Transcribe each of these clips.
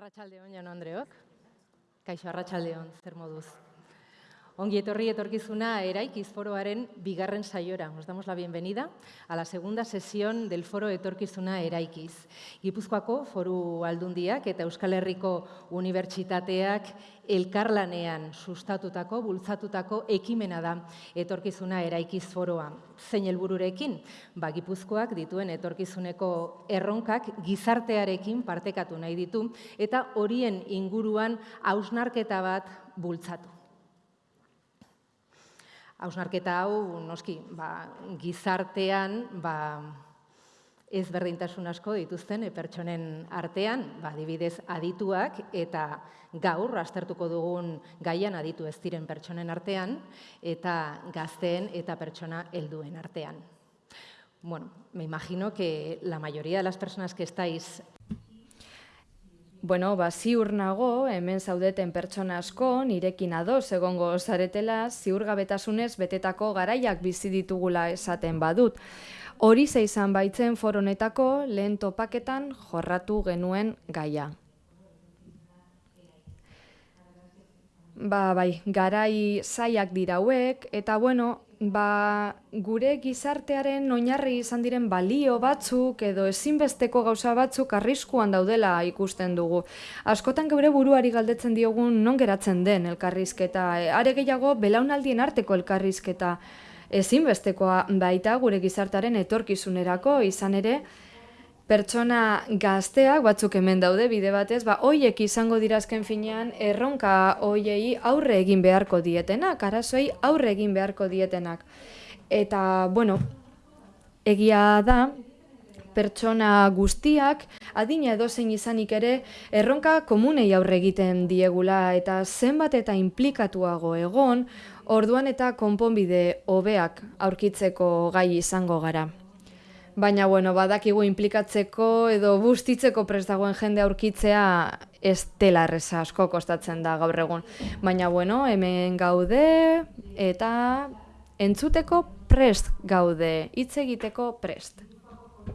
Arratxaldeon, Jan Andreok. Kaixo, Arratxaldeon, zer moduz. Ongi etorri etorkizuna eraikiz foroaren bigarren saiora. Os damos la bienvenida a la segunda sesión del foro etorkizuna eraikiz. Gipuzkoako foru aldundiak eta Euskal Herriko Unibertsitateak elkarlanean sustatutako, bultzatutako ekimena da etorkizuna eraikiz foroa. Zein helbururekin, ba, Gipuzkoak dituen etorkizuneko erronkak gizartearekin partekatu nahi ditu eta horien inguruan hausnarketa bat bultzatu. Hausnarketa hau, noski, ba, gizartean, ba, ez berdintasun asko dituzten pertsonen artean, ba, dibidez adituak eta gaur astertuko dugun gaian aditu ez diren pertsonen artean eta gazteen eta pertsona helduen artean. Bueno, me imagino que la mayoría de las personas que estáis Bueno, ba, ziur nago, hemen zaudeten pertsona asko, nirekin ados egongo zaretela, ziur gabetasunez betetako garaiak bizi ditugula esaten badut. Hori ze izan baitzen foronetako lehen topaketan jorratu genuen gaia. Ba, bai, garai zaiak dirauek, eta bueno, ba, gure gizartearen oinarri izan diren balio batzuk edo ezinbesteko gauza batzuk arriskuan daudela ikusten dugu. Askotan geure buruari galdetzen diogun non geratzen den elkarrizketa, e, are gehiago belaunaldien arteko elkarrizketa ezinbestekoa baita gure gizartearen etorkizunerako izan ere, pertsona gazteak batzuk hemen daude bide batez, ba hoiek izango dirazken finean erronka hoiei aurre egin beharko dietenak, arazoei aurre egin beharko dietenak. Eta, bueno, egia da, pertsona guztiak, adina edozein izanik ere, erronka komunei aurre egiten diegula eta zenbat eta implikatuago egon, orduan eta konponbide hobeak aurkitzeko gai izango gara. Baina, bueno, badakigu implikatzeko edo bustitzeko prest dagoen jende aurkitzea ez dela erreza asko kostatzen da gaur egun. Baina, bueno, hemen gaude eta entzuteko prest gaude, hitz egiteko prest.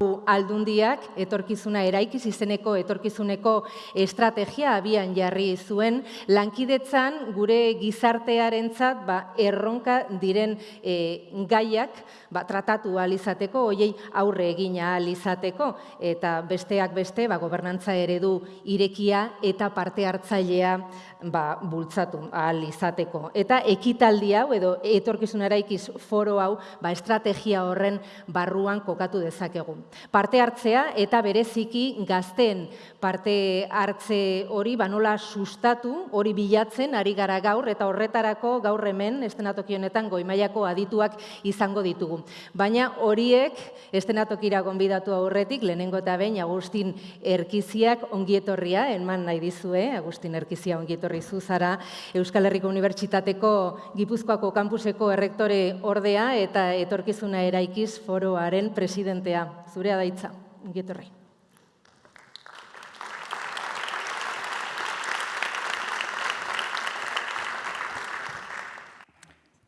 Aldundiak etorkizuna eraikiz izeneko etorkizuneko estrategia abian jarri zuen. Lankidetzan gure gizartearentzat ba, erronka diren e, gaiak ba, tratatu alizateko, hoiei aurre egina alizateko, eta besteak beste, ba, gobernantza eredu irekia eta parte hartzailea ba, bultzatu alizateko. Eta ekitaldi hau, edo etorkizun eraikiz foro hau, ba, estrategia horren barruan kokatu dezakegu. Parte hartzea eta bereziki gazten parte hartze hori ba, nola sustatu, hori bilatzen, ari gara gaur, eta horretarako gaur hemen, estenatoki honetan, goimaiako adituak izango ditugu. Baina horiek estenatokira gonbidatu aurretik, lehenengo eta behin Agustin Erkiziak ongietorria, enman nahi dizue, Agustin Erkizia ongietorri zuzara, Euskal Herriko Unibertsitateko Gipuzkoako kampuseko errektore ordea eta etorkizuna eraikiz foroaren presidentea. Zurea daitza, ongietorri.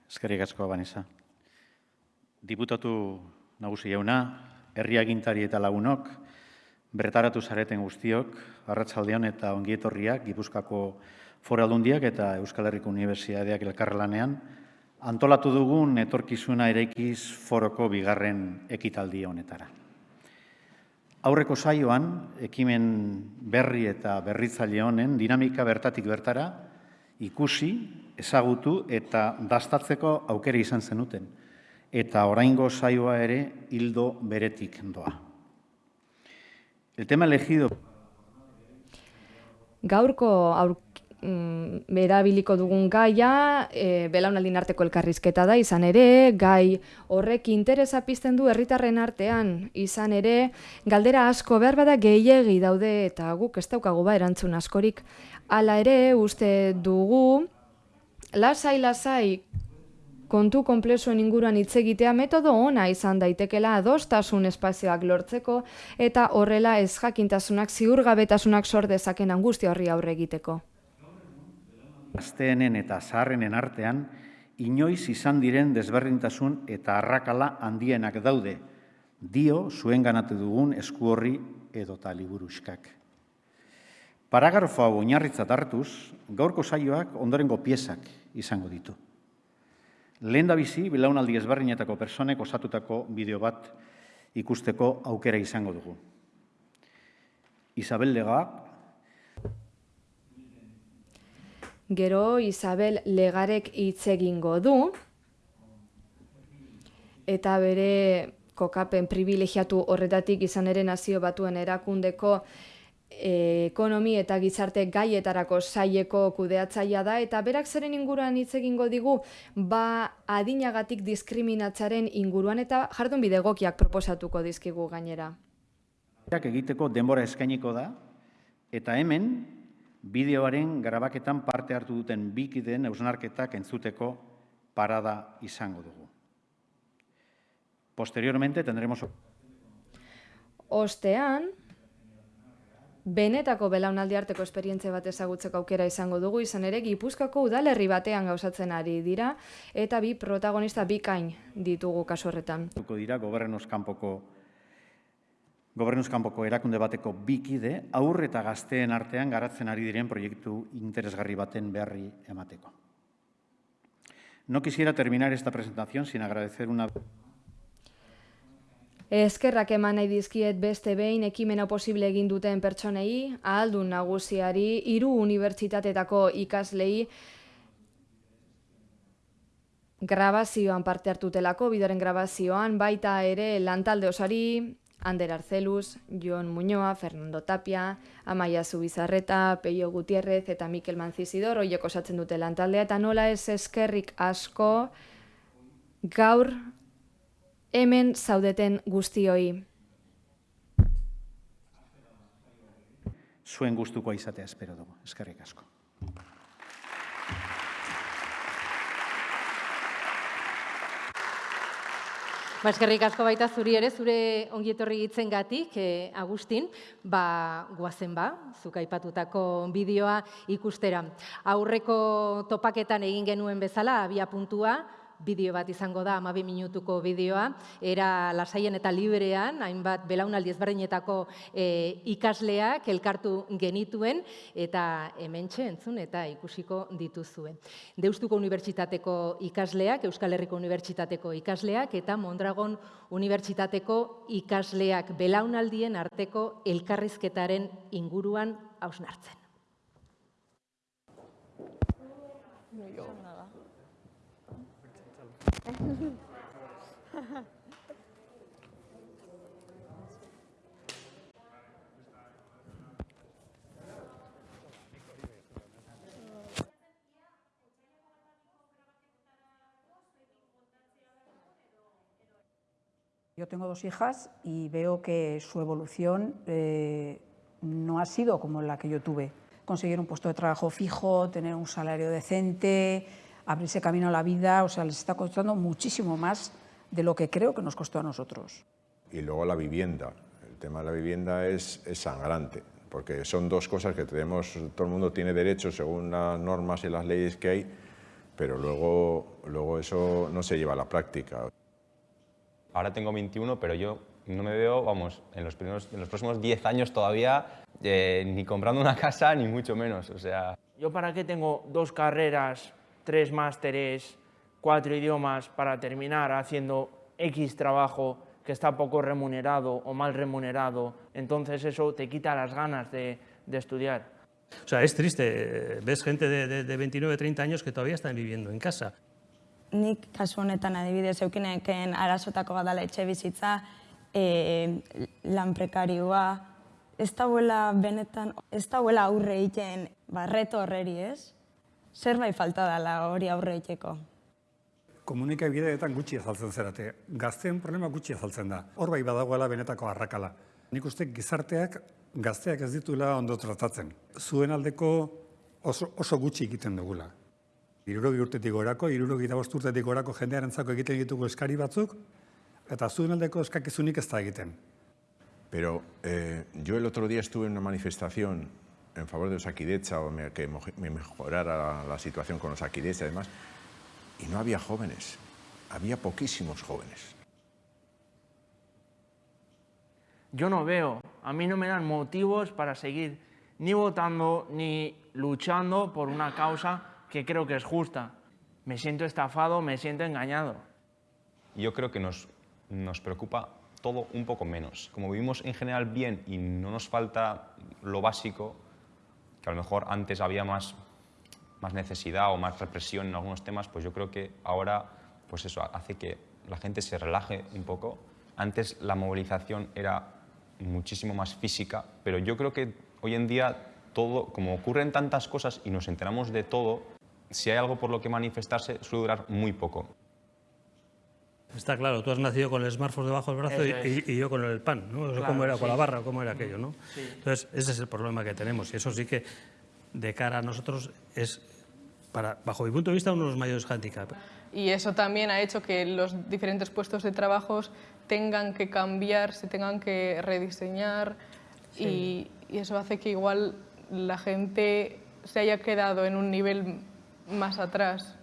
Eskerrik asko, Banisa. Diputatu nagusi jauna, herriagintari eta lagunok, bertaratu zareten guztiok, arratsaldeon eta ongietorriak, Gipuzkako foraldundiak eta Euskal Herriko Unibertsitateak elkarrelanean, antolatu dugun etorkizuna eraikiz foroko bigarren ekitaldi honetara. Aurreko saioan, ekimen berri eta berritzaile honen dinamika bertatik bertara, ikusi, ezagutu eta dastatzeko aukera izan zenuten eta oraingo saioa ere hildo beretik doa. El tema elegido Gaurko aur, mm, erabiliko dugun gaia, e, belaunaldin arteko elkarrizketa da, izan ere, gai horrek interesa pizten du herritarren artean, izan ere, galdera asko behar bada gehiegi daude, eta guk ez daukagu ba erantzun askorik. Hala ere, uste dugu, lasai-lasai kontu konplexuen inguruan hitz egitea metodo ona izan daitekela adostasun espazioak lortzeko eta horrela ez jakintasunak ziurgabetasunak sor dezaken angustia horri aurre egiteko. Gazteenen eta zaharrenen artean inoiz izan diren desberdintasun eta arrakala handienak daude. Dio zuen ganatu dugun esku horri edo taliburuskak. Paragrafo hau oinarritzat hartuz, gaurko saioak ondorengo piezak izango ditu. Lehen bizi, bilaunaldi ezberdinetako personek osatutako bideo bat ikusteko aukera izango dugu. Isabel Lega, Gero Isabel Legarek hitz egingo du eta bere kokapen privilegiatu horretatik izan ere nazio batuen erakundeko e, ekonomi eta gizarte gaietarako saieko kudeatzaia da eta berak zeren inguruan hitz egingo digu ba adinagatik diskriminatzaren inguruan eta jardun bidegokiak proposatuko dizkigu gainera. egiteko denbora eskainiko da eta hemen bideoaren grabaketan parte hartu duten bikideen eusnarketak entzuteko parada izango dugu. Posteriormente tendremos... Ostean, benetako belaunaldi arteko esperientzia bat ezagutzeko aukera izango dugu, izan ere Gipuzkoako udalerri batean gauzatzen ari dira, eta bi protagonista bikain ditugu kasu horretan. Dira gobernuz kanpoko Gobernuz kanpoko erakunde bateko bikide, aurre eta gazteen artean garatzen ari diren proiektu interesgarri baten beharri emateko. No quisiera terminar esta presentación sin agradecer una... Eskerrak eman nahi dizkiet beste behin ekimena posible egin duten pertsonei, ahaldun nagusiari, hiru unibertsitatetako ikaslei, grabazioan parte hartutelako, bidoren grabazioan, baita ere lantalde osari, Ander Arcelus, Jon Muñoa, Fernando Tapia, Amaia Zubizarreta, Peio Gutierrez eta Mikel Manzizidor, oiek osatzen dute lantaldea, eta nola ez eskerrik asko gaur hemen zaudeten guztioi. Zuen gustuko izatea espero dugu, eskerrik asko. Ba, eskerrik asko baita zuri ere, zure ongietorri gitzen gatik, eh, Agustin, ba, guazen ba, zuk aipatutako bideoa ikustera. Aurreko topaketan egin genuen bezala, abia puntua, bideo bat izango da, amabi minutuko bideoa, era lasaien eta liberean, hainbat belaunaldi ezberdinetako e, ikasleak elkartu genituen, eta hemen entzun eta ikusiko dituzue. Deustuko Unibertsitateko ikasleak, Euskal Herriko Unibertsitateko ikasleak, eta Mondragon Unibertsitateko ikasleak belaunaldien arteko elkarrizketaren inguruan hausnartzen. Yo tengo dos hijas y veo que su evolución eh, no ha sido como la que yo tuve. Conseguir un puesto de trabajo fijo, tener un salario decente, abrirse camino a la vida, o sea, les está costando muchísimo más de lo que creo que nos costó a nosotros. Y luego la vivienda. El tema de la vivienda es, sangrante, porque son dos cosas que tenemos, todo el mundo tiene derecho según las normas y las leyes que hay, pero luego, luego eso no se lleva a la práctica. Ahora tengo 21, pero yo no me veo, vamos, en los, primeros, en los próximos 10 años todavía eh, ni comprando una casa, ni mucho menos. O sea... ¿Yo para qué tengo dos carreras tres másteres, cuatro idiomas para terminar haciendo X trabajo que está poco remunerado o mal remunerado, entonces eso te quita las ganas de, de estudiar. O sea, es triste, ves gente de, de, de 29, 30 años que todavía están viviendo en casa. Nik kasu honetan adibidez eukineken arazotako badala etxe bizitza, e, lan prekarioa, ez dauela benetan, ez dauela aurre egiten barreto horreri ez, zerbait falta dela hori aurre egiteko. Komunikabideetan gutxi azaltzen zerate. Gazteen problema gutxi azaltzen da. Hor bai badagoela benetako arrakala. Nik uste gizarteak gazteak ez dituela ondo tratatzen. Zuen aldeko oso, oso gutxi egiten dugula. Irurogi urtetik gorako, irurogi da urtetik gorako jendearen zako egiten ditugu eskari batzuk, eta zuen aldeko eskakizunik ez da egiten. Pero eh, yo el otro día estuve en una manifestación en favor de Osakidecha o que me mejorara la situación con Osakidecha y demás, y no había jóvenes, había poquísimos jóvenes. Yo no veo, a mí no me dan motivos para seguir ni votando ni luchando por una causa que creo que es justa. Me siento estafado, me siento engañado. Yo creo que nos, nos preocupa todo un poco menos. Como vivimos en general bien y no nos falta lo básico, que a lo mejor antes había más, más necesidad o más represión en algunos temas, pues yo creo que ahora pues eso hace que la gente se relaje un poco. Antes la movilización era muchísimo más física, pero yo creo que hoy en día todo, como ocurren tantas cosas y nos enteramos de todo, si hay algo por lo que manifestarse suele durar muy poco. Está claro, tú has nacido con el smartphone debajo del brazo y, y- y yo con el pan, ¿no? Eso ¿Cómo era? Con la barra, ¿cómo era aquello, no? Entonces, ese es el problema que tenemos y eso sí que, de cara a nosotros, es, para, bajo mi punto de vista, uno de los mayores handicaps. y eso también ha hecho que los diferentes puestos de trabajo tengan que cambiar, se tengan que rediseñar y, y eso hace que igual la gente se haya quedado en un nivel más atrás.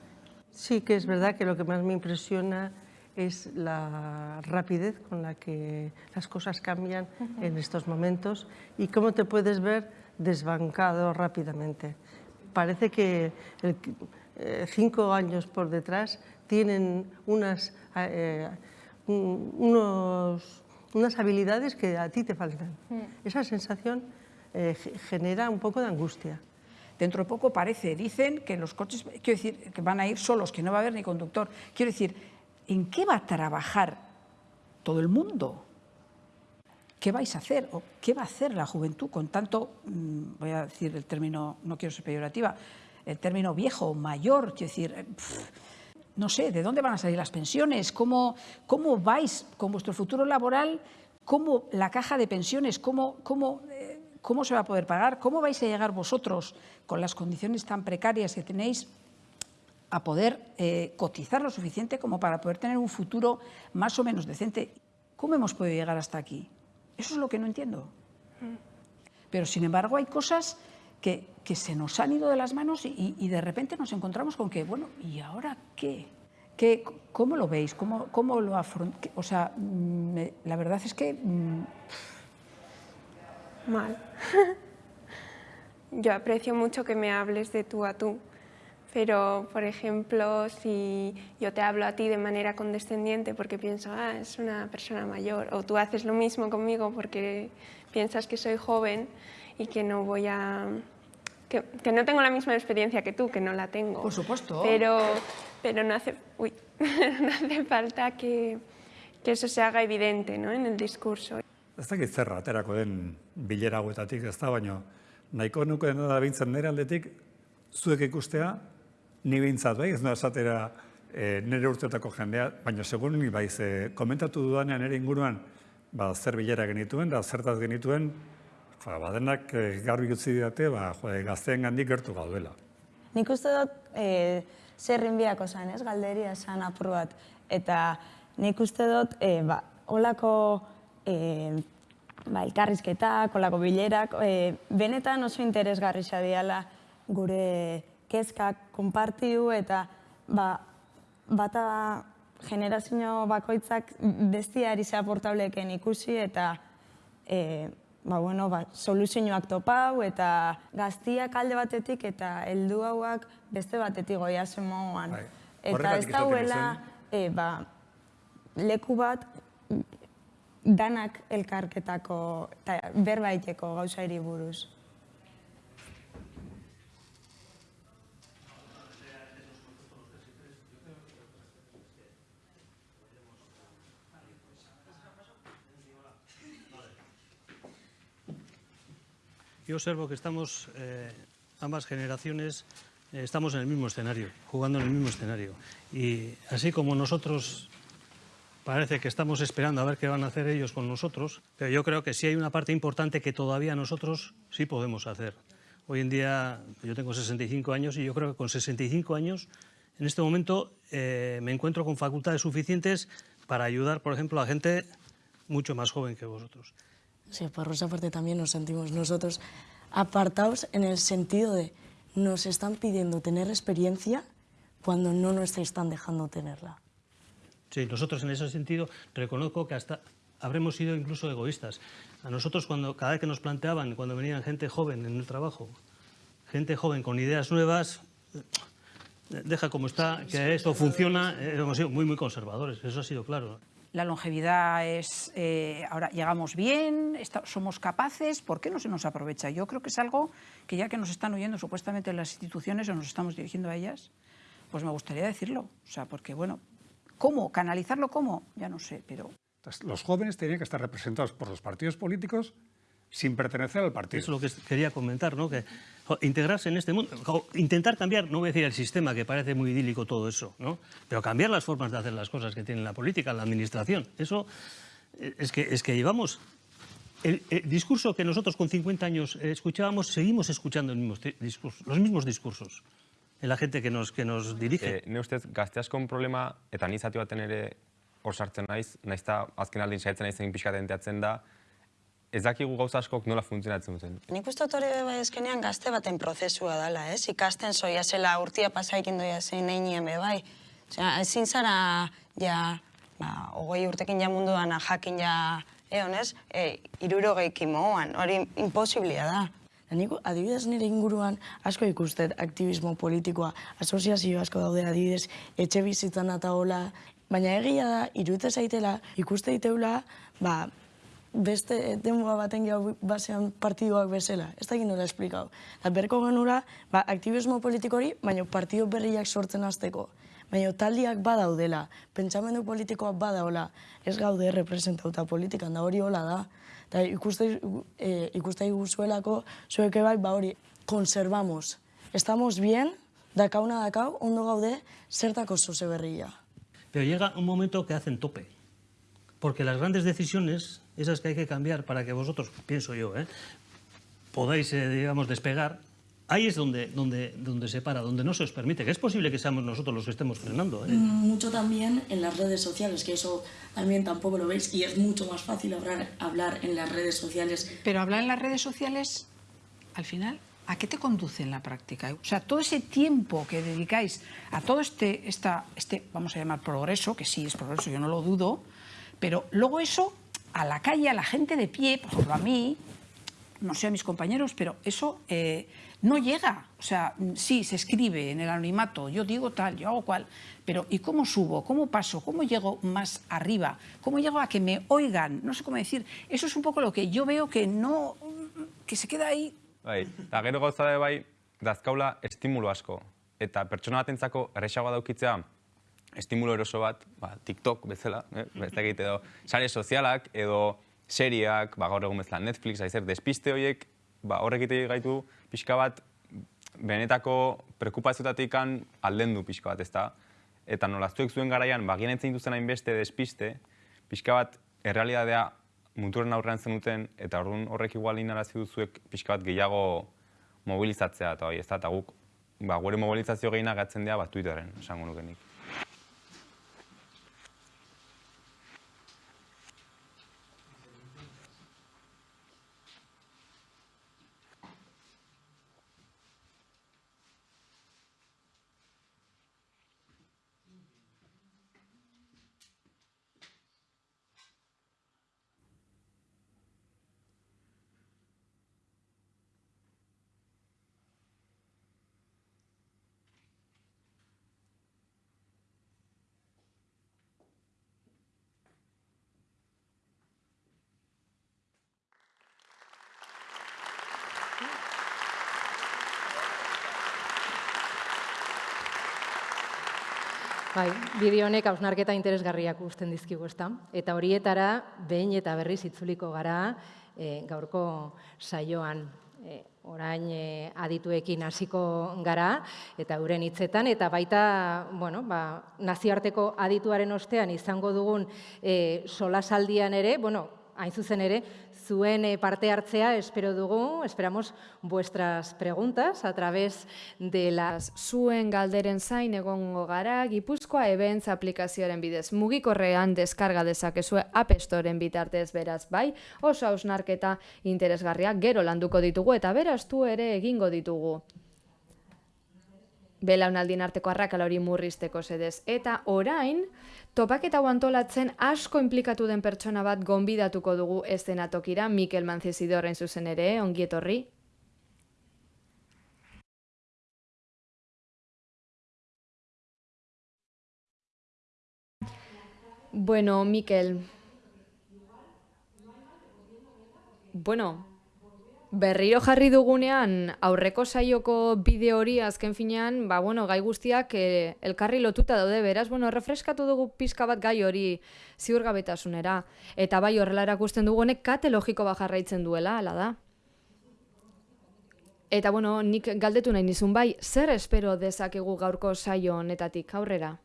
Sí que es verdad que lo que más me impresiona es la rapidez con la que las cosas cambian en estos momentos y cómo te puedes ver desbancado rápidamente. Parece que el- eh, cinco años por detrás tienen unas, eh, un- unos- unas habilidades que a ti te faltan. Esa sensación eh, ge- genera un poco de angustia. Dentro de poco parece, dicen que los coches, quiero decir, que van a ir solos, que no va a haber ni conductor. Quiero decir, ¿en qué va a trabajar todo el mundo? ¿Qué vais a hacer? ¿O qué va a hacer la juventud con tanto, mm, voy a decir el término, no quiero ser peyorativa, el término viejo, mayor, quiero decir, eh, no sé, ¿de dónde van a salir las pensiones? ¿Cómo, cómo vais con vuestro futuro laboral? ¿Cómo la caja de pensiones? ¿Cómo, cómo, eh, ¿Cómo se va a poder pagar? ¿Cómo vais a llegar vosotros, con las condiciones tan precarias que tenéis, a poder eh, cotizar lo suficiente como para poder tener un futuro más o menos decente? ¿Cómo hemos podido llegar hasta aquí? Eso es lo que no entiendo. Pero, sin embargo, hay cosas que, que se nos han ido de las manos y, y de repente nos encontramos con que, bueno, ¿y ahora qué? ¿Qué ¿Cómo lo veis? ¿Cómo, cómo lo afrontáis? O sea, mm, me- la verdad es que mm, Mal. Yo aprecio mucho que me hables de tú a tú, pero, por ejemplo, si yo te hablo a ti de manera condescendiente porque pienso, ah, es una persona mayor, o tú haces lo mismo conmigo porque piensas que soy joven y que no voy a... que, que no tengo la misma experiencia que tú, que no la tengo. Por supuesto. Pero, pero no, hace, uy, no hace falta que, que eso se haga evidente ¿no? en el discurso. Ez dakit zer aterako den bilera hauetatik, ez da, baina nahiko nukeen da bintzen nire aldetik, zuek ikustea, ni bintzat bai, ez noa esatera e, nire urteotako jendea, baina segun ni bai, ze komentatu dudanean nire inguruan, ba, zer bilera genituen, da zertaz genituen, ba, badenak e, garbi utzi didate, ba, jode, gazteen gandik gertu gaudela. Nik uste dut e, zerrin biako zan, ez, galderia zan apur bat. Eta nik uste dut, e, ba, olako e, ba, elkarrizketak, olako bilerak, e, benetan oso interesgarri diala gure kezkak konpartiu eta ba, bata generazio bakoitzak bestiari aportableken ikusi eta e, ba, bueno, ba, soluzioak topau eta gaztiak alde batetik eta heldu hauak beste batetik goia moduan. Bai. Eta ez dauela e, ba, leku bat danak elkarketako eta berbaiteko gauzairi buruz. Yo observo que estamos, eh, ambas generaciones, eh, estamos en el mismo escenario, jugando en el mismo escenario. Y así como nosotros parece que estamos esperando a ver qué van a hacer ellos con nosotros, pero yo creo que sí hay una parte importante que todavía nosotros sí podemos hacer. Hoy en día yo tengo 65 años y yo creo que con 65 años en este momento eh, me encuentro con facultades suficientes para ayudar, por ejemplo, a gente mucho más joven que vosotros. Sí, por esa parte también nos sentimos nosotros apartados en el sentido de nos están pidiendo tener experiencia cuando no nos están dejando tenerla. Sí, nosotros en ese sentido reconozco que hasta habremos sido incluso egoístas. A nosotros, cuando, cada vez que nos planteaban, cuando venían gente joven en el trabajo, gente joven con ideas nuevas, deja como está, que esto funciona, eh, hemos sido muy, muy conservadores, eso ha sido claro. La longevidad es, eh, ahora llegamos bien, somos capaces, ¿por qué no se nos aprovecha? Yo creo que es algo que ya que nos están oyendo supuestamente las instituciones o nos estamos dirigiendo a ellas, pues me gustaría decirlo, o sea, porque bueno, ¿cómo? ¿Canalizarlo cómo? Ya no sé, pero... Los jóvenes tienen que estar representados por los partidos políticos sin pertenecer al partido. Eso es lo que quería comentar, ¿no? Que integrarse en este mundo, intentar cambiar, no voy a decir el sistema, que parece muy idílico todo eso, ¿no? Pero cambiar las formas de hacer las cosas que tiene la política, la administración. Eso eh, es que, es que llevamos... El, discurso que nosotros con 50 años escuchábamos, seguimos escuchando el mismo los mismos discursos en la gente que nos, que nos dirige. Eh, ne ustez, gazteazkon problema, eta nizati baten ere hor sartzen naiz, naizta azken aldin saiatzen naizen pixkatenteatzen da, ez dakigu gauza askok nola funtzionatzen duten. Nik uste hori bai eskenean gazte baten prozesua dela, ez? Ikasten zoia zela urtia pasaikin doia zein einien be bai. Osea, ezin zara, ja, ba, ogoi urtekin ja munduan jakin ja, egon ez? E, iruro moan, hori imposiblia da. Nik, adibidez nire inguruan asko ikustet aktivismo politikoa, asoziazio asko daude adibidez, etxe bizitzan eta hola, baina egia da, irute zaitela, ikuste diteula, ba, beste denboa baten gau basean partidoak bezala. Ez da nola esplikau. Eta berko genura, ba, aktivismo politikori, baina partido berriak sortzen azteko. Baina taldiak badaudela, pentsamendu politikoak badaula, ez gaude representauta politikan, da hori hola da. Eta ikuste, e, ikuste iguzuelako, zueke bai, ba hori, konservamos. Estamos bien, dakauna dakau, ondo gaude, zertako zoze berria. Pero llega un momento que hacen tope. Porque las grandes decisiones esas que hay que cambiar para que vosotros, pienso yo, ¿eh? podáis, eh, digamos, despegar, ahí es donde, donde, donde se para, donde no se os permite, que es posible que seamos nosotros los que estemos frenando. ¿eh? Mm, mucho también en las redes sociales, que eso también tampoco lo veis, y es mucho más fácil hablar, hablar en las redes sociales. Pero hablar en las redes sociales, al final, ¿a qué te conduce en la práctica? O sea, todo ese tiempo que dedicáis a todo este, esta, este, vamos a llamar progreso, que sí es progreso, yo no lo dudo, pero luego eso a la calle, a la gente de pie, por ejemplo a mí, no sé a mis compañeros, pero eso eh, no llega. O sea, sí, se escribe en el anonimato, yo digo tal, yo hago cual, pero ¿y cómo subo? ¿Cómo paso? ¿Cómo llego más arriba? ¿Cómo llego a que me oigan? No sé cómo decir. Eso es un poco lo que yo veo que no, que se queda ahí. Bai, eta gero gauza bai, dazkaula asko. Eta pertsona batentzako erresagoa daukitzea estimulo eroso bat, ba, TikTok bezala, eh? ez egite edo, sare sozialak edo seriak, ba, gaur egun bezala Netflix, aizer, despiste horiek, ba, horrek ite gaitu pixka bat, benetako prekupaziotatik alden du pixka bat, ezta? Eta nolaztuek zuen garaian, ba, gien entzen hain beste despiste, pixka bat, errealidadea muturen aurrean zenuten, eta orduan horrek igual inarazi duzuek pixka bat gehiago mobilizatzea, eta bai, ez da, eta guk, ba, gure mobilizazio gehiena gatzen dira, ba, Twitteren, esango nukenik. Bai, bideo honek hausnarketa interesgarriak usten dizkigu, ezta? Eta horietara behin eta berriz itzuliko gara e, gaurko saioan e, orain e, adituekin hasiko gara eta euren hitzetan eta baita, bueno, ba, nazioarteko adituaren ostean izango dugun e, solasaldian ere, bueno, hain zuzen ere, zuen eh, parte hartzea espero dugu, esperamos vuestras preguntas a través de las... Zuen galderen zain egongo gara, Gipuzkoa Events aplikazioaren bidez mugikorrean deskarga dezakezue App Storeen bitartez beraz bai, oso hausnarketa interesgarria gero landuko ditugu eta beraz ere egingo ditugu. Belaunaldien arteko arrakala hori murrizteko zedez. Eta orain, topaketa antolatzen asko implikatu den pertsona bat gonbidatuko dugu estenatokira, Mikel Mancezidorren zuzen ere, ongietorri. Bueno, Mikel. Bueno, berriro jarri dugunean aurreko saioko bideo hori azken finean, ba, bueno, gai guztiak eh, elkarri lotuta daude, beraz, bueno, refreskatu dugu pizka bat gai hori ziurgabetasunera. Eta bai horrela erakusten dugu honek kate logiko bat jarraitzen duela, ala da. Eta bueno, nik galdetu nahi nizun bai, zer espero dezakegu gaurko saio honetatik aurrera?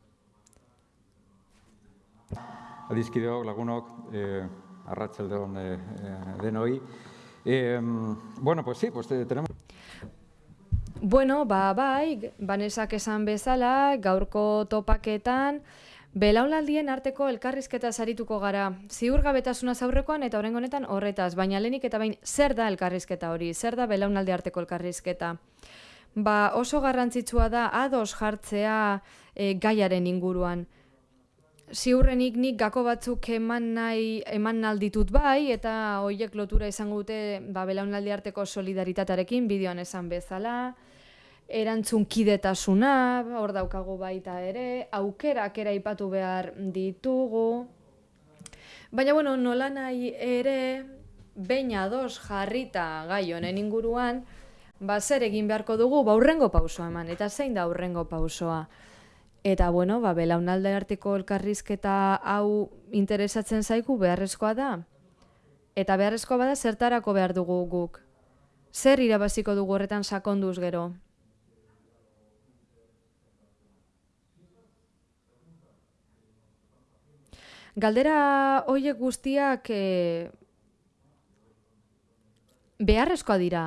Adizkideok, lagunok, eh, arratsaldeon eh, denoi. Eh, bueno, pues sí, pues tenemos... Bueno, ba, bai, banesak esan bezala, gaurko topaketan, Belaunaldien arteko elkarrizketa sarituko gara. Ziurgabetasuna aurrekoan eta orain honetan horretaz, baina lenik eta bain zer da elkarrizketa hori? Zer da belaunaldi arteko elkarrizketa? Ba, oso garrantzitsua da ados jartzea e, gaiaren inguruan ziurrenik nik gako batzuk eman nahi eman alditut bai eta hoiek lotura izango dute ba belaunaldi arteko solidaritatearekin bideoan esan bezala erantzun kidetasuna hor daukagu baita ere aukerak era aipatu behar ditugu. Baina bueno nola nahi ere beina dos jarrita gai honen inguruan ba zer egin beharko dugu? Ba aurrengo pausoa eman eta zein da aurrengo pausoa Eta bueno, ba, belaunalde arteko elkarrizketa hau interesatzen zaigu beharrezkoa da. Eta beharrezkoa bada zertarako behar dugu guk. Zer irabaziko dugu horretan sakonduz gero? Galdera hoiek guztiak e, beharrezkoa dira.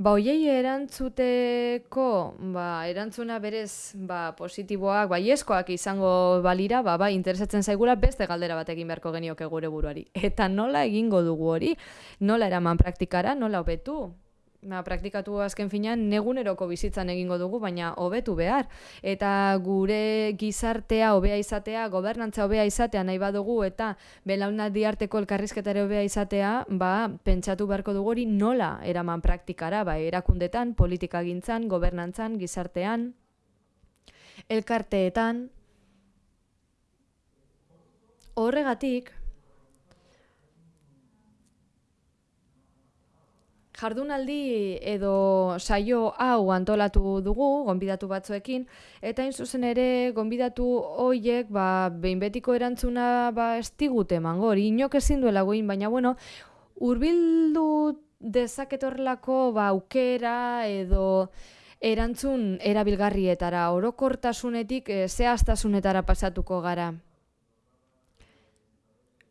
Ba, oiei erantzuteko, ba, erantzuna berez, ba, positiboak, ba, ieskoak izango balira, ba, ba, interesatzen zaigula beste galdera bat egin beharko genioke gure buruari. Eta nola egingo dugu hori? Nola eraman praktikara? Nola hobetu? Ba, praktikatu azken finean neguneroko bizitzan egingo dugu, baina hobetu behar. Eta gure gizartea hobea izatea, gobernantza hobea izatea nahi badugu eta belaunaldi arteko elkarrizketare hobea izatea, ba, pentsatu beharko dugu hori nola eraman praktikara, ba, erakundetan, politika gintzan, gobernantzan, gizartean, elkarteetan. Horregatik, Jardunaldi edo saio hau antolatu dugu, gonbidatu batzuekin, eta hain zuzen ere, gonbidatu hoiek, ba, behin betiko erantzuna, ba, estigute emango, hori inok ezin duela goin, baina, bueno, urbildu dezaketorlako, ba, aukera edo erantzun erabilgarrietara, orokortasunetik, e, zehaztasunetara pasatuko gara.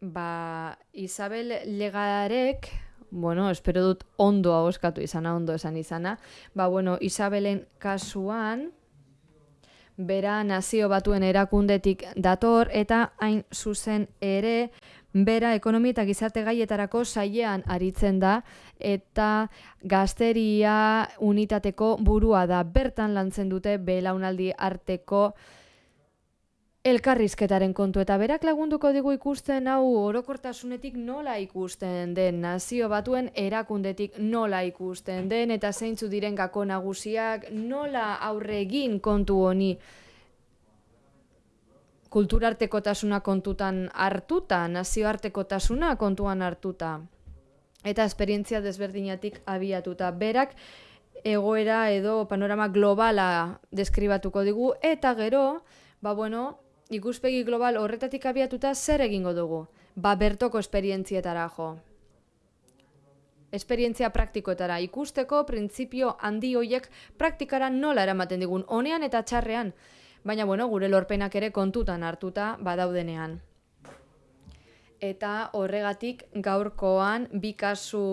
Ba, Isabel Legarek, bueno, espero dut ondo ahoskatu izana, ondo esan izana. Ba, bueno, Isabelen kasuan, bera nazio batuen erakundetik dator, eta hain zuzen ere, bera ekonomi eta gizarte gaietarako sailean aritzen da, eta gazteria unitateko burua da. Bertan lantzen dute belaunaldi arteko elkarrizketaren kontu eta berak lagunduko digu ikusten hau orokortasunetik nola ikusten den nazio batuen erakundetik nola ikusten den eta zeintzu diren gako nagusiak nola aurre egin kontu honi. Kulturartekotasuna kontutan hartuta, nazioartekotasuna kontuan hartuta. Eta esperientzia desberdinatik abiatuta. Berak egoera edo panorama globala deskribatuko digu eta gero Ba bueno, ikuspegi global horretatik abiatuta zer egingo dugu? Ba bertoko esperientzietara jo. Esperientzia praktikoetara ikusteko printzipio handi hoiek praktikara nola eramaten digun honean eta txarrean. Baina bueno, gure lorpenak ere kontutan hartuta badaudenean. Eta horregatik gaurkoan bi kasu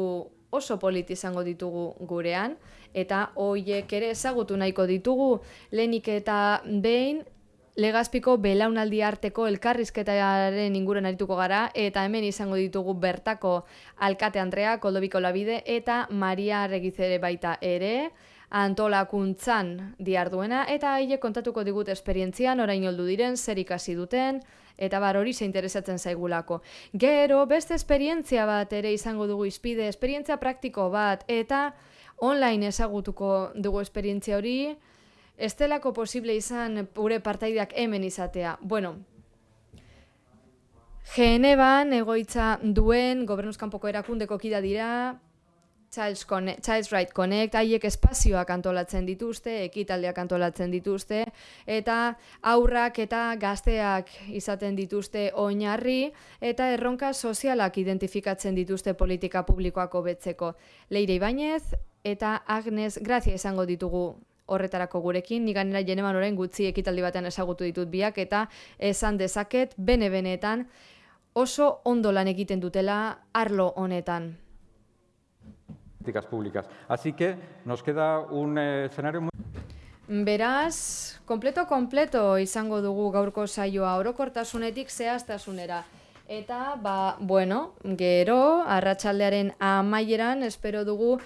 oso polit izango ditugu gurean eta hoiek ere ezagutu nahiko ditugu lenik eta behin Legazpiko belaunaldi arteko elkarrizketaren inguruan arituko gara eta hemen izango ditugu bertako alkate Andrea, Koldobiko Labide eta Maria Regizere baita ere. antolakuntzan diarduena eta haiek kontatuko digut esperientzian orain oldu diren, zer ikasi duten, eta bar hori ze interesatzen zaigulako. Gero, beste esperientzia bat ere izango dugu izpide, esperientzia praktiko bat, eta online ezagutuko dugu esperientzia hori, estelako posible izan gure partaideak hemen izatea. Bueno, Geneban egoitza duen gobernuzkanpoko erakundeko kida dira, Child's, Connect, Child's Right Connect, haiek espazioak antolatzen dituzte, ekitaldeak antolatzen dituzte, eta aurrak eta gazteak izaten dituzte oinarri, eta erronka sozialak identifikatzen dituzte politika publikoak hobetzeko. Leire Ibañez eta Agnes Grazia izango ditugu horretarako gurekin, ni ganera jeneman orain gutxi ekitaldi batean ezagutu ditut biak, eta esan dezaket, bene-benetan, oso ondo lan egiten dutela arlo honetan. públicas. Así que nos queda un eh, escenario muy... Beraz, kompleto kompleto izango dugu gaurko saioa orokortasunetik zehaztasunera. Eta, ba, bueno, gero, arratsaldearen amaieran, espero dugu,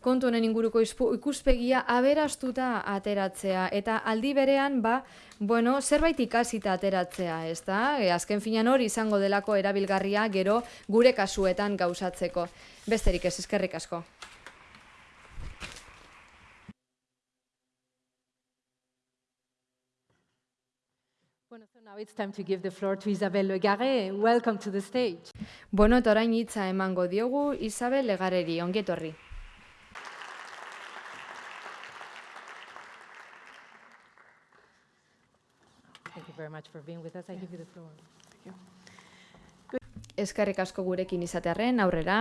kontu honen inguruko ikuspegia aberastuta ateratzea. Eta aldi berean, ba, bueno, zerbait ikasita ateratzea, ez da? E, azken finan hori izango delako erabilgarria gero gure kasuetan gauzatzeko. Besterik ez, eskerrik asko. Now it's time to give the floor to Isabel Legare. Welcome to the stage. Bueno, eta orain hitza emango diogu Isabel Legareri, ongetorri. Very much for being with us. I give you the floor. Eskarrik asko gurekin izatearren, aurrera,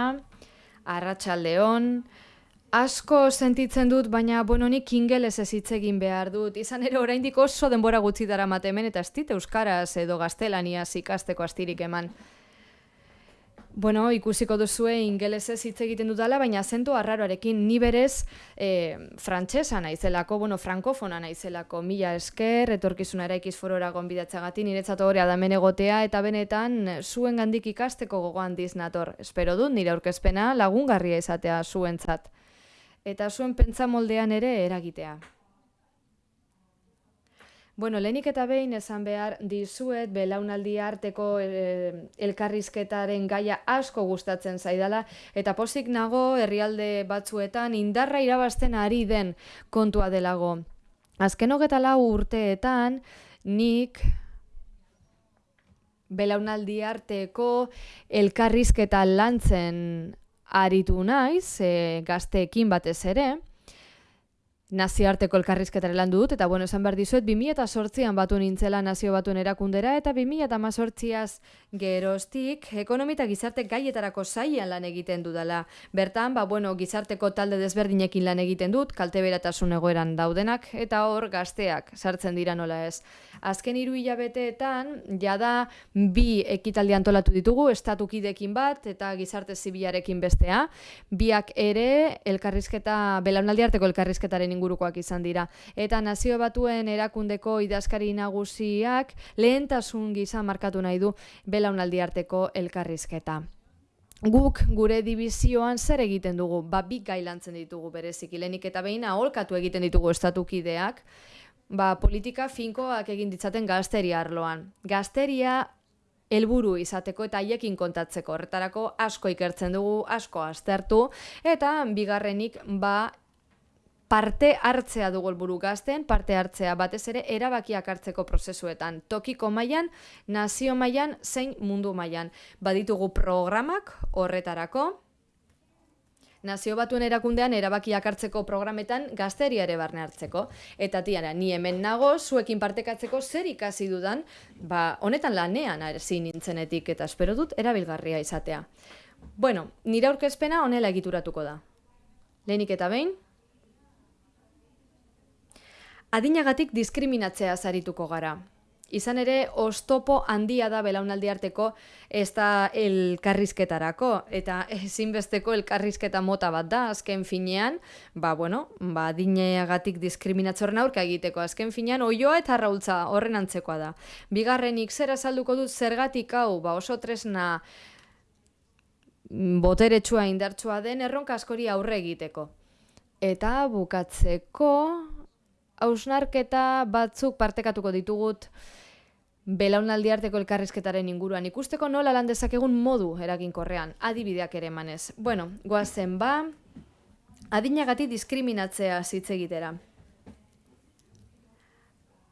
arratsaldeon, asko sentitzen dut, baina bononik ingeles ez hitz egin behar dut. Izan ere oraindik oso denbora gutxi dara matemen eta ez dit euskaraz edo gaztelaniaz ikasteko astirik eman. Bueno, ikusiko duzue ingelesez hitz egiten dudala, baina azentu arraroarekin ni berez e, frantsesa naizelako, bueno, frankofona naizelako, mila esker, etorkizuna eraikiz forora gonbidatzagatik, niretzat hori adamen egotea, eta benetan zuen gandik ikasteko gogoan diznator. Espero dut, nire aurkezpena lagungarria izatea zuentzat. Eta zuen pentsa moldean ere eragitea. Bueno, lehenik eta behin esan behar dizuet belaunaldi arteko eh, elkarrizketaren gaia asko gustatzen zaidala eta pozik nago herrialde batzuetan indarra irabazten ari den kontua delago. Azken hogeta lau urteetan nik belaunaldi arteko elkarrizketa lantzen aritu naiz, e, gazteekin batez ere, nazioarteko elkarrizketare lan dut, eta bueno, esan behar dizuet, 2008an batu nintzela nazio batuen erakundera, eta 2008az geroztik, ekonomita gizarte gaietarako zaian lan egiten dudala. Bertan, ba, bueno, gizarteko talde desberdinekin lan egiten dut, kalte beratasun egoeran daudenak, eta hor gazteak sartzen dira nola ez. Azken hiru hilabeteetan, jada bi ekitaldi antolatu ditugu, estatukidekin bat, eta gizarte zibilarekin bestea. Biak ere, elkarrizketa, belaunaldi arteko elkarrizketaren ingurukoak izan dira. Eta nazio batuen erakundeko idazkari nagusiak lehentasun gisa markatu nahi du belaunaldi arteko elkarrizketa. Guk gure dibizioan zer egiten dugu, ba bi gailantzen ditugu berezik, lehenik eta behin aholkatu egiten ditugu estatukideak, ba politika finkoak egin ditzaten gazteria arloan. Gazteria helburu izateko eta haiekin kontatzeko horretarako asko ikertzen dugu, asko aztertu eta bigarrenik ba parte hartzea dugu helburu gazten, parte hartzea batez ere erabakiak hartzeko prozesuetan, tokiko mailan, nazio mailan, zein mundu mailan. Baditugu programak horretarako, Nazio batuen erakundean erabakiak hartzeko programetan gazteria ere barne hartzeko. Eta tiara, ni hemen nago, zuekin partekatzeko zer ikasi dudan, ba, honetan lanean zin nintzenetik eta espero dut erabilgarria izatea. Bueno, nire aurkezpena honela egituratuko da. Lehenik eta behin, adinagatik diskriminatzea zarituko gara. Izan ere, ostopo handia da belaunaldi arteko ez da elkarrizketarako, eta ezinbesteko elkarrizketa mota bat da, azken finean, ba, bueno, ba, dineagatik diskriminatzorren aurka egiteko, azken finean, oioa eta raultza horren antzekoa da. Bigarrenik, zer azalduko dut zergatik hau, ba, oso tresna boteretsua indartsua den erronka askori aurre egiteko. Eta bukatzeko, hausnarketa batzuk partekatuko ditugut belaunaldi arteko elkarrizketaren inguruan ikusteko nola lan dezakegun modu eraginkorrean, adibideak ere emanez. Bueno, goazen ba, adinagati diskriminatzea hitz egitera.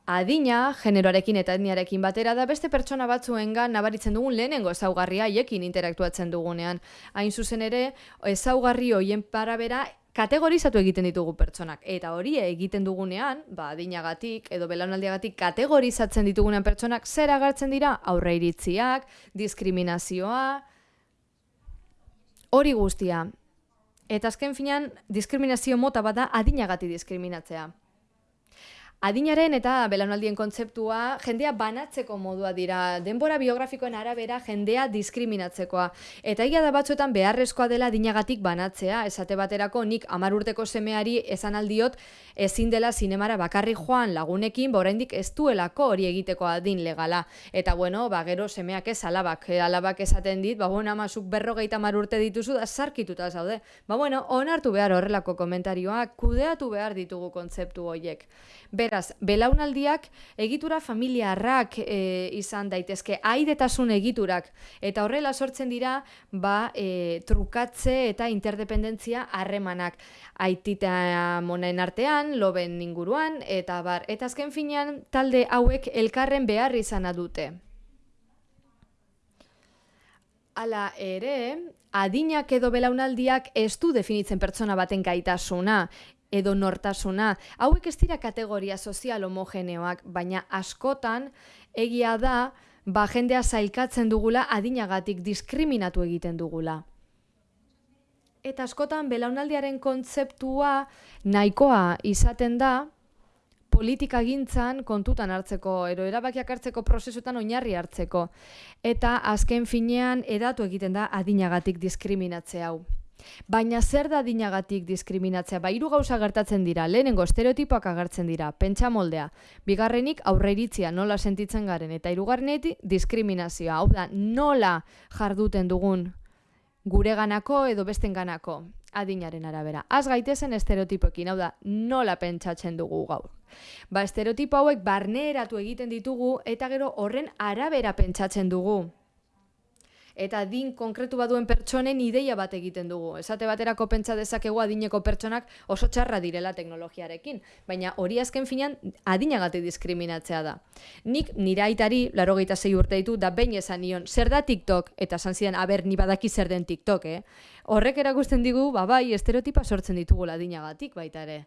Adina, generoarekin eta etniarekin batera da beste pertsona batzuengan nabaritzen dugun lehenengo ezaugarria haiekin interaktuatzen dugunean. Hain zuzen ere, ezaugarri hoien parabera kategorizatu egiten ditugu pertsonak. Eta hori egiten dugunean, ba, adinagatik edo belaunaldiagatik kategorizatzen ditugunean pertsonak zer agartzen dira aurre iritziak, diskriminazioa, hori guztia. Eta azken finean, diskriminazio mota bada adinagati diskriminatzea. Adinaren eta belaunaldien kontzeptua jendea banatzeko modua dira, denbora biografikoen arabera jendea diskriminatzekoa. Eta egia da batzuetan beharrezkoa dela adinagatik banatzea, esate baterako nik amar urteko semeari esan aldiot ezin dela zinemara bakarri joan lagunekin, ba oraindik ez duelako hori egiteko adin legala. Eta bueno, ba gero semeak ez alabak, eh, alabak esaten dit, ba bueno, amasuk berrogeita mar urte dituzu da sarkituta zaude. Ba bueno, onartu behar horrelako komentarioak, kudeatu behar ditugu kontzeptu horiek. Beraz, belaunaldiak egitura familiarrak e, izan daitezke, aidetasun egiturak, eta horrela sortzen dira ba, e, trukatze eta interdependentzia harremanak. Aitita monen artean, loben inguruan, eta bar, eta azken finean talde hauek elkarren behar izana dute. Hala ere, adinak edo belaunaldiak ez du definitzen pertsona baten gaitasuna, edo nortasuna. Hauek ez dira kategoria sozial homogeneoak, baina askotan egia da ba jendea zailkatzen dugula adinagatik diskriminatu egiten dugula. Eta askotan belaunaldiaren kontzeptua nahikoa izaten da politika gintzan kontutan hartzeko, ero erabakiak hartzeko prozesutan oinarri hartzeko. Eta azken finean edatu egiten da adinagatik diskriminatze hau. Baina zer da dinagatik diskriminatzea? Ba, hiru gauza gertatzen dira. Lehenengo estereotipoak agertzen dira. Pentsa moldea. Bigarrenik aurreiritzia nola sentitzen garen eta hirugarrenetik diskriminazioa. Hau da, nola jarduten dugun gure ganako edo besten ganako adinaren arabera. Az gaitezen estereotipoekin, hau da, nola pentsatzen dugu gaur. Ba, estereotipo hauek barneratu egiten ditugu eta gero horren arabera pentsatzen dugu eta din konkretu baduen pertsonen ideia bat egiten dugu. Esate baterako pentsa dezakegu adineko pertsonak oso txarra direla teknologiarekin, baina hori azken finan adinagatik diskriminatzea da. Nik nire aitari, laro zei urte ditu, da bain esan nion, zer da TikTok? Eta zan zidan, aber, ni badaki zer den TikTok, eh? Horrek erakusten digu, ba bai, estereotipa sortzen ditugu adinagatik baita ere.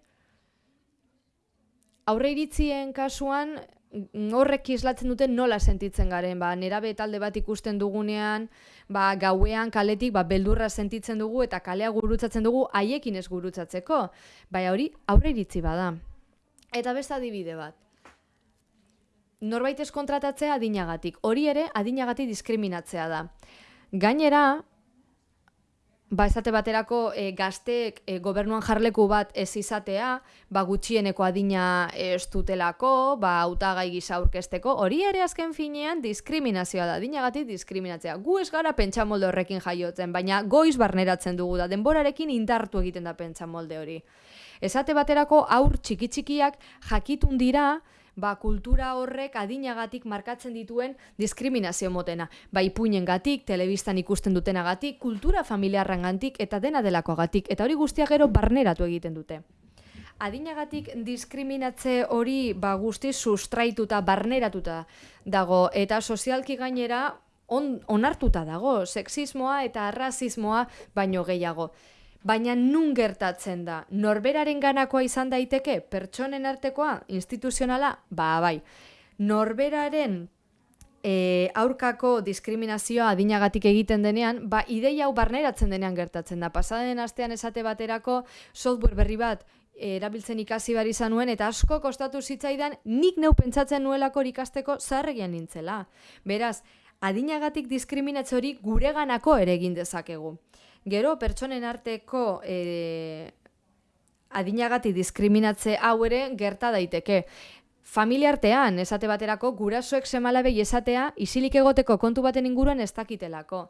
Aurre iritzien kasuan, horrek islatzen duten nola sentitzen garen, ba, nerabe talde bat ikusten dugunean, ba, gauean kaletik ba, beldurra sentitzen dugu eta kalea gurutzatzen dugu haiekin ez gurutzatzeko. Bai, hori aurre iritzi bada. Eta beste adibide bat. Norbait ez kontratatzea adinagatik. Hori ere adinagatik diskriminatzea da. Gainera, ba esate baterako e, gazteek e, gobernuan jarleku bat ez izatea, ba gutxieneko adina ez dutelako, ba hautagai gisa aurkezteko, hori ere azken finean diskriminazioa da, adinagatik diskriminatzea. Gu ez gara pentsamolde horrekin jaiotzen, baina goiz barneratzen dugu da, denborarekin indartu egiten da pentsamolde hori. Esate baterako aur txiki txikiak jakitun dira, ba, kultura horrek adinagatik markatzen dituen diskriminazio motena. Ba, ipuinen gatik, telebistan ikusten dutenagatik, kultura familiarran gantik, eta dena delakoagatik. Eta hori guztia gero barneratu egiten dute. Adinagatik diskriminatze hori ba, guzti sustraituta, barneratuta dago, eta sozialki gainera on, onartuta dago, sexismoa eta arrazismoa baino gehiago. Baina nun gertatzen da? Norberaren ganakoa izan daiteke? Pertsonen artekoa? Instituzionala? Ba, bai. Norberaren e, aurkako diskriminazioa adinagatik egiten denean, ba, ideia hau barneratzen denean gertatzen da. Pasaden astean esate baterako software berri bat erabiltzen ikasi bar izan nuen eta asko kostatu zitzaidan nik neu pentsatzen nuelako ikasteko zarregian nintzela. Beraz, adinagatik diskriminatze hori gureganako ere egin dezakegu. Gero, pertsonen arteko e, adinagati diskriminatze hau ere gerta daiteke. Familia artean, esate baterako, gurasoek semalabei esatea, isilik egoteko kontu baten inguruan ez dakitelako.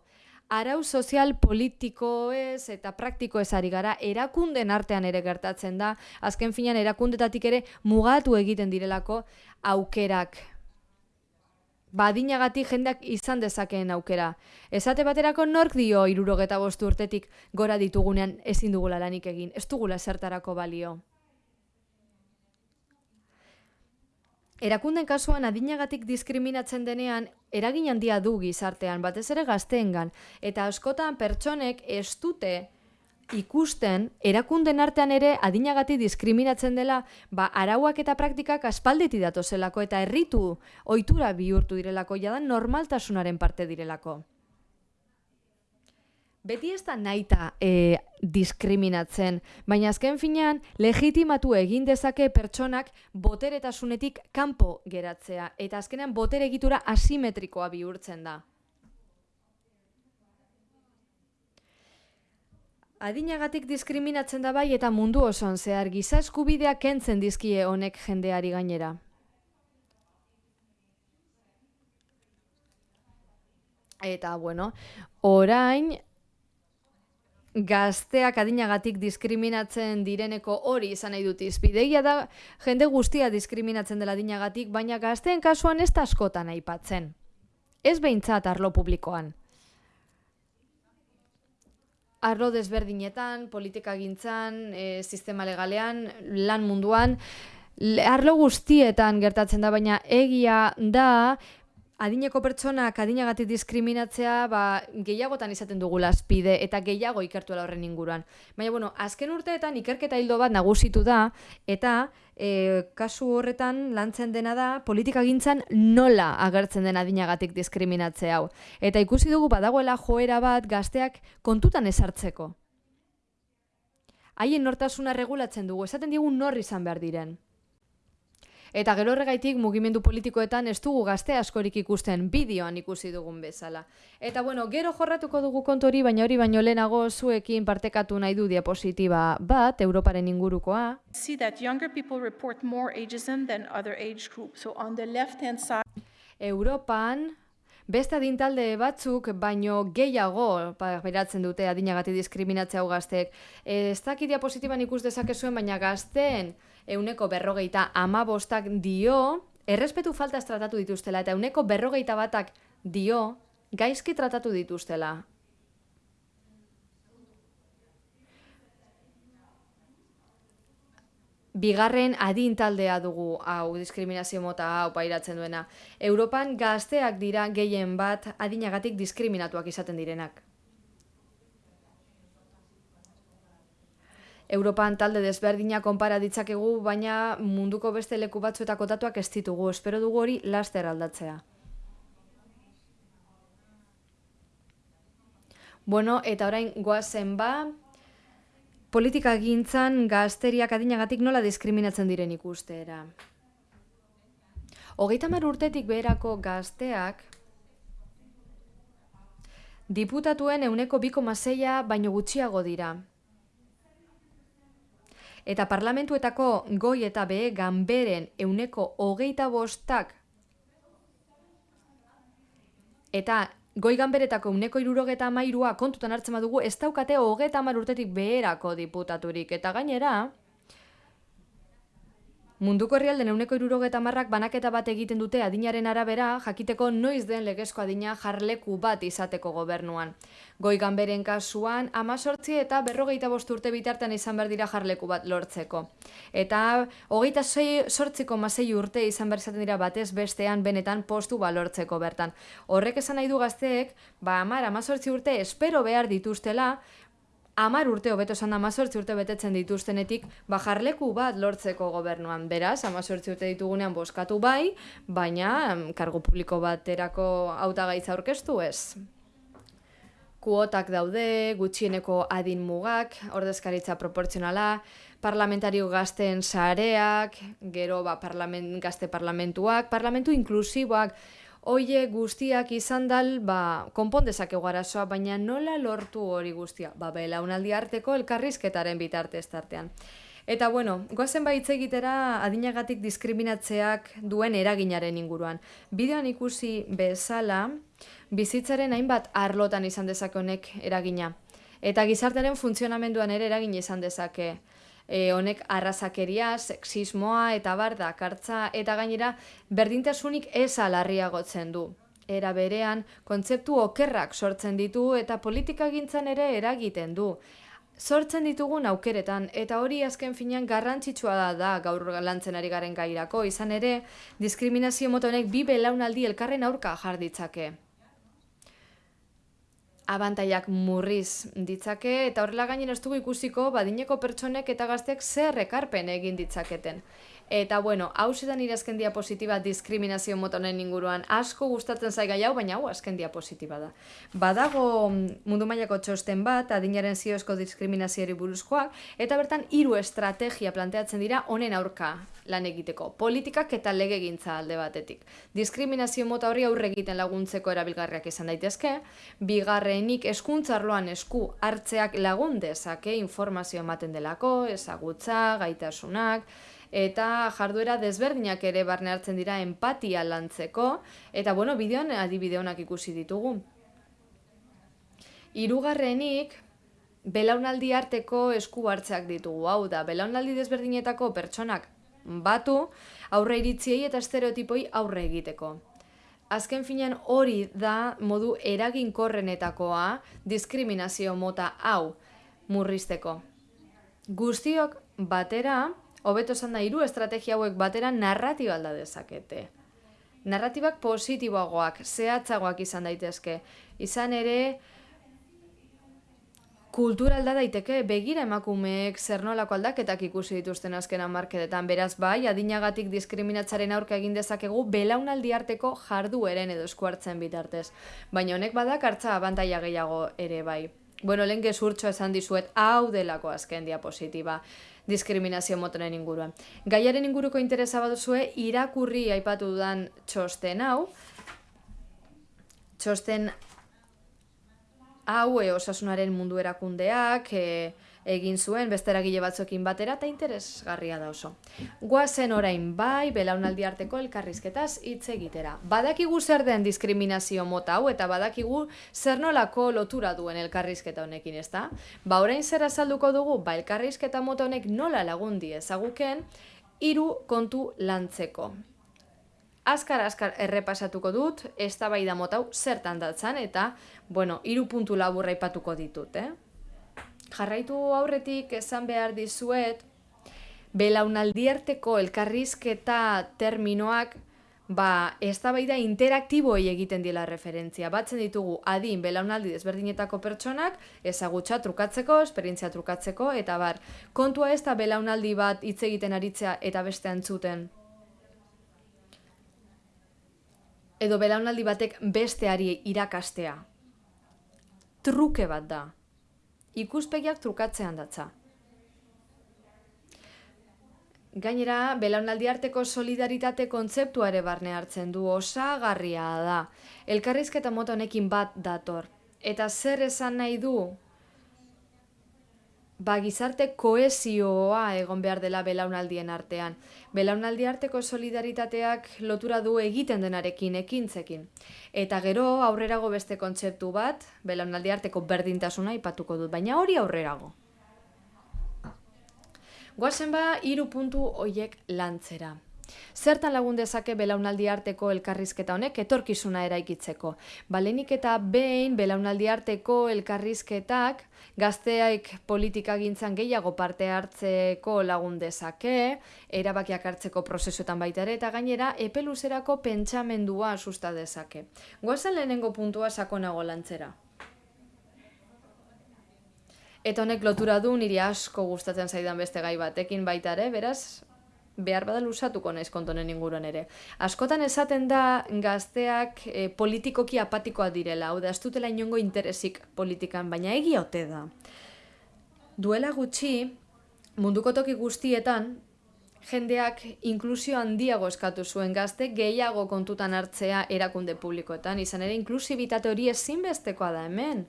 arau sozial politiko ez eta praktiko ari gara, erakunden artean ere gertatzen da, azken finean erakundetatik ere mugatu egiten direlako aukerak. Badinagatik jendeak izan dezakeen aukera. Esate baterako nork dio irurogeta bostu urtetik gora ditugunean ezin dugula lanik egin, ez dugula zertarako balio. Erakunden kasuan adinagatik diskriminatzen denean, eragin handia du gizartean, batez ere gazteengan, eta askotan pertsonek ez dute ikusten erakunden artean ere adinagatik diskriminatzen dela, ba arauak eta praktikak aspaldeti datozelako eta herritu ohitura bihurtu direlako jadan normaltasunaren parte direlako beti ez da naita e, diskriminatzen, baina azken finean legitimatu egin dezake pertsonak boteretasunetik kanpo geratzea, eta azkenean botere egitura asimetrikoa bihurtzen da. Adinagatik diskriminatzen da bai eta mundu osoan zehar giza eskubideak kentzen dizkie honek jendeari gainera. Eta, bueno, orain, gazteak adinagatik diskriminatzen direneko hori izan nahi dut izpidegia da jende guztia diskriminatzen dela adinagatik, baina gazteen kasuan ez da askotan aipatzen. Ez behintzat arlo publikoan. Arlo desberdinetan, politika gintzan, e, sistema legalean, lan munduan, arlo guztietan gertatzen da, baina egia da, adineko pertsonak adinagatik diskriminatzea ba, gehiagotan izaten dugu laspide eta gehiago ikertu horren inguruan. Baina, bueno, azken urteetan ikerketa hildo bat nagusitu da eta e, kasu horretan lantzen dena da politika gintzan nola agertzen den adinagatik diskriminatzea hau. Eta ikusi dugu badagoela joera bat gazteak kontutan esartzeko. Haien nortasuna regulatzen dugu, esaten digu nor izan behar diren. Eta gero horregaitik mugimendu politikoetan ez dugu gazte askorik ikusten bideoan ikusi dugun bezala. Eta bueno, gero jorratuko dugu kontori, baina hori baino lehenago zuekin partekatu nahi du diapositiba bat, Europaren ingurukoa. See that younger people report more ageism than other age groups. So on the left hand side... Europan, Beste adintalde batzuk, baino gehiago, beratzen dute adinagati diskriminatzea gazteek. Ez dakit diapositiban ikus dezakezuen, baina gazteen euneko berrogeita ama bostak dio, errespetu falta tratatu dituztela, eta euneko berrogeita batak dio, gaizki tratatu dituztela. bigarren adin taldea dugu hau diskriminazio mota hau pairatzen duena. Europan gazteak dira gehien bat adinagatik diskriminatuak izaten direnak. Europan talde desberdina konpara ditzakegu, baina munduko beste leku batzuetako datuak ez ditugu. Espero dugu hori laster aldatzea. Bueno, eta orain goazen ba, politika gintzan gazteriak adinagatik nola diskriminatzen diren ikustera. Hogeita mar urtetik beherako gazteak diputatuen euneko biko baino gutxiago dira. Eta parlamentuetako goi eta behe ganberen euneko hogeita bostak eta Goi ganberetako uneko irurogeta mairua kontutan hartzen badugu, ez daukate hogeta urtetik beherako diputaturik. Eta gainera, Munduko herrialden euneko irurogeta marrak banaketa bat egiten dute adinaren arabera, jakiteko noiz den legezko adina jarleku bat izateko gobernuan. Goi ganberen kasuan, amazortzi eta berrogeita urte bitartean izan behar dira jarleku bat lortzeko. Eta hogeita sortziko masei urte izan behar izaten dira batez bestean benetan postu balortzeko bertan. Horrek esan nahi du gazteek, ba amar amazortzi urte espero behar dituztela, amar urte hobeto esan da urte betetzen dituztenetik, bajarleku bat lortzeko gobernuan. Beraz, amazortzi urte ditugunean boskatu bai, baina kargo publiko baterako hautagaitza aurkeztu ez. Kuotak daude, gutxieneko adin mugak, ordezkaritza proportzionala, parlamentario gazten sareak, gero ba, parlament, gazte parlamentuak, parlamentu inklusiboak, Oie guztiak izan dal, ba, konpondezak egarazoa, baina nola lortu hori guztia? Ba, belaunaldi arteko elkarrizketaren bitartez tartean. Eta bueno, goazen baitz egitera adinagatik diskriminatzeak duen eraginaren inguruan. Bideoan ikusi bezala, Bizitzaren hainbat arlotan izan dezake honek eragina. Eta gizartearen funtzionamenduan ere eragin izan dezake. E, honek arrazakeria, sexismoa eta bar dakartza eta gainera berdintasunik ez alarriagotzen du. Era berean, kontzeptu okerrak sortzen ditu eta politika gintzan ere eragiten du. Sortzen ditugun aukeretan eta hori azken finean garrantzitsua da, da gaur lantzen ari garen gairako, izan ere diskriminazio motonek bi belaunaldi elkarren aurka jarditzake abantaiak murriz ditzake eta horrela gainen ez dugu ikusiko badineko pertsonek eta gazteak zer ekarpen egin ditzaketen. Eta bueno, hau zedan irazken diapositiba diskriminazio motonen inguruan asko gustatzen zai gai hau, baina hau azken diapositiba da. Badago mm, mundu mailako txosten bat, adinaren ziozko diskriminazioari buruzkoak, eta bertan hiru estrategia planteatzen dira honen aurka lan egiteko. Politikak eta lege gintza alde batetik. Diskriminazio mota hori aurre egiten laguntzeko erabilgarriak izan daitezke, bigarrenik eskuntzarloan esku hartzeak lagun dezake informazio ematen delako, ezagutza, gaitasunak, eta jarduera desberdinak ere barne hartzen dira empatia lantzeko, eta bueno, bideoan adibide honak ikusi ditugu. Hirugarrenik belaunaldi arteko esku hartzeak ditugu, hau da, belaunaldi desberdinetako pertsonak batu, aurre iritziei eta estereotipoi aurre egiteko. Azken finean hori da modu eraginkorrenetakoa diskriminazio mota hau murrizteko. Guztiok batera, hobeto esan da hiru estrategia hauek batera narratiba alda dezakete. Narratibak positiboagoak, zehatzagoak izan daitezke. Izan ere, kultura alda daiteke, begira emakumeek zer nolako aldaketak ikusi dituzten azken markedetan. Beraz bai, adinagatik diskriminatzaren aurka egin dezakegu belaunaldi arteko jardueren edo eskuartzen bitartez. Baina honek badak hartza abantaia gehiago ere bai. Bueno, lehen gezurtxo esan dizuet, hau delako azken diapositiba diskriminazio motonen inguruan. Gaiaren inguruko interesa baduzue irakurri aipatu dudan txosten hau, txosten hau e, osasunaren mundu erakundeak, e, egin zuen beste eragile batzuekin batera eta interesgarria da oso. Goazen orain bai belaunaldi arteko elkarrizketaz hitz egitera. Badakigu zer den diskriminazio mota hau eta badakigu zer nolako lotura duen elkarrizketa honekin, ezta? Ba orain zer azalduko dugu, ba elkarrizketa mota honek nola lagundi ezaguken hiru kontu lantzeko. Azkar azkar errepasatuko dut, eztabaida mota hau zertan datzan eta bueno, hiru puntu laburra aipatuko ditut, eh? Jarraitu aurretik esan behar dizuet, belaunaldiarteko elkarrizketa terminoak ba, eztabaida interaktiboi egiten dila referentzia. Batzen ditugu adin belaunaldi desberdinetako pertsonak, ezagutza trukatzeko, esperientzia trukatzeko, eta bar, kontua ez da belaunaldi bat hitz egiten aritzea eta beste antzuten. Edo belaunaldi batek besteari irakastea. Truke bat da ikuspegiak trukatzean datza. Gainera, belaunaldi arteko solidaritate kontzeptuare barne hartzen du osagarria da. Elkarrizketa mota honekin bat dator. Eta zer esan nahi du ba, gizarte koesioa egon behar dela belaunaldien artean. Belaunaldi arteko solidaritateak lotura du egiten denarekin ekintzekin. Eta gero aurrerago beste kontzeptu bat, belaunaldi arteko berdintasuna ipatuko dut, baina hori aurrerago. Guazen ba, iru puntu hoiek lantzera. Zertan lagun dezake belaunaldi arteko elkarrizketa honek etorkizuna eraikitzeko. Balenik eta behin belaunaldi arteko elkarrizketak gazteaik politika gintzan gehiago parte hartzeko lagun dezake, erabakiak hartzeko prozesuetan baita ere, eta gainera epeluzerako pentsamendua susta dezake. Goazen lehenengo puntua sakonago lantzera. Eta honek lotura du niri asko gustatzen zaidan beste gai batekin baita ere, beraz, behar bada lusatuko naiz kontonen inguruan ere. Askotan esaten da gazteak e, politikoki apatikoa direla, hau da, ez dutela inongo interesik politikan, baina egia ote da. Duela gutxi, munduko toki guztietan, jendeak inklusio handiago eskatu zuen gazte gehiago kontutan hartzea erakunde publikoetan, izan ere inklusibitate hori ezinbestekoa da hemen.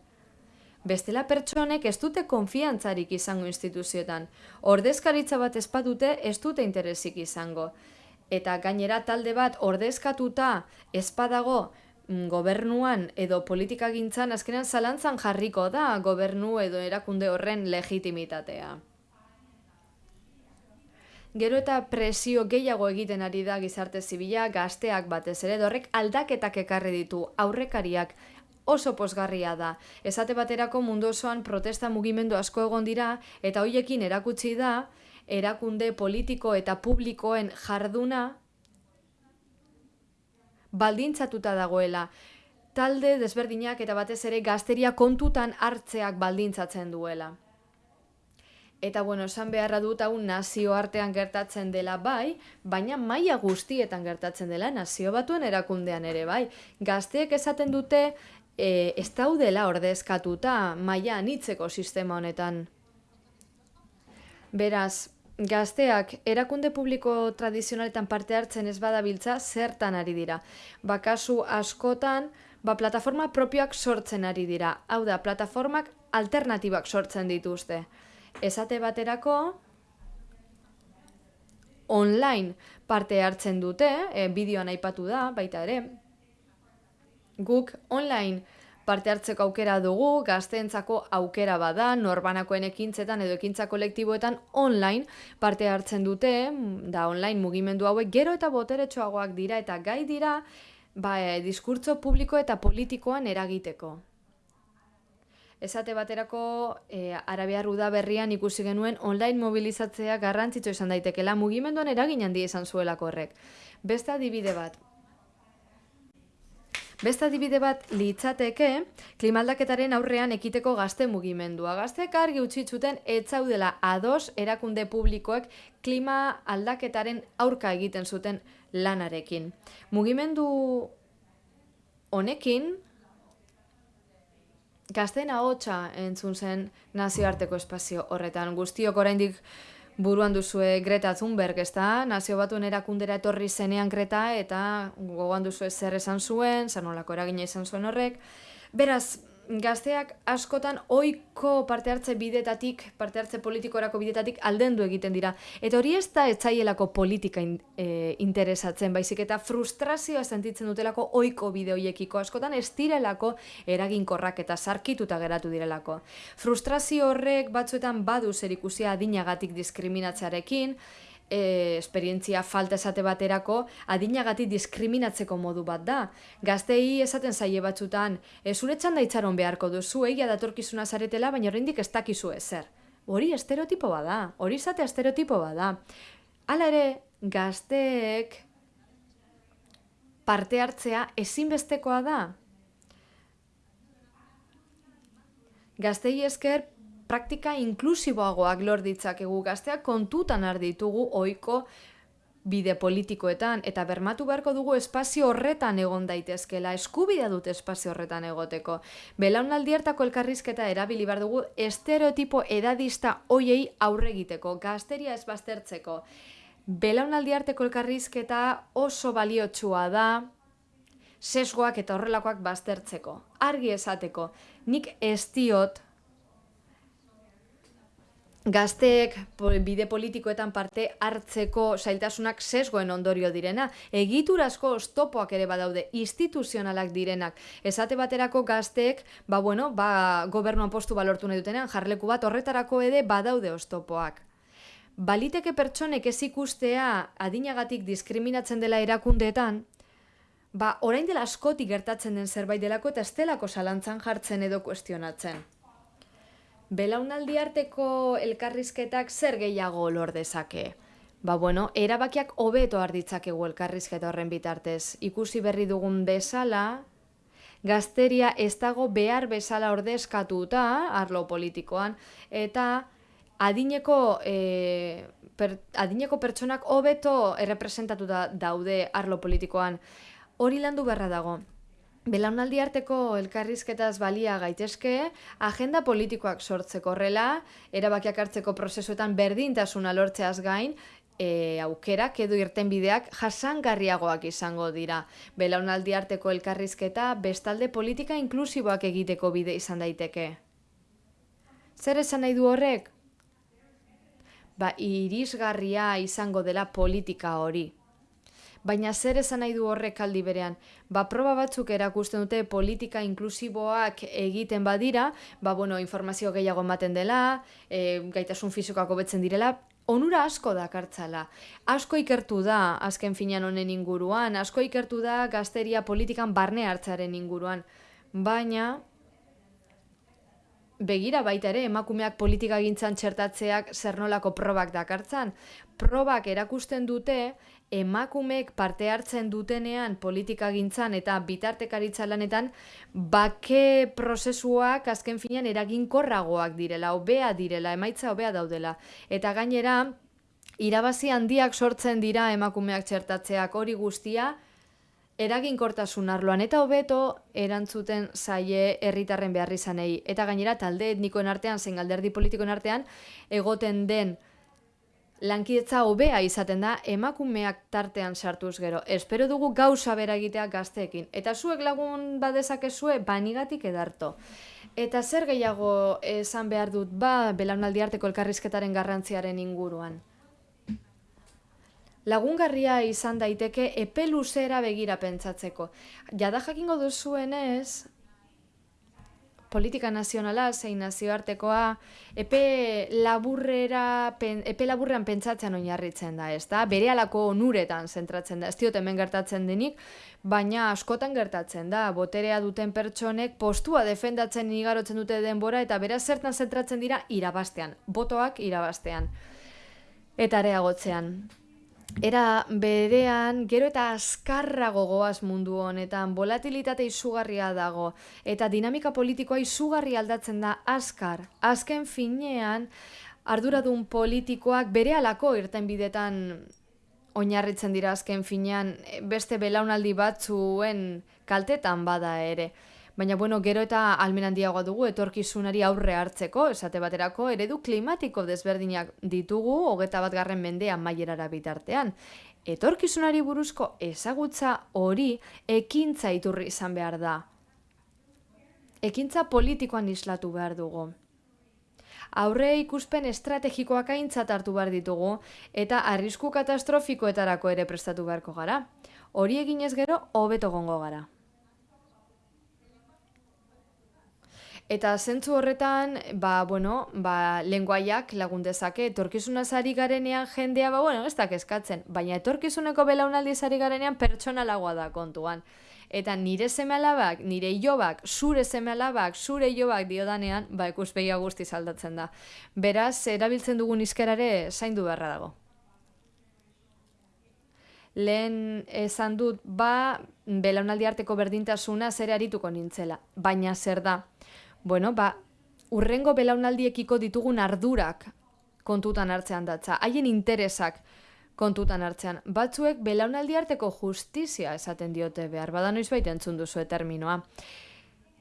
Bestela pertsonek ez dute konfiantzarik izango instituzioetan. Ordezkaritza bat espadute ez dute interesik izango. Eta gainera talde bat ordezkatuta espadago mm, gobernuan edo politikagintzan azkenean zalantzan jarriko da gobernu edo erakunde horren legitimitatea. Gero eta presio gehiago egiten ari da gizarte zibila, gazteak batez ere, horrek aldaketak ekarri ditu, aurrekariak oso posgarria da. Esate baterako mundu osoan protesta mugimendu asko egon dira, eta hoiekin erakutsi da, erakunde politiko eta publikoen jarduna baldintzatuta dagoela. Talde desberdinak eta batez ere gazteria kontutan hartzeak baldintzatzen duela. Eta bueno, esan beharra dut hau nazio artean gertatzen dela bai, baina maila guztietan gertatzen dela nazio batuen erakundean ere bai. Gazteek esaten dute e, ez daudela ordezkatuta maila anitzeko sistema honetan. Beraz, gazteak erakunde publiko tradizionaletan parte hartzen ez badabiltza zertan ari dira. Bakasu askotan, ba, plataforma propioak sortzen ari dira. Hau da, plataformak alternatibak sortzen dituzte esate baterako online parte hartzen dute, e, bideoan aipatu da, baita ere. Guk online parte hartzeko aukera dugu, gazteentzako aukera bada, norbanakoen ekintzetan edo ekintza kolektiboetan online parte hartzen dute, da online mugimendu hauek gero eta boteretsuagoak dira eta gai dira ba, e, diskurtzo publiko eta politikoan eragiteko. Esate baterako e, Arabiar berrian ikusi genuen online mobilizatzea garrantzitsu izan daitekela mugimenduan eragin handi izan zuelako horrek. Beste adibide bat. Beste adibide bat litzateke klimaldaketaren aurrean ekiteko gazte mugimendua. Gazteek argi utzi zuten etzaudela ados erakunde publikoek klima aldaketaren aurka egiten zuten lanarekin. Mugimendu honekin gazten ahotsa entzun zen nazioarteko espazio horretan. Guztiok oraindik buruan duzue Greta Thunberg, ez da? Nazio batuen erakundera etorri zenean Greta eta gogoan duzue zer esan zuen, zanolako eragina izan zuen horrek. Beraz, gazteak askotan ohiko parte hartze bidetatik, parte hartze politikorako bidetatik aldendu egiten dira. Eta hori ez da etzaielako politika e, interesatzen, baizik eta frustrazioa sentitzen dutelako ohiko bide hoiekiko askotan ez direlako eraginkorrak eta sarkituta geratu direlako. Frustrazio horrek batzuetan badu zer ikusia adinagatik diskriminatzearekin, e, esperientzia falta esate baterako adinagati diskriminatzeko modu bat da. Gaztei esaten zaie batzutan, e, zure txanda itxaron beharko duzu, egia datorkizuna zaretela, baina horrendik ez dakizu ezer. Hori estereotipo bada, hori izate estereotipo bada. Hala ere, gazteek parte hartzea ezinbestekoa da. Gaztei esker praktika inklusiboagoak lor ditzakegu gazteak kontutan har ditugu ohiko bide politikoetan eta bermatu beharko dugu espazio horretan egon daitezkela, eskubidea dut espazio horretan egoteko. Belaunaldi hartako elkarrizketa erabili behar dugu estereotipo edadista hoiei aurre egiteko, gazteria ez baztertzeko. Belaunaldi harteko elkarrizketa oso baliotsua da, sesgoak eta horrelakoak baztertzeko. Argi esateko, nik ez diot gazteek bide politikoetan parte hartzeko zailtasunak sesgoen ondorio direna, egiturazko ostopoak ere badaude, instituzionalak direnak. Esate baterako gazteek, ba bueno, ba gobernuan postu balortu nahi dutenean, jarleku bat horretarako ere badaude ostopoak. Baliteke pertsonek ez ikustea adinagatik diskriminatzen dela erakundeetan, ba orain dela askotik gertatzen den zerbait delako eta estelako zalantzan jartzen edo kuestionatzen. Belaunaldi arteko elkarrizketak zer gehiago lor dezake? Ba bueno, erabakiak hobeto arditzakegu elkarrizketa horren bitartez. Ikusi berri dugun bezala, gazteria ez dago behar bezala ordezkatuta, arlo politikoan, eta adineko, e, per, adineko pertsonak hobeto errepresentatuta daude arlo politikoan. Hori landu beharra dago. Belaunaldi arteko elkarrizketaz balia gaitezke, agenda politikoak sortzeko horrela, erabakiak hartzeko prozesuetan berdintasuna lortzeaz gain, e, aukerak edo irtenbideak jasangarriagoak izango dira. Belaunaldi arteko elkarrizketa bestalde politika inklusiboak egiteko bide izan daiteke. Zer esan nahi du horrek? Ba, irisgarria izango dela politika hori. Baina zer esan nahi du horrek aldi berean? Ba, proba batzuk erakusten dute politika inklusiboak egiten badira, ba, bueno, informazio gehiago ematen dela, e, gaitasun fizikoako betzen direla, onura asko dakartzala. Asko ikertu da azken finean honen inguruan, asko ikertu da gazteria politikan barne hartzaren inguruan. Baina, begira baita ere, emakumeak politika gintzan txertatzeak zer nolako probak dakartzan. Probak erakusten dute, emakumeek parte hartzen dutenean politika gintzan eta bitartekaritza lanetan, bake prozesuak azken finean eraginkorragoak direla, hobea direla, emaitza hobea daudela. Eta gainera, irabazi handiak sortzen dira emakumeak txertatzeak hori guztia, eraginkortasun arloan eta hobeto erantzuten zaie herritarren behar izanei. Eta gainera talde etnikoen artean, zein alderdi politikoen artean, egoten den lankidetza hobea izaten da emakumeak tartean sartuz gero. Espero dugu gauza bera egitea gazteekin. Eta zuek lagun badezakezue banigatik edarto. Eta zer gehiago esan behar dut ba belaunaldi arteko elkarrizketaren garrantziaren inguruan? Lagungarria izan daiteke epe luzera begira pentsatzeko. Jada jakingo duzuenez, politika nazionala, zein nazioartekoa, epe, laburrera, epe laburrean pentsatzen oinarritzen da, ez da? Bere alako onuretan zentratzen da, ez diot hemen gertatzen denik, baina askotan gertatzen da, boterea duten pertsonek postua defendatzen igarotzen dute denbora, eta bera zertan zentratzen dira irabastean, botoak irabastean. Eta areagotzean. Era berean, gero eta azkarrago goaz mundu honetan, volatilitate izugarria dago, eta dinamika politikoa izugarri aldatzen da azkar. Azken finean, arduradun politikoak bere alako irten bidetan oinarritzen dira azken finean, beste belaunaldi batzuen kaltetan bada ere. Baina, bueno, gero eta almen handiagoa dugu etorkizunari aurre hartzeko, esate baterako, eredu klimatiko desberdinak ditugu, hogeta bat garren mendean mailerara bitartean. Etorkizunari buruzko ezagutza hori ekintza iturri izan behar da. Ekintza politikoan islatu behar dugu. Aurre ikuspen estrategikoak aintzat hartu behar ditugu eta arrisku katastrofikoetarako ere prestatu beharko gara. Hori eginez gero, hobeto gongo gara. Eta zentzu horretan, ba, bueno, ba, lenguaiak lagun dezake, etorkizuna zari garenean jendea, ba, bueno, ez da kezkatzen, baina etorkizuneko belaunaldi zari garenean pertsonalagoa da kontuan. Eta nire seme alabak, nire ilobak, zure seme alabak, zure ilobak diodanean, ba, ikuspegia guzti aldatzen da. Beraz, erabiltzen dugun izkerare zaindu beharra dago. Lehen esan dut, ba, belaunaldi arteko berdintasuna zer arituko nintzela, baina zer da bueno, ba, urrengo belaunaldiekiko ditugun ardurak kontutan hartzean datza, haien interesak kontutan hartzean. Batzuek belaunaldi arteko justizia esaten diote behar, bada noiz baita entzun duzu terminoa.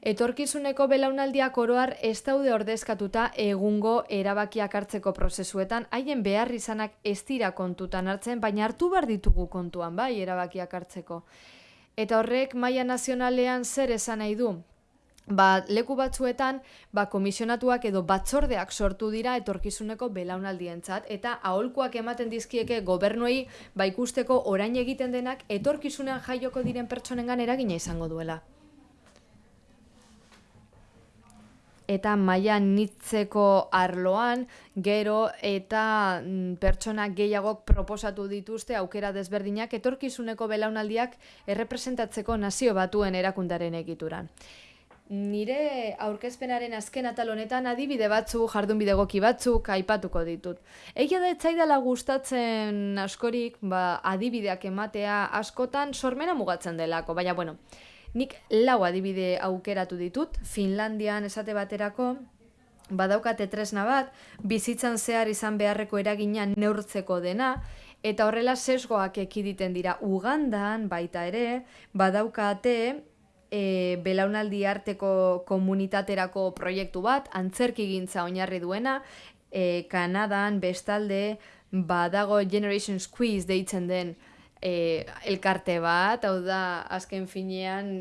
Etorkizuneko belaunaldiak oroar ez daude ordezkatuta egungo erabakiak hartzeko prozesuetan, haien behar izanak ez dira kontutan hartzen, baina hartu behar ditugu kontuan, bai, erabakiak hartzeko. Eta horrek maila nazionalean zer esan nahi du? Ba, leku batzuetan ba, komisionatuak edo batzordeak sortu dira etorkizuneko belaunaldientzat eta aholkuak ematen dizkieke gobernuei ba, ikusteko orain egiten denak etorkizunean jaioko diren pertsonengan eragina izango duela. Eta maia nitzeko arloan, gero eta mm, pertsona gehiagok proposatu dituzte aukera desberdinak etorkizuneko belaunaldiak errepresentatzeko nazio batuen erakundaren egituran. Nire aurkezpenaren azken atal honetan adibide batzu, jardun bidegoki batzuk aipatuko ditut. Egia da etzaidala gustatzen askorik, ba, adibideak ematea askotan sormena mugatzen delako, baina bueno, nik lau adibide aukeratu ditut, Finlandian esate baterako, badaukate tresna bat, bizitzan zehar izan beharreko eragina neurtzeko dena, eta horrela sesgoak ekiditen dira. Ugandan baita ere, badaukate e, belaunaldi arteko komunitaterako proiektu bat, antzerki gintza oinarri duena, e, Kanadan bestalde badago Generation Squeeze deitzen den e, elkarte bat, hau da azken finean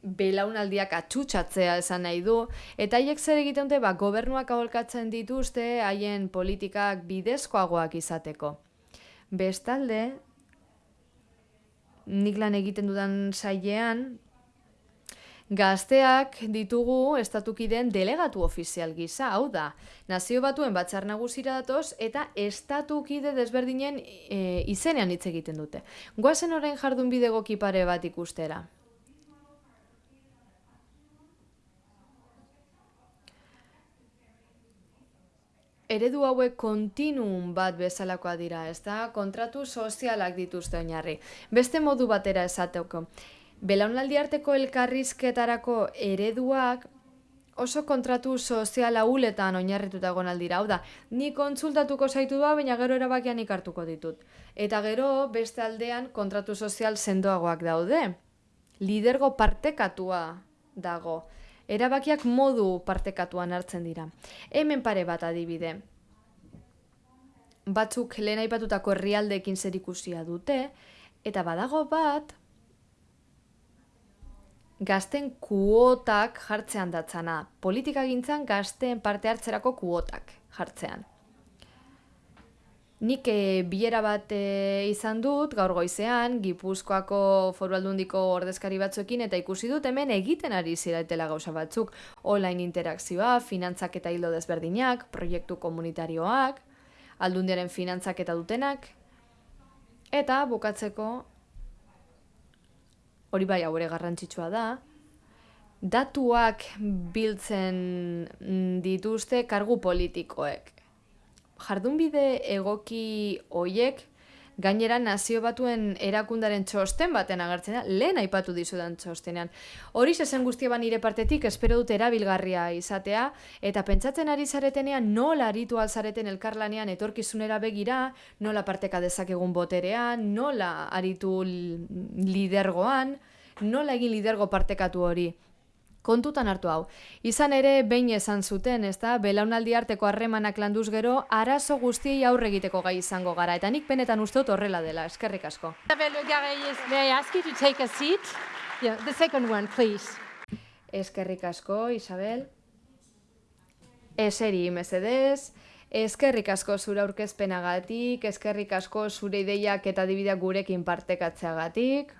belaunaldiak atxutxatzea esan nahi du, eta haiek zer egiten dute, ba, gobernuak aholkatzen dituzte haien politikak bidezkoagoak izateko. Bestalde, nik lan egiten dudan sailean, Gazteak ditugu estatukideen delegatu ofizial gisa, hau da, nazio batuen batzar nagusira datoz eta estatukide desberdinen e, izenean hitz egiten dute. Goazen orain jardun bidego kipare bat ikustera. Eredu hauek kontinuum bat bezalakoa dira, ez da? Kontratu sozialak dituzte oinarri. Beste modu batera esateko. Belaunaldi arteko elkarrizketarako ereduak oso kontratu sozial ahuletan oinarrituta egon aldira. Hau da, ni kontsultatuko zaitu da, baina gero erabakian ikartuko ditut. Eta gero, beste aldean, kontratu sozial sendoagoak daude. Lidergo partekatua dago. Erabakiak modu partekatuan hartzen dira. Hemen pare bat adibide. Batzuk lehen aipatutako herrialdeekin zerikusia dute, eta badago bat, gazten kuotak jartzean datzana. Politika gintzan gazten parte hartzerako kuotak jartzean. Nik e, bilera bat e, izan dut, gaur goizean, Gipuzkoako foru aldundiko ordezkari batzuekin, eta ikusi dut hemen egiten ari ziratela gauza batzuk. Online interakzioa, finantzak eta hildo desberdinak, proiektu komunitarioak, aldundiaren finantzak eta dutenak, eta bukatzeko hori bai haure garrantzitsua da, datuak biltzen dituzte kargu politikoek. Jardunbide egoki hoiek Gainera, nazio batuen erakundaren txosten baten agertzen da, lehen aipatu dizudan txostenean. Hori zen guztia ban nire partetik, espero dut erabilgarria izatea, eta pentsatzen ari zaretenean nola aritu alzareten elkarlanean etorkizunera begira, nola parteka dezakegun boterean, nola aritu lidergoan, nola egin lidergo partekatu hori kontutan hartu hau. Izan ere, behin esan zuten, ez da, belaunaldi arteko harremanak landuz gero, arazo guztiei aurre egiteko gai izango gara, eta nik benetan uste horrela dela, eskerrik asko. Eskerrik asko, Isabel. Eseri, mesedez. Eskerrik asko zure aurkezpenagatik, eskerrik asko zure ideiak eta dibideak gurekin partekatzeagatik.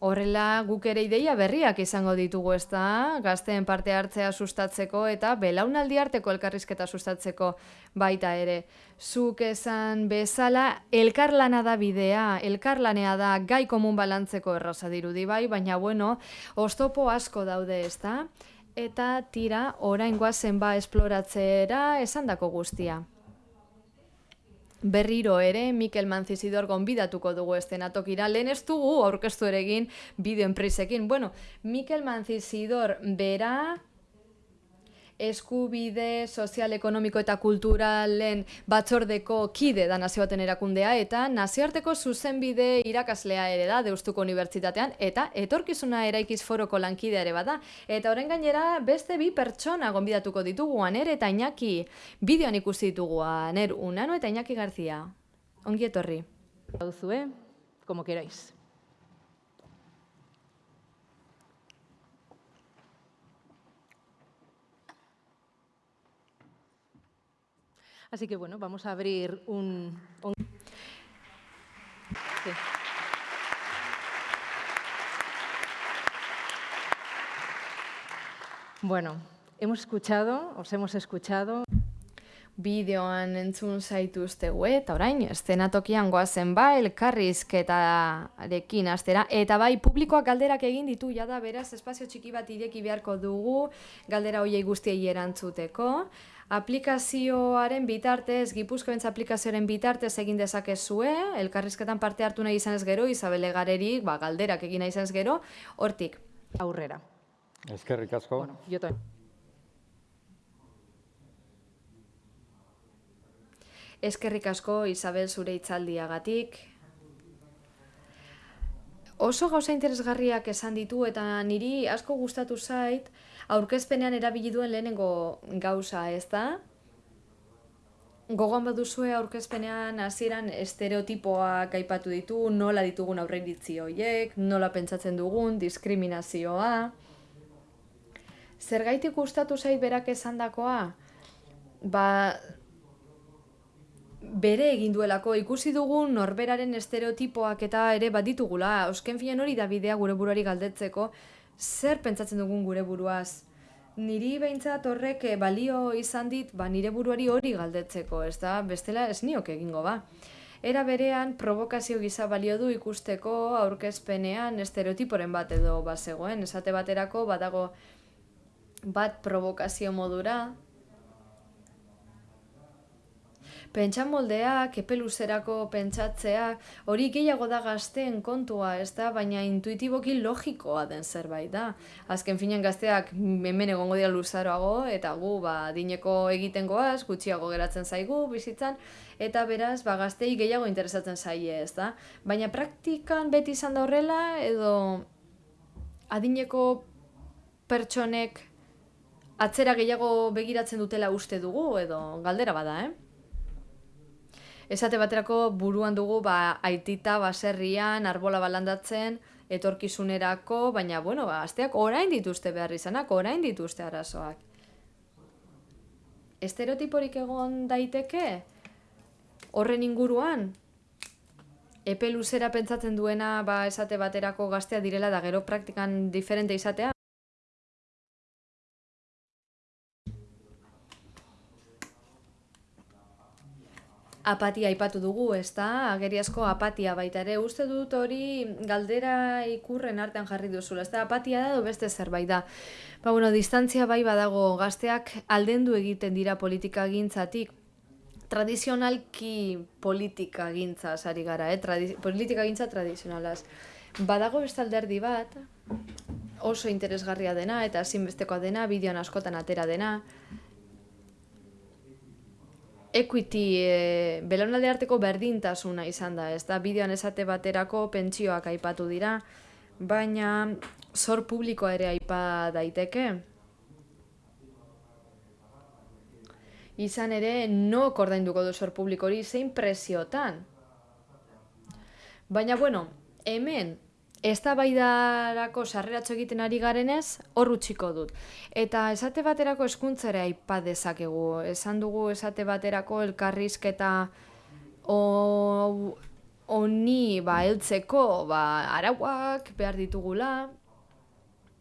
Horrela guk ere ideia berriak izango ditugu ez da, gazteen parte hartzea sustatzeko eta belaunaldi arteko elkarrizketa sustatzeko baita ere. Zuk esan bezala, elkarlana da bidea, elkarlanea da gai komun balantzeko erraza dirudi bai, baina bueno, ostopo asko daude ez da, eta tira orain guazen ba esploratzera esandako guztia. Berriro ere, Mikel Manzizidor gonbidatuko dugu estenatokira, lehen ez dugu aurkeztu ere egin bideo enpresekin. Bueno, Mikel Manzizidor bera eskubide sozial, ekonomiko eta kulturalen batzordeko kide da nazioaten erakundea eta nazioarteko zuzenbide irakaslea ere da Deustuko Unibertsitatean eta etorkizuna eraikiz foroko lankidea ere bada. Eta horren gainera beste bi pertsona gonbidatuko ditugu aner eta inaki bideoan ikusi ditugu aner unano eta inaki garzia. Ongi etorri. Dauzue, como queráis. Así que bueno, vamos a abrir un... Bueno, hemos escuchado, os hemos escuchado. Bideoan entzun zaituztegu eta orain estenatokian goazen ba elkarrizketarekin astera eta bai publikoak galderak egin ditu jada beraz espazio txiki bat ireki beharko dugu galdera hoiei guztiei erantzuteko aplikazioaren bitartez, Gipuzkoentz aplikazioaren bitartez egin dezakezue, elkarrizketan parte hartu nahi izan ez gero, Isabel Egarerik, ba, galderak egin nahi izan ez gero, hortik. Aurrera. Eskerrik asko. Bueno, Eskerrik asko, Isabel, zure itzaldiagatik. Oso gauza interesgarriak esan ditu eta niri asko gustatu zait, aurkezpenean erabili duen lehenengo gauza, ez da? Gogoan baduzue aurkezpenean hasieran estereotipoak aipatu ditu, nola ditugun aurreiritzi horiek, nola pentsatzen dugun, diskriminazioa. Zergaitik gustatu zait berak esandakoa? Ba, bere egin duelako ikusi dugu norberaren estereotipoak eta ere bat ditugula. Eusken finean hori da bidea gure buruari galdetzeko, zer pentsatzen dugun gure buruaz? Niri behintzat horrek eh, balio izan dit, ba, nire buruari hori galdetzeko, ez da, bestela ez niok egingo ba. Era berean, provokazio gisa balio du ikusteko aurkezpenean estereotiporen bat edo bazegoen, esate baterako badago bat provokazio modura, pentsamoldeak, epe luzerako pentsatzea, hori gehiago da gazteen kontua, ez da, baina intuitiboki logikoa den zerbait da. Azken finean gazteak hemen egongo dira luzaroago, eta gu, ba, dineko egiten goaz, gutxiago geratzen zaigu, bizitzan, eta beraz, ba, gaztei gehiago interesatzen zaie, ez da. Baina praktikan beti izan da horrela, edo adineko pertsonek atzera gehiago begiratzen dutela uste dugu, edo galdera bada, eh? Esate baterako buruan dugu ba, aitita baserrian, arbola balandatzen, etorkizunerako, baina, bueno, ba, asteak orain dituzte behar izanak, orain dituzte arazoak. Estereotiporik egon daiteke? Horren inguruan? Epe luzera pentsatzen duena ba, esate baterako gaztea direla da gero praktikan diferente izatea? Apatia aipatu dugu, ez da? Ageriazko apatia baita ere. Uste dut hori galdera ikurren artean jarri duzula. Ez da, apatia da, do beste zerbait da. Ba, bueno, distantzia bai badago gazteak aldendu egiten dira politika gintzatik. Tradizionalki politika gintza sari gara, eh? politika gintza tradizionalaz. Badago beste alderdi bat, oso interesgarria dena eta zinbestekoa dena, bideoan askotan atera dena, equity e, belaunalde arteko berdintasuna izan da, ez da, bideoan esate baterako pentsioak aipatu dira, baina zor publikoa ere aipa daiteke. Izan ere, no kordainduko du zor publiko hori zein presiotan. Baina, bueno, hemen eztabaidarako sarreratxo egiten ari garenez, hor utxiko dut. Eta esate baterako eskuntzere aipa dezakegu. Esan dugu esate baterako elkarrizketa honi ba, heltzeko ba, arauak behar ditugula,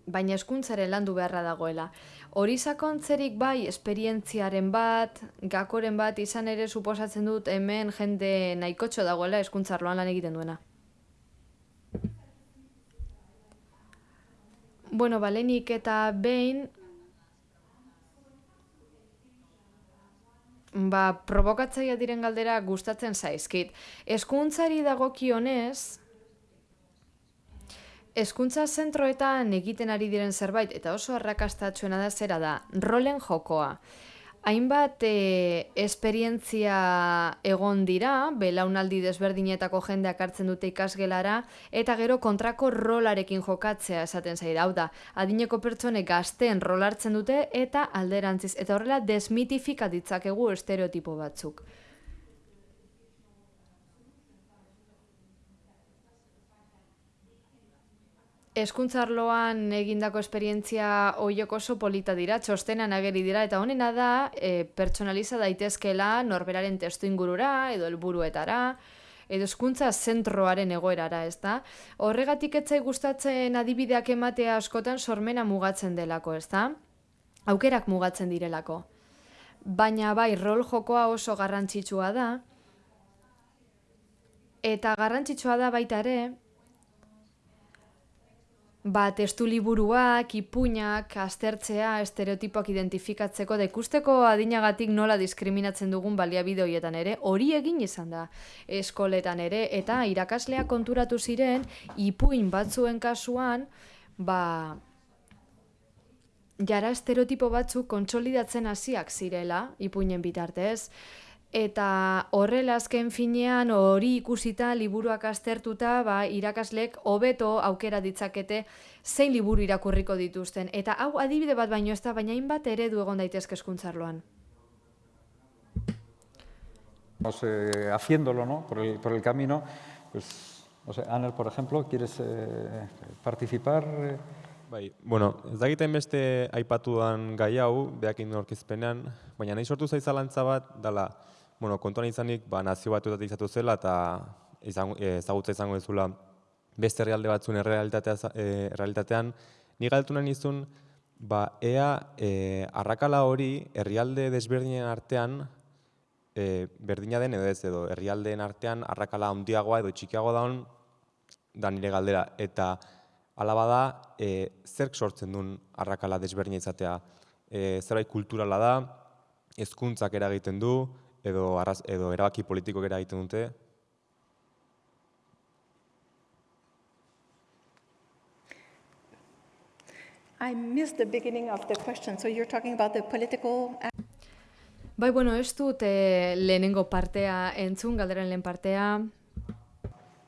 baina eskuntzare landu beharra dagoela. Hori sakontzerik bai, esperientziaren bat, gakoren bat, izan ere suposatzen dut hemen jende nahikotxo dagoela eskuntzarloan lan egiten duena. Bueno, balenik eta behin, ba, provokatzaia diren galdera gustatzen zaizkit. Eskuntzari dagokionez, eskuntza zentroetan egiten ari diren zerbait, eta oso arrakastatxuena da zera da, rolen jokoa. Hainbat e, esperientzia egon dira, belaunaldi desberdinetako jendeak hartzen dute ikasgelara, eta gero kontrako rolarekin jokatzea esaten zaira. Hau da, adineko pertsone gazten rol hartzen dute eta alderantziz. Eta horrela desmitifika ditzakegu estereotipo batzuk. Eskuntzarloan egindako esperientzia oiok oso polita dira, txostenan ageri dira, eta honena da, e, pertsonaliza daitezkela norberaren testu ingurura, edo helburuetara, edo eskuntza zentroaren egoerara, ez da? Horregatik etzai gustatzen adibideak ematea askotan sormena mugatzen delako, ez da? Aukerak mugatzen direlako. Baina bai, rol jokoa oso garrantzitsua da, eta garrantzitsua da baita ere, ba, testu liburuak, ipuinak, aztertzea, estereotipoak identifikatzeko, da ikusteko adinagatik nola diskriminatzen dugun baliabide horietan ere, hori egin izan da. Eskoletan ere, eta irakaslea konturatu ziren, ipuin batzuen kasuan, ba, jara estereotipo batzuk kontsolidatzen hasiak zirela, ipuinen bitartez, Eta horrela azken finean hori ikusita liburuak aztertuta ba, irakaslek hobeto aukera ditzakete zein liburu irakurriko dituzten. Eta hau adibide bat baino ez da, baina hainbat eredu egon daitezke eskuntzarloan. No sé, haciéndolo, ¿no? Por el, por el camino, pues, no sé, Anel, por ejemplo, ¿quieres eh, participar? Bai, bueno, ez dakiten beste aipatudan gai hau, behakin norkizpenean, baina nahi sortu zaizalantza bat, dala, bueno, kontuan izanik, ba, nazio batuetatik izatu zela eta izango, ezagutza izango ezula beste herrialde batzuen errealitatea, e, realitatean, ni galtu nahi nizun, ba, ea e, arrakala hori herrialde desberdinen artean e, berdina den edo ez edo herrialdeen artean arrakala handiagoa edo txikiagoa daun da nire galdera. Eta alaba da, e, zerk sortzen duen arrakala desberdina izatea. E, zerbait kulturala da, hezkuntzak eragiten du, edo, arraz, edo erabaki politikoak eragiten dute, I missed the beginning of the question. So you're talking about the political... Bai, bueno, ez dut eh, lehenengo partea entzun, galderen lehen partea.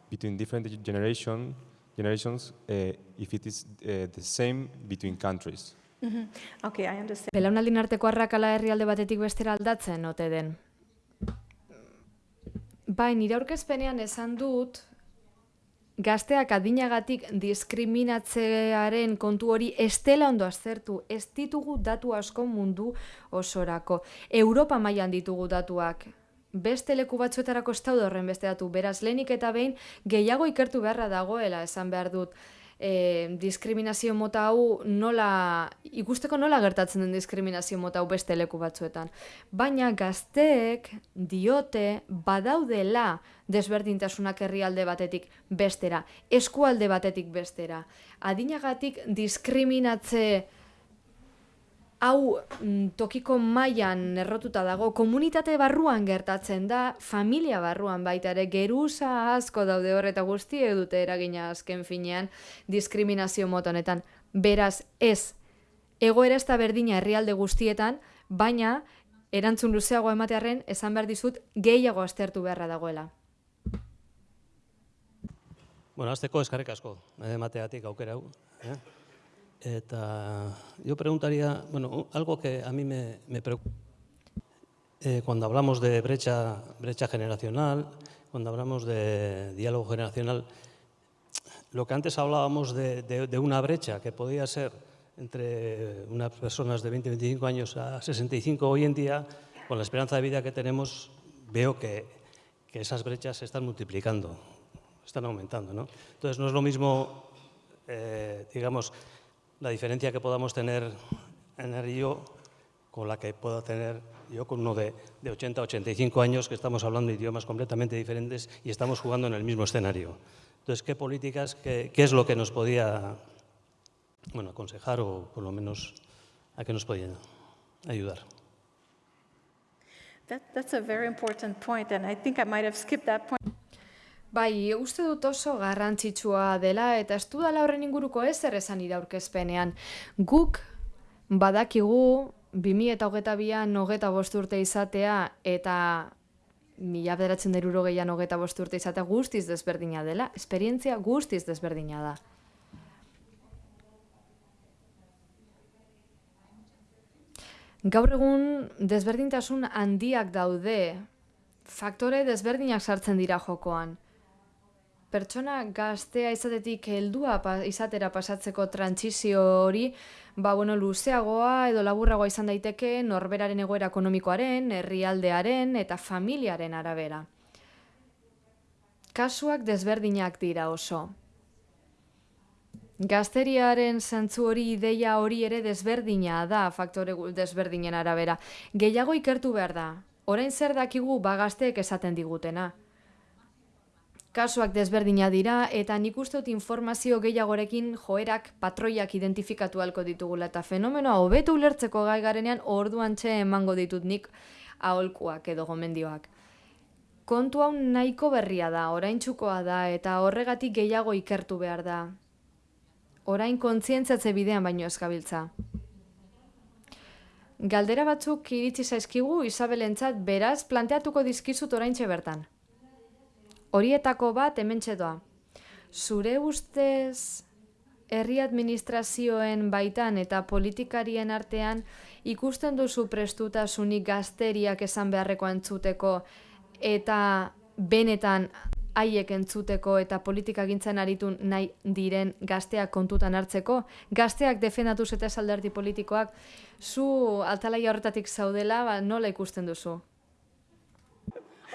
Between different generation, generations, uh, if it is uh, the same between countries. Mm -hmm. Okay, I understand. Belaunaldin arteko arrakala herrialde batetik bestera aldatzen, ote den? Bai, nire aurkezpenean esan dut, gazteak adinagatik diskriminatzearen kontu hori estela ondo aztertu, ez ditugu datu asko mundu osorako. Europa mailan ditugu datuak, beste leku batzuetarako ez horren beste datu, beraz lehenik eta behin gehiago ikertu beharra dagoela esan behar dut e, diskriminazio mota hau nola, ikusteko nola gertatzen den diskriminazio mota hau beste leku batzuetan. Baina gazteek diote badaudela desberdintasunak herrialde batetik bestera, eskualde batetik bestera. Adinagatik diskriminatze hau mm, tokiko mailan errotuta dago, komunitate barruan gertatzen da, familia barruan baita ere, geruza asko daude horreta guzti dute eragina azken finean diskriminazio motonetan. Beraz, ez, egoera ez da berdina herrialde guztietan, baina erantzun luzeago ematearen esan behar dizut gehiago aztertu beharra dagoela. Bueno, azteko eskarrik asko, emateatik aukera hau. Eh? Yo preguntaría, bueno, algo que a mí me, preocupa. Eh, cuando hablamos de brecha, generacional, cuando hablamos de diálogo generacional, lo que antes hablábamos de, una brecha que podía ser entre unas personas de 20, 25 años a 65 hoy en día, con la esperanza de vida que tenemos, veo que, que esas brechas se están multiplicando, están aumentando. ¿no? Entonces, no es lo mismo, eh, digamos, la diferencia que podamos tener en el río con la que puedo tener yo con uno de, de 80 85 años que estamos hablando idiomas completamente diferentes y estamos jugando en el mismo escenario. Entonces, ¿qué políticas, qué, qué es lo que nos podía bueno, aconsejar o por lo menos a qué nos podía ayudar? That, that's a very important point, and I think I might have skipped that point. Bai, uste dut oso garrantzitsua dela eta ez dudala horren inguruko ez esan iraurkezpenean. Guk badakigu 2022an hogeta bost urte izatea eta mila bederatzen deruro gehian hogeta bost urte izatea guztiz desberdina dela, esperientzia guztiz desberdina da. Gaur egun desberdintasun handiak daude, faktore desberdinak sartzen dira jokoan pertsona gaztea izatetik heldua izatera pasatzeko trantsizio hori, ba, bueno, luzeagoa edo laburragoa izan daiteke norberaren egoera ekonomikoaren, herrialdearen eta familiaren arabera. Kasuak desberdinak dira oso. Gazteriaren zentzu hori ideia hori ere desberdina da faktore desberdinen arabera. Gehiago ikertu behar da. Orain zer dakigu bagazteek esaten digutena. Kasuak desberdina dira eta nik uste dut informazio gehiagorekin joerak patroiak identifikatu halko ditugula eta fenomenoa hobeto ulertzeko gai garenean orduan txe emango ditut nik aholkuak edo gomendioak. Kontu hau nahiko berria da, orain da eta horregatik gehiago ikertu behar da. Orain kontzientzatze bidean baino eskabiltza. Galdera batzuk iritsi zaizkigu Isabelentzat beraz planteatuko dizkizut oraintxe bertan. Horietako bat hemen txedoa. Zure ustez herri administrazioen baitan eta politikarien artean ikusten duzu prestutasunik gazteriak esan beharreko entzuteko eta benetan haiek entzuteko eta politika gintzen aritu nahi diren gazteak kontutan hartzeko, gazteak defendatu zeta esalderdi politikoak, zu altalaia horretatik zaudela, ba, nola ikusten duzu?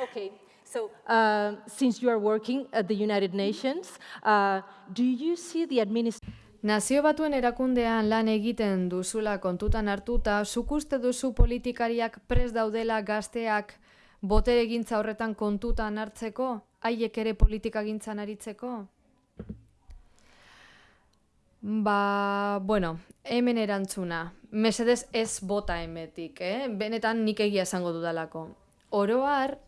Okay, so uh, since you are working at the United Nations, uh, do you see the administration? Nazio batuen erakundean lan egiten duzula kontutan hartuta, zuk uste duzu politikariak pres daudela gazteak botere egintza horretan kontutan hartzeko, haiek ere politika gintzan aritzeko? Ba, bueno, hemen erantzuna. Mesedez ez bota emetik, eh? Benetan nik egia esango dudalako. Oroar,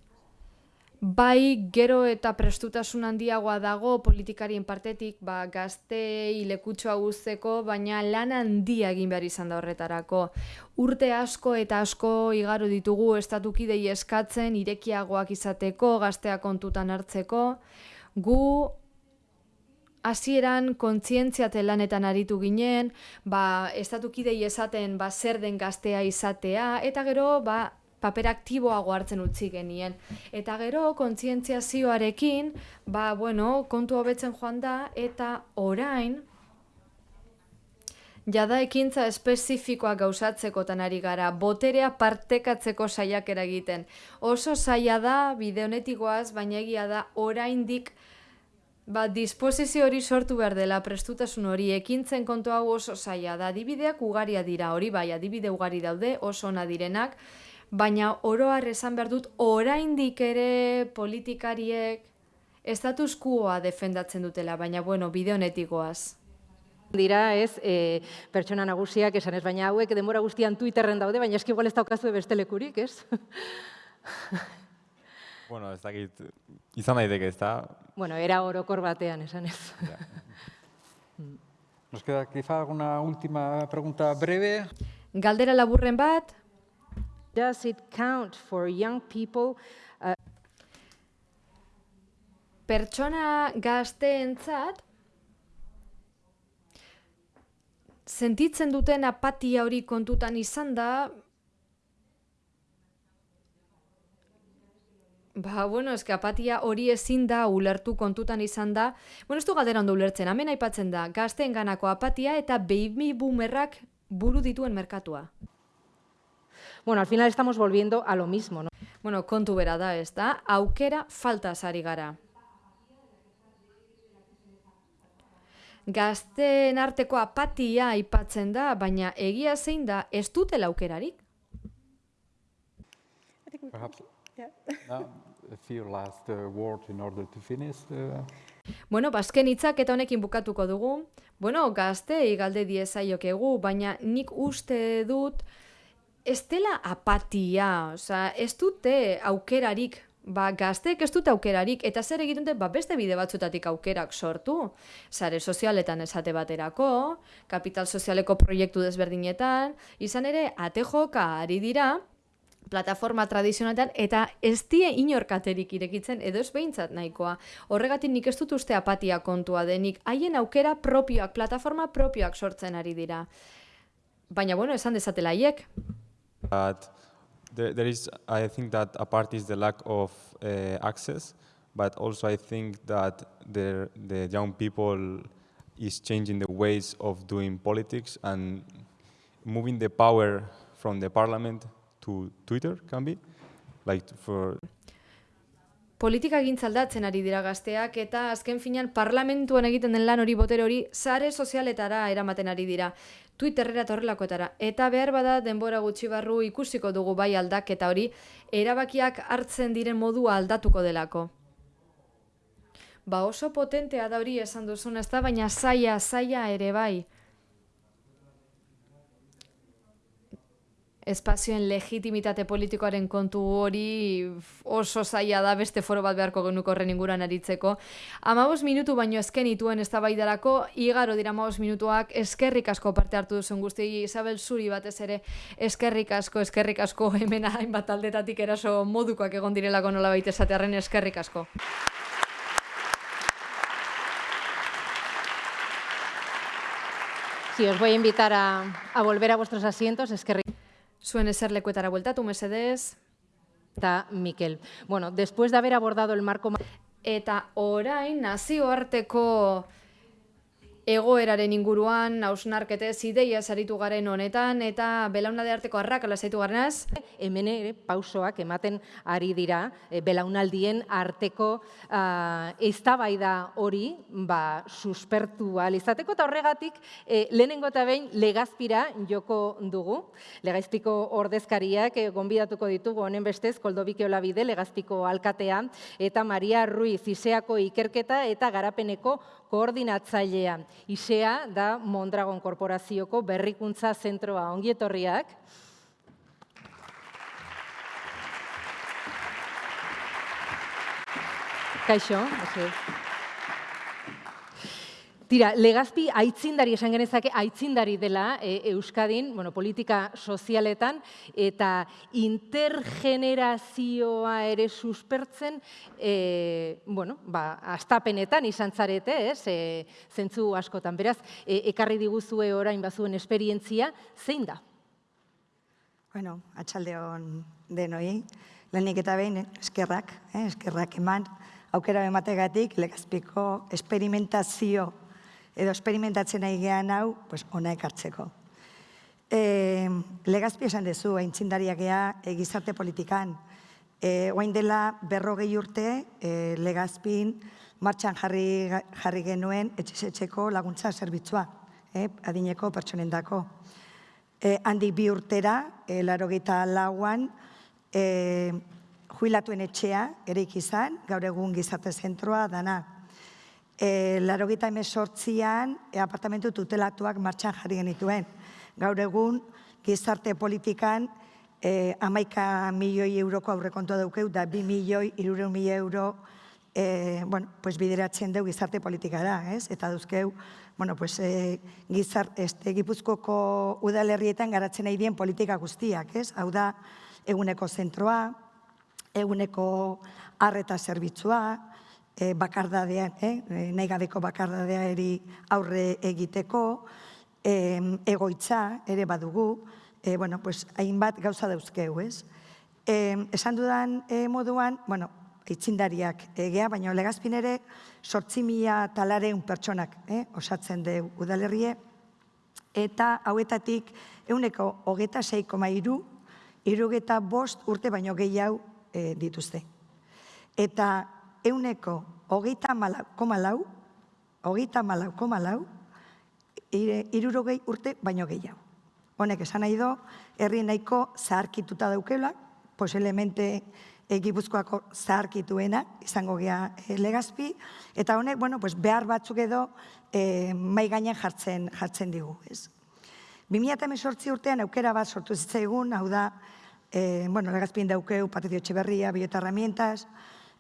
Bai, gero eta prestutasun handiagoa dago politikarien partetik, ba, gazte ilekutxoa guzteko, baina lan handia egin behar izan da horretarako. Urte asko eta asko igaro ditugu estatukidei eskatzen, irekiagoak izateko, gaztea kontutan hartzeko. Gu hasieran kontzientziate lanetan aritu ginen, ba, estatukidei esaten ba, zer den gaztea izatea, eta gero ba, paper aktiboago hartzen utzi genien. Eta gero, kontzientziazioarekin, ba, bueno, kontu hobetzen joan da, eta orain, jada ekintza espezifikoa gauzatzeko ari gara, boterea partekatzeko saiak eragiten. Oso saia da, bide honetikoaz, baina egia da, oraindik Ba, disposizio hori sortu behar dela, prestutasun hori, ekintzen kontu hau oso saia da, adibideak ugaria dira, hori bai, adibide ugari daude, oso ona direnak, baina oroar esan behar dut oraindik ere politikariek estatus quoa defendatzen dutela, baina bueno, bide honetikoaz. Dira, ez, e, pertsona nagusiak esan ez, baina hauek denbora guztian Twitterren daude, baina eski igual ez daukazu beste lekurik, ez? bueno, ez dakit, izan daiteke, ez da? Bueno, era orokor batean, esan ez. Nos queda quizá alguna última pregunta breve. Galdera laburren bat, Does it count for young people? Pertsona gazteentzat sentitzen duten apatia hori kontutan izan da Ba, bueno, eske apatia hori ezin da ulertu kontutan izan da. Bueno, ez du galdera ondo ulertzen, hemen aipatzen da, gazteen ganako apatia eta baby boomerrak buru dituen merkatua. Bueno, al final estamos volviendo a lo mismo, ¿no? Bueno, kontu bera da, ez da? Aukera falta sari gara. Gazteen arteko apatia aipatzen da, baina egia zein da, ez dutela aukerarik? Perhaps, yeah. uh, a few last uh, words in order to finish. Uh... Bueno, bazken hitzak eta honekin bukatuko dugu. Bueno, gazte galde diezaiokegu, baina nik uste dut, ez dela apatia, oza, ez dute aukerarik, ba, gazteek ez dute aukerarik, eta zer egiten dute, ba, beste bide batzutatik aukerak sortu. Sare sozialetan esate baterako, kapital sozialeko proiektu desberdinetan, izan ere, ate joka ari dira, plataforma tradizionaletan, eta ez die inorkaterik irekitzen, edo ez behintzat nahikoa. Horregatik nik ez dut uste apatia kontua denik, haien aukera propioak, plataforma propioak sortzen ari dira. Baina, bueno, esan dezatela haiek. But there, there is, I think that a part is the lack of uh, access, but also I think that the, the young people is changing the ways of doing politics and moving the power from the parliament to Twitter, can be, like for politika gintzaldatzen ari dira gazteak eta azken finean parlamentuan egiten den lan hori botere hori sare sozialetara eramaten ari dira. Twitterrera eta horrelakoetara. Eta behar bada denbora gutxi barru ikusiko dugu bai aldaketa hori, erabakiak hartzen diren modua aldatuko delako. Ba oso potentea da hori esan duzun ez da, baina zaia, zaia ere bai. Espazioen legitimitate politikoaren kontu hori oso zaila da beste foro bat beharko genuko horren inguruan aritzeko. Amabos minutu baino ezken ituen ez igaro dira amabos minutuak, eskerrik asko parte hartu duzen guzti, Isabel Zuri batez ere, eskerrik asko, eskerrik asko hemen hainbat aldetatik eraso modukoak egon direlako nola baita esatearen eskerrik asko. Sí, os voy a invitar a, a volver a vuestros asientos. Es que... Zuen eserlekuetara bueltatu, mesedez. Eta Mikel. Bueno, después de haber abordado el marco... Eta orain nazioarteko egoeraren inguruan, hausnarketez, ideia zaritu garen honetan, eta belaunalde arteko arrakala zaitu garenaz. Hemen ere pausoak ematen ari dira, e, belaunaldien arteko uh, eztabaida hori ba, suspertu izateko, eta horregatik e, lehenengo eta behin legazpira joko dugu. Legazpiko ordezkariak e, gonbidatuko ditugu honen bestez, Koldobike Olabide, legazpiko alkatea, eta Maria Ruiz, Iseako ikerketa eta garapeneko koordinatzailea. Isea da Mondragon Korporazioko berrikuntza zentroa ongietorriak. Kaixo, Tira, legazpi aitzindari esan genezake, aitzindari dela e, Euskadin, bueno, politika sozialetan, eta intergenerazioa ere suspertzen, e, bueno, ba, astapenetan izan zarete, ez, e, zentzu askotan. Beraz, e, ekarri diguzue orain bazuen esperientzia, zein da? Bueno, atxalde hon denoi, lehenik eta behin, eskerrak, eh, eskerrak eman, aukera emategatik legazpiko esperimentazio edo esperimentatzen nahi gehan hau, pues, ona ekartzeko. E, legazpi esan dezu, aintzindariak gea, e, gizarte politikan. E, oain dela berrogei urte, e, legazpin martxan jarri, jarri genuen etxesetxeko laguntza zerbitzua, e, adineko pertsonendako. E, handik bi urtera, e, laro lauan, e, juilatuen etxea, ere ikizan, gaur egun gizarte zentroa dana e, laro gita emezortzian e, apartamentu tutelatuak martxan jarri genituen. Gaur egun, gizarte politikan e, amaika milioi euroko aurrekontua daukeu, da bi milioi, irure milioi euro e, bueno, pues bideratzen dugu gizarte politikara, ez? Eta duzkeu, bueno, pues, e, gizar, este, gipuzkoko udalerrietan garatzen nahi dien politika guztiak, ez? Hau da, eguneko zentroa, eguneko arreta zerbitzua, e, bakardadean, eh? e, nahi gabeko bakardadea eri aurre egiteko, e, egoitza ere badugu, e, bueno, pues, hainbat gauza dauzkeu, ez? E, esan dudan e, moduan, bueno, itxindariak egea, baina legazpin ere, sortzi mila talareun pertsonak eh, osatzen du udalerrie, eta hauetatik euneko hogeta seiko mairu, irugeta bost urte baino gehiago e, dituzte. Eta euneko hogeita malau, koma lau, hogeita malau, koma lau, irurogei urte baino gehiago. Honek esan nahi do, herri nahiko zaharkituta daukela, poselemente egipuzkoako zaharkituena, izango gea e, legazpi, eta honek, bueno, pues behar batzuk edo e, mai gainen jartzen, jartzen digu. Ez. 2018 urtean aukera bat sortu zitzaigun, hau da, e, bueno, legazpien daukeu, patizio etxeberria, biotarramientas,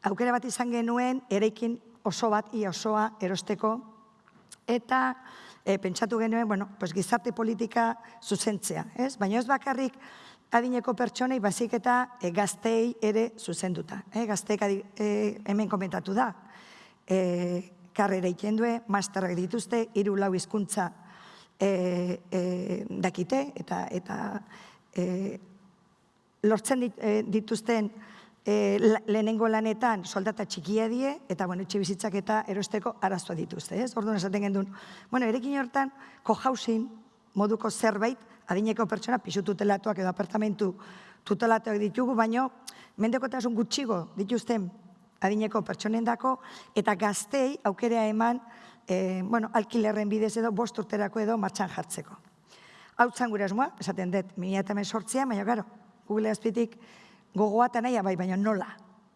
aukera bat izan genuen, erekin oso bat, ia osoa erosteko, eta e, pentsatu genuen, bueno, pues, gizarte politika zuzentzea. Ez? Baina ez bakarrik adineko pertsonei bazik eta e, gaztei ere zuzenduta. E, gazteek e, hemen komentatu da. E, karrera ikendue, masterrak dituzte, hiru lau hizkuntza e, e, dakite, eta, eta e, lortzen dituzten e, lehenengo lanetan soldata txikia die, eta bueno, etxe bizitzak eta erosteko araztua dituzte. Ez? Orduan esaten gendun, bueno, erekin hortan, co-housing moduko zerbait, adineko pertsona, pisu tutelatuak edo apartamentu tutelatuak ditugu, baino, mendekotasun gutxigo dituzten adineko pertsonen dako, eta gaztei aukerea eman, e, bueno, alkilerren bidez edo, bost urterako edo martxan jartzeko. Hau gure esmoa, esaten dut, minia eta sortzea, baina garo, Google azpitik, gogoata nahi bai, baina nola,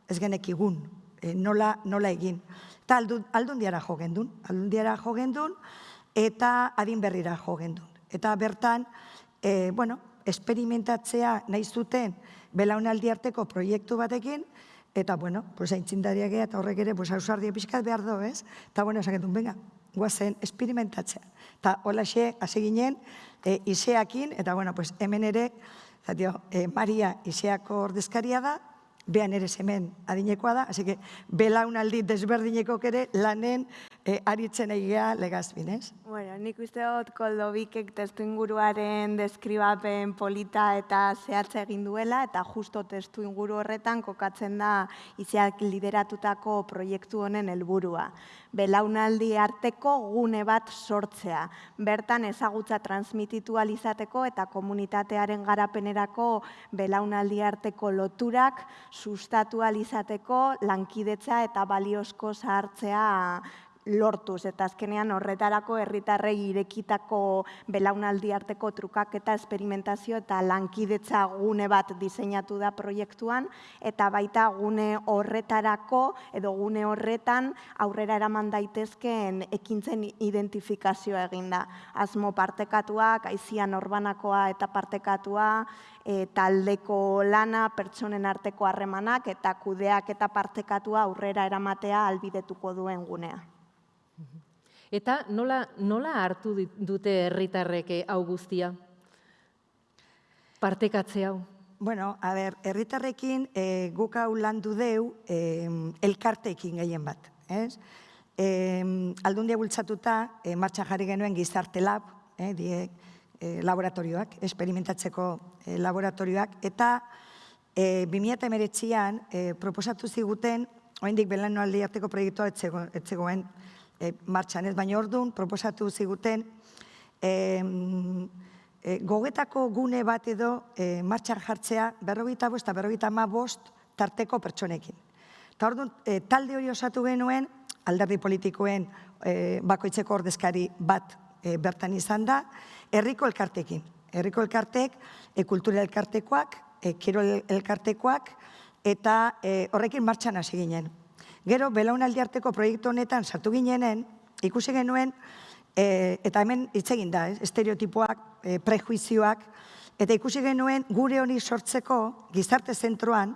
ez genek igun, e, nola, nola egin. Eta aldun, aldun diara jo gendun, aldun diara jo gendun, eta adin berrira jo gendun. Eta bertan, e, bueno, esperimentatzea nahi zuten belaunaldi arteko proiektu batekin, eta, bueno, pues, aintzindariak eta horrek ere, pues, hausardia pixkat behar do, ez? Eta, bueno, esaketun, venga, guazen, esperimentatzea. Eta, hola xe, hasi ginen, e, iseakin, eta, bueno, pues, hemen ere, Zatio, e, Maria Iseako ordezkaria da, behan ere hemen adinekoa da, hasi que belaunaldi desberdineko ere lanen e, aritzen egia legazbin, ez? Bueno, nik uste dut koldobikek testu inguruaren deskribapen polita eta zehatza egin duela, eta justo testu inguru horretan kokatzen da iziak lideratutako proiektu honen helburua. Belaunaldi arteko gune bat sortzea. Bertan ezagutza transmititu alizateko eta komunitatearen garapenerako belaunaldi arteko loturak sustatu alizateko lankidetza eta baliozko zahartzea lortuz eta azkenean horretarako herritarrei irekitako belaunaldi arteko trukaketa esperimentazio eta lankidetza gune bat diseinatu da proiektuan eta baita gune horretarako edo gune horretan aurrera eraman daitezkeen ekintzen identifikazioa eginda. Asmo partekatuak, aizian orbanakoa eta partekatua, e, taldeko lana, pertsonen arteko harremanak eta kudeak eta partekatua aurrera eramatea albidetuko duen gunea. Eta nola, nola hartu dute herritarrek eh, hau guztia? Partekatze hau? Bueno, a ber, herritarrekin e, guk hau landu deu e, elkarteekin gehien bat. Ez? E, aldundia bultzatuta, e, martxan jarri genuen gizarte lab, e, die, e, laboratorioak, esperimentatzeko e, laboratorioak, eta e, 2008an e, proposatu ziguten, oendik belan aldi arteko proiektua etzegoen, e, martxan ez, baina orduan proposatu ziguten e, e, gogetako gune bat edo e, martxan jartzea berrogeita bost eta berrogeita ma bost tarteko pertsonekin. Eta orduan, e, talde hori osatu genuen, alderdi politikoen e, bakoitzeko ordezkari bat e, bertan izan da, herriko elkartekin. Herriko elkartek, e, kultura elkartekoak, e, kiro elkartekoak, eta e, horrekin martxan hasi ginen. Gero, belaunaldi arteko proiektu honetan sartu ginenen, ikusi genuen, e, eta hemen hitz egin da, estereotipoak, e, prejuizioak, eta ikusi genuen gure hori sortzeko gizarte zentroan,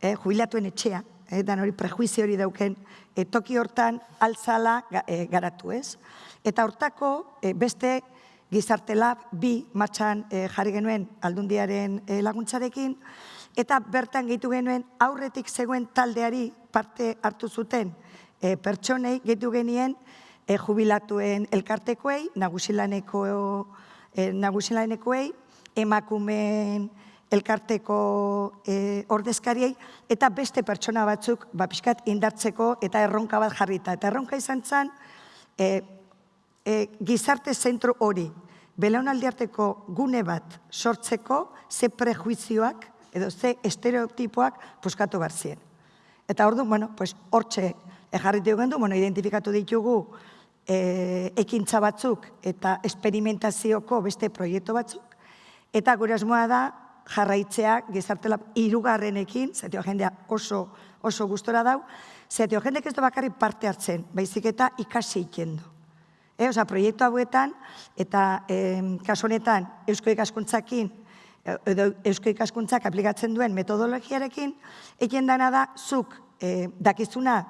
e, jubilatuen etxea, dan hori prejuizio hori dauken, toki hortan altzala garatu ez. Eta hortako beste gizarte lab bi matxan jarri genuen aldundiaren laguntzarekin, eta bertan gehitu genuen aurretik zegoen taldeari parte hartu zuten e, pertsonei gehitu genien e, jubilatuen elkartekoei, nagusilaneko e, nagusilanekoei, emakumeen elkarteko e, ordezkariei, eta beste pertsona batzuk ba, pixkat indartzeko eta erronka bat jarrita. Eta erronka izan zen, e, e, gizarte zentro hori, belaunaldi arteko gune bat sortzeko, ze prejuizioak, edo ze estereotipoak puskatu barzien. Eta ordu, bueno, pues, hortxe ejarritu du, bueno, identifikatu ditugu e, ekintza batzuk eta esperimentazioko beste proiektu batzuk, eta gure asmoa da jarraitzea gizartela irugarrenekin, zetio jendea oso, oso gustora dau, zetio jendek ez da bakarri parte hartzen, baizik eta ikasi ikendu. E, oza, proiektu hauetan, eta e, kasu honetan, Eusko ikaskuntzakin, edo Eusko ikaskuntzak aplikatzen duen metodologiarekin, egin dana da, zuk e, dakizuna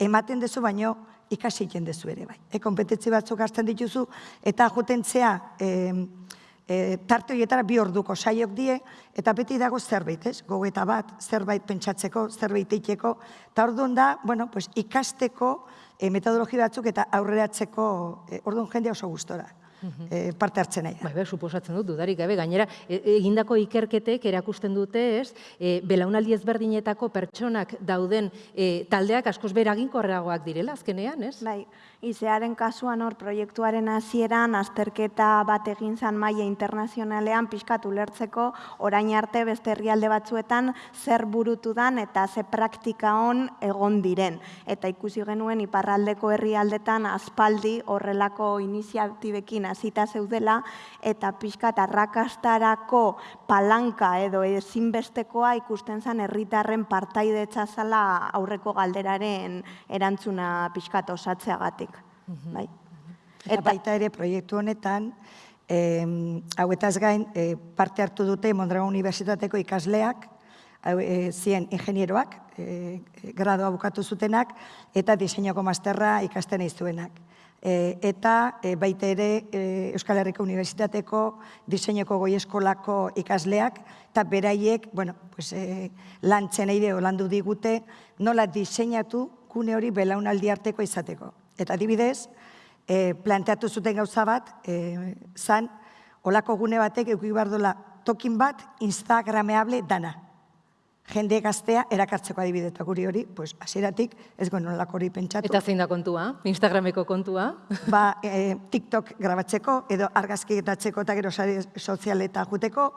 ematen dezu baino ikasi egiten dezu ere bai. E, kompetentzi batzuk hartzen dituzu, eta jutentzea e, e, tarte horietara bi orduko saiok die, eta beti dago zerbait, ez? Gogeta bat, zerbait pentsatzeko, zerbait eiteko, eta orduan da, bueno, pues, ikasteko e, metodologi batzuk eta aurreratzeko, e, orduan jende oso gustora e, parte hartzen nahi. Bai, bai, suposatzen dut, dudarik gabe, gainera, e, egindako ikerketek erakusten dute, ez, e, belaunaldi ezberdinetako pertsonak dauden e, taldeak askoz beraginkorragoak direla, azkenean, ez? Bai, Izearen kasuan hor proiektuaren hasieran azterketa bat egin zan maila internazionalean pixkatu lertzeko orain arte beste herrialde batzuetan zer burutu dan eta ze praktika on egon diren. Eta ikusi genuen iparraldeko herrialdetan aspaldi horrelako iniziatibekin hasita zeudela eta pixkat arrakastarako palanka edo ezinbestekoa ikusten zan herritarren partaidetza zala aurreko galderaren erantzuna pixkat osatzeagatik bai. Eta baita ere proiektu honetan, eh, hauetaz gain, eh, parte hartu dute Mondragon Unibertsitateko ikasleak, eh, zien ingenieroak, eh, gradoa bukatu zutenak, eta diseinoko masterra ikasten izuenak. E, eta e, baita ere e, Euskal Herriko Unibertsitateko diseinoko goi eskolako ikasleak, eta beraiek, bueno, pues, e, lantzen eide landu digute, nola diseinatu gune hori belaunaldi arteko izateko Eta adibidez, e, planteatu zuten gauza bat, e, zan, olako gune batek euki bardola tokin bat instagrameable dana. Jende gaztea erakartzeko adibideta guri hori, pues, hasieratik ez guen olako hori pentsatu. Eta zein da kontua? Instagrameko kontua? Ba, e, TikTok grabatzeko, edo argazkitatzeko eta gero sare sozialeta juteko.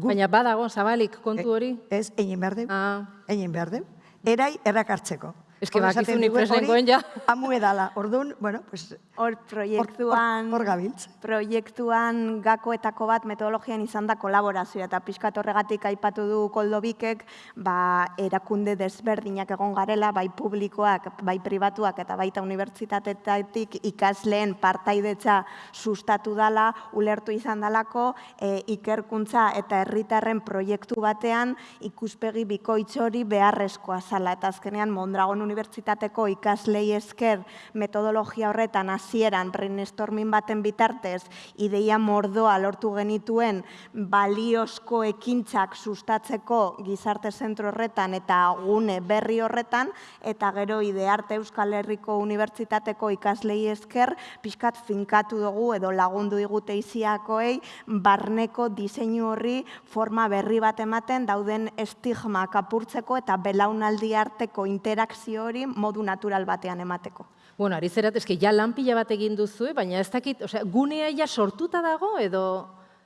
Baina badago, zabalik kontu hori? Ez, egin behar deu. Ah. Egin behar deu. Erai errakartzeko. Ez que bakizu ni preslengoen ja. Amu edala, orduan, bueno, pues... Hor proiektuan... Hor gabiltz. Proiektuan gakoetako bat metodologian izan da kolaborazioa eta pixkat horregatik aipatu du koldobikek, ba, erakunde desberdinak egon garela, bai publikoak, bai pribatuak eta baita unibertsitatetatik ikasleen partaidetza sustatu dala, ulertu izan dalako, e, ikerkuntza eta herritarren proiektu batean ikuspegi bikoitz hori beharrezkoa zala. Eta azkenean Mondragon Unibertsitateko ikaslei esker metodologia horretan hasieran brainstorming baten bitartez ideia mordoa lortu genituen baliozko ekintzak sustatzeko gizarte zentro horretan eta gune berri horretan eta gero idearte Euskal Herriko Unibertsitateko ikaslei esker pixkat finkatu dugu edo lagundu digute iziakoei barneko diseinu horri forma berri bat ematen dauden estigma kapurtzeko eta belaunaldi arteko interakzio hori modu natural batean emateko. Bueno, ari zerat, eski, ja lanpila bat egin duzu, baina ez dakit, osea, gunea ja sortuta dago edo...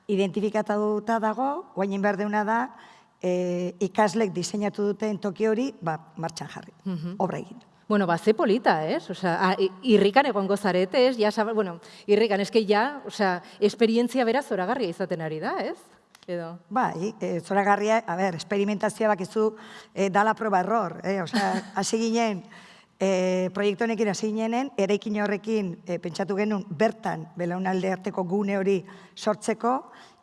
Identifikatuta dago, guainin behar deuna da, e, ikaslek diseinatu duten toki hori, ba, martxan jarri, obra egin. Bueno, ba, ze polita, ez? Osea, irrikan egon gozarete, ez? Ja, bueno, irrikan, eski ja, osea, esperientzia bera zoragarria izaten ari da, ez? Edo. Bai, e, zoragarria, a ber, esperimentazioa bakizu e, dala proba error, eh? Osea, hasi ginen, e, proiektu honekin hasi ginen, eraikin horrekin e, pentsatu genuen bertan belaunalde arteko gune hori sortzeko,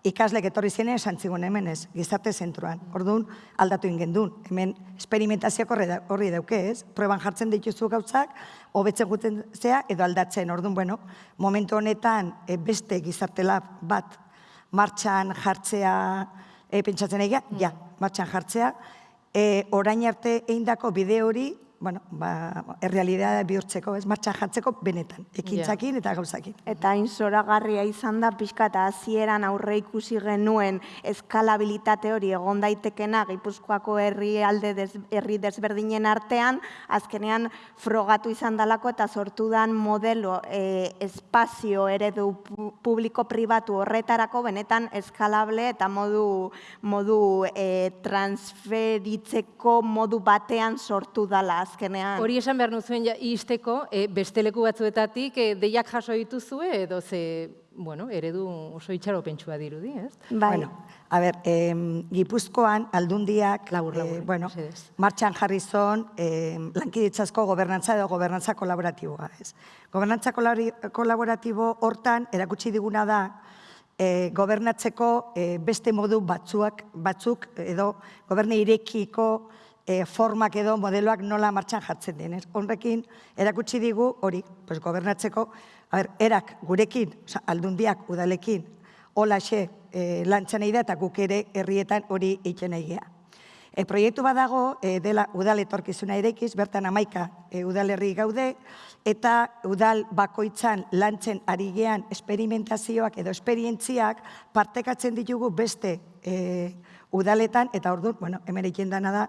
ikaslek etorri zene esan zigun hemen ez, gizarte zentroan. Orduan, aldatu ingendun. Hemen, esperimentazioak horri, dauke ez, proban jartzen dituzu gautzak, hobetzen guten zea, edo aldatzen. Orduan, bueno, momentu honetan e, beste gizarte lab bat martxan jartzea, e, pentsatzen egia, ja, martxan jartzea, e, orain arte eindako bide hori bueno, ba, errealidade bihurtzeko, ez martxan jartzeko benetan, ekintzakin eta gauzakin. Eta hain zoragarria izan da pixka eta hasieran aurre ikusi genuen eskalabilitate hori egon daitekena Gipuzkoako herri alde des, herri desberdinen artean, azkenean frogatu izan dalako eta sortu dan modelo e, espazio eredu publiko pribatu horretarako benetan eskalable eta modu, modu e, transferitzeko modu batean sortu dala azkenean. Hori esan behar nuzuen ja, izteko, e, beste leku batzuetatik e, deiak jaso dituzue edo ze, bueno, eredu oso itxaro pentsua dirudi, ez? Bai. Bueno, a ber, eh, Gipuzkoan aldundiak, labur, labur, eh, bueno, martxan jarri zon eh, lankiditzazko gobernantza edo gobernantza kolaboratiboa, ez? Gobernantza kolaboratibo hortan erakutsi diguna da, e, gobernatzeko e, beste modu batzuak, batzuk edo goberne irekiko e, formak edo modeloak nola martxan jartzen den. Honrekin, erakutsi digu hori, pues, gobernatzeko, a ber, erak gurekin, oza, aldundiak udalekin, holaxe e, lantzan da eta guk ere herrietan hori egiten egia. E, proiektu badago, e, dela udal etorkizuna erekiz, bertan amaika e, udalerri gaude, eta udal bakoitzan lantzen ari gean esperimentazioak edo esperientziak partekatzen ditugu beste e, udaletan, eta ordu, bueno, hemen egin dana da,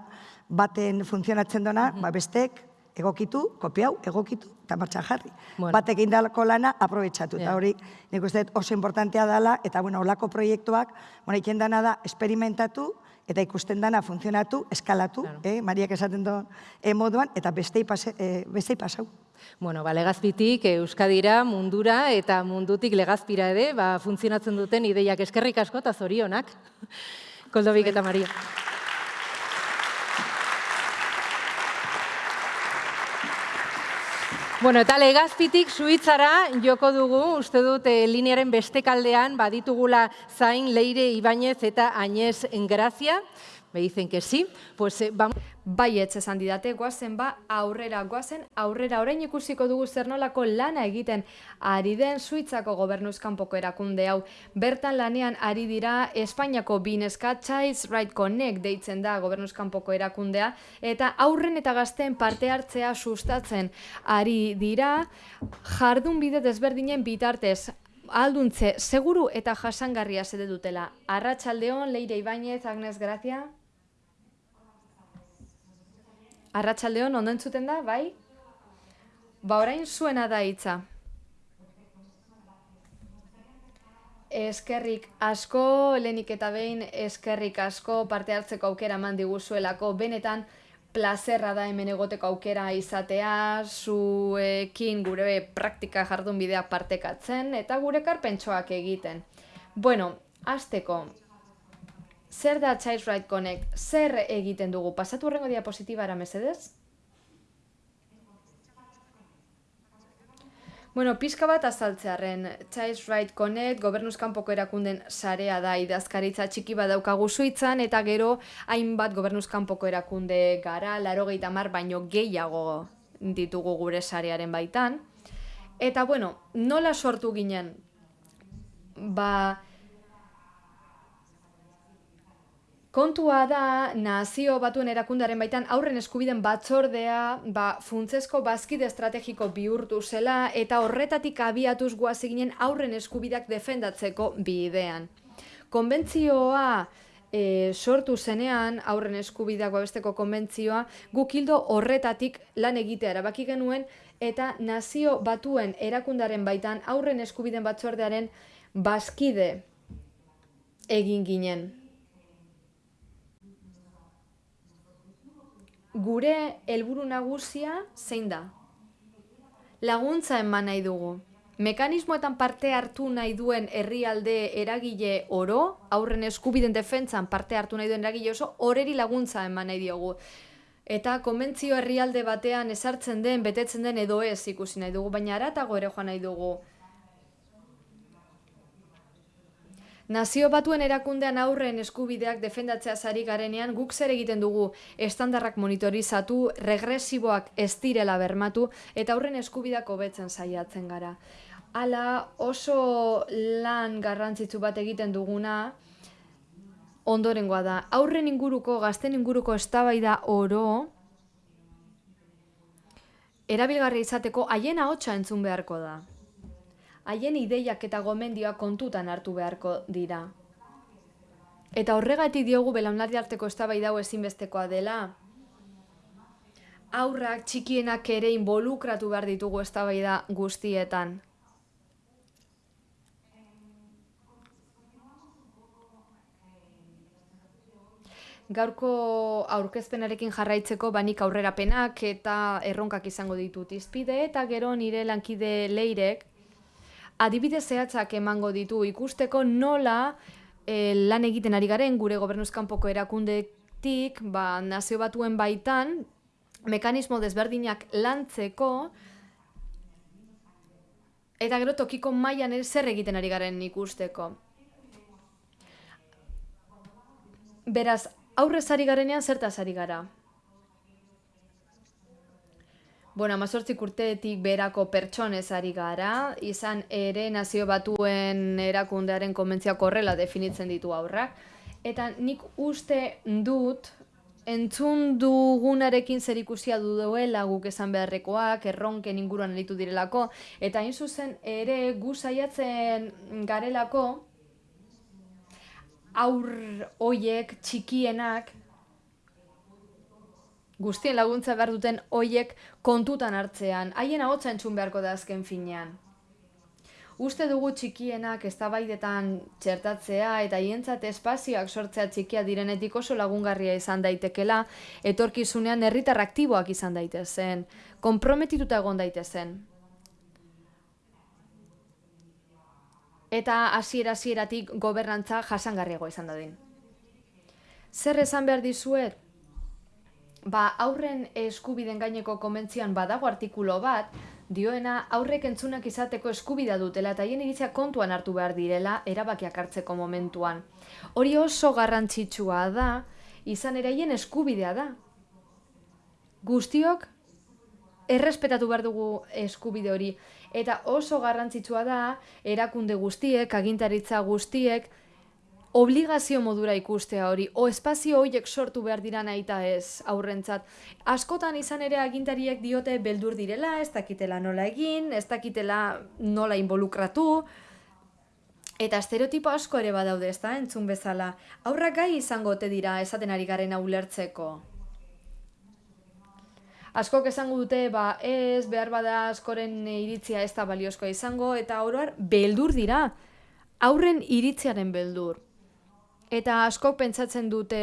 baten funtzionatzen dona, ba bestek egokitu, kopiau, egokitu, eta martxan jarri. Bueno. Batek indalako lana, aprobetsatu. Eta hori, nik uste oso importantea dela, eta bueno, olako proiektuak, bueno, iken dana da, esperimentatu, eta ikusten dana funtzionatu, eskalatu, claro. eh, Mariak esaten duen eh, moduan, eta bestei, pase, eh, bestei pasau. Bueno, ba, legazpitik Euskadira, mundura eta mundutik legazpira ere, ba, funtzionatzen duten ideiak eskerrik asko eta zorionak. Koldobik eta Maria. Bueno, eta legazpitik suitzara joko dugu, uste dut e, linearen bestekaldean baditugula zain Leire Ibañez eta Añez Engrazia. Me dicen que sí. Pues, eh, vamos... baietz esan didate, guazen ba aurrera, guazen aurrera, orain ikusiko dugu zer nolako lana egiten ari den Suitzako gobernuzkanpoko erakunde hau. Bertan lanean ari dira Espainiako bineska Child Right Connect deitzen da gobernuzkanpoko erakundea, eta aurren eta gazten parte hartzea sustatzen ari dira jardun bide desberdinen bitartez alduntze seguru eta jasangarria zede dutela. Arratsaldeon Leire Ibainez, Agnes Gracia. Arratsaldeon ondo entzuten da, bai? Ba, orain zuena da hitza. Eskerrik asko, lenik eta behin eskerrik asko parte hartzeko aukera eman diguzuelako benetan plazerra da hemen egoteko aukera izatea, zuekin gure praktika jardun bidea partekatzen eta gure karpentsoak egiten. Bueno, azteko, zer da Child Right Connect? Zer egiten dugu? Pasatu horrengo diapositibara mesedez? Bueno, pizka bat azaltzearen, Child Right Connect, gobernuzkanpoko erakunden sarea da idazkaritza txiki bat daukagu suitzan, eta gero hainbat gobernuzkanpoko erakunde gara, laro gehi mar, baino gehiago ditugu gure sarearen baitan. Eta bueno, nola sortu ginen? Ba, Kontua da, nazio batuen erakundaren baitan aurren eskubiden batzordea ba, funtzesko bazkide estrategiko bihurtu zela eta horretatik abiatuz guaz eginen aurren eskubidak defendatzeko bidean. Konbentzioa e, sortu zenean aurren eskubidak babesteko konbentzioa gukildo horretatik lan egitea erabaki genuen eta nazio batuen erakundaren baitan aurren eskubiden batzordearen bazkide egin ginen. Gure helburu nagusia zein da? Laguntza eman nahi dugu. Mekanismoetan parte hartu nahi duen herrialde eragile oro, aurren eskubiden defentsan parte hartu nahi duen eragile oso, horeri laguntza eman nahi diogu. Eta konbentzio herrialde batean esartzen den, betetzen den edo ez ikusi nahi dugu, baina aratago ere joan nahi dugu. Nazio batuen erakundean aurren eskubideak defendatzea zari garenean guk zer egiten dugu estandarrak monitorizatu, regresiboak ez direla bermatu eta aurren eskubideak hobetzen saiatzen gara. Hala oso lan garrantzitsu bat egiten duguna ondorengoa da. Aurren inguruko, gazten inguruko eztabaida oro erabilgarri izateko haien ahotsa entzun beharko da haien ideiak eta gomendioak kontutan hartu beharko dira. Eta horregatik diogu belaunaldi arteko eztabaida hau ezinbestekoa dela. Aurrak txikienak ere involukratu behar ditugu eztabaida guztietan. Gaurko aurkezpenarekin jarraitzeko banik aurrerapenak eta erronkak izango ditut izpide eta gero nire lankide leirek adibide zehatzak emango ditu ikusteko nola e, lan egiten ari garen gure gobernuzkanpoko erakundetik, ba, nazio batuen baitan, mekanismo desberdinak lantzeko, eta gero tokiko mailan ere zer egiten ari garen ikusteko. Beraz, aurrez ari garenean zertaz ari gara. Bueno, amazortzik urteetik berako pertsonez ari gara, izan ere nazio batuen erakundearen konbentziak horrela definitzen ditu aurrak. Eta nik uste dut, entzun dugunarekin zer ikusia du duela guk esan beharrekoak, erronken inguruan elitu direlako, eta hain zuzen ere gu saiatzen garelako, aur hoiek txikienak guztien laguntza behar duten hoiek kontutan hartzean, haien ahotsa entzun beharko da azken finean. Uste dugu txikienak eztabaidetan txertatzea eta hientzat espazioak sortzea txikia direnetik oso lagungarria izan daitekela, etorkizunean herritar aktiboak izan daitezen, konprometituta egon daitezen. Eta hasiera hasieratik gobernantza jasangarriago izan dadin. Zer esan behar dizuet? Ba, aurren eskubiden gaineko konbentzioan badago artikulo bat, dioena aurrek entzunak izateko eskubida dutela eta hien iritzia kontuan hartu behar direla erabakiak hartzeko momentuan. Hori oso garrantzitsua da, izan ere haien eskubidea da. guztiok errespetatu behar dugu eskubide hori. Eta oso garrantzitsua da, erakunde guztiek, agintaritza guztiek, obligazio modura ikustea hori, o espazio horiek sortu behar dira nahi ez aurrentzat. Askotan izan ere agintariek diote beldur direla, ez dakitela nola egin, ez dakitela nola involukratu, eta estereotipo asko ere badaude, ez da, entzun bezala. Aurrak gai izango ote dira esaten ari garen ulertzeko. Askok esango dute, ba, ez, behar bada askoren iritzia ez da baliozkoa izango, eta oroar, beldur dira. Aurren iritziaren beldur. Eta askok pentsatzen dute,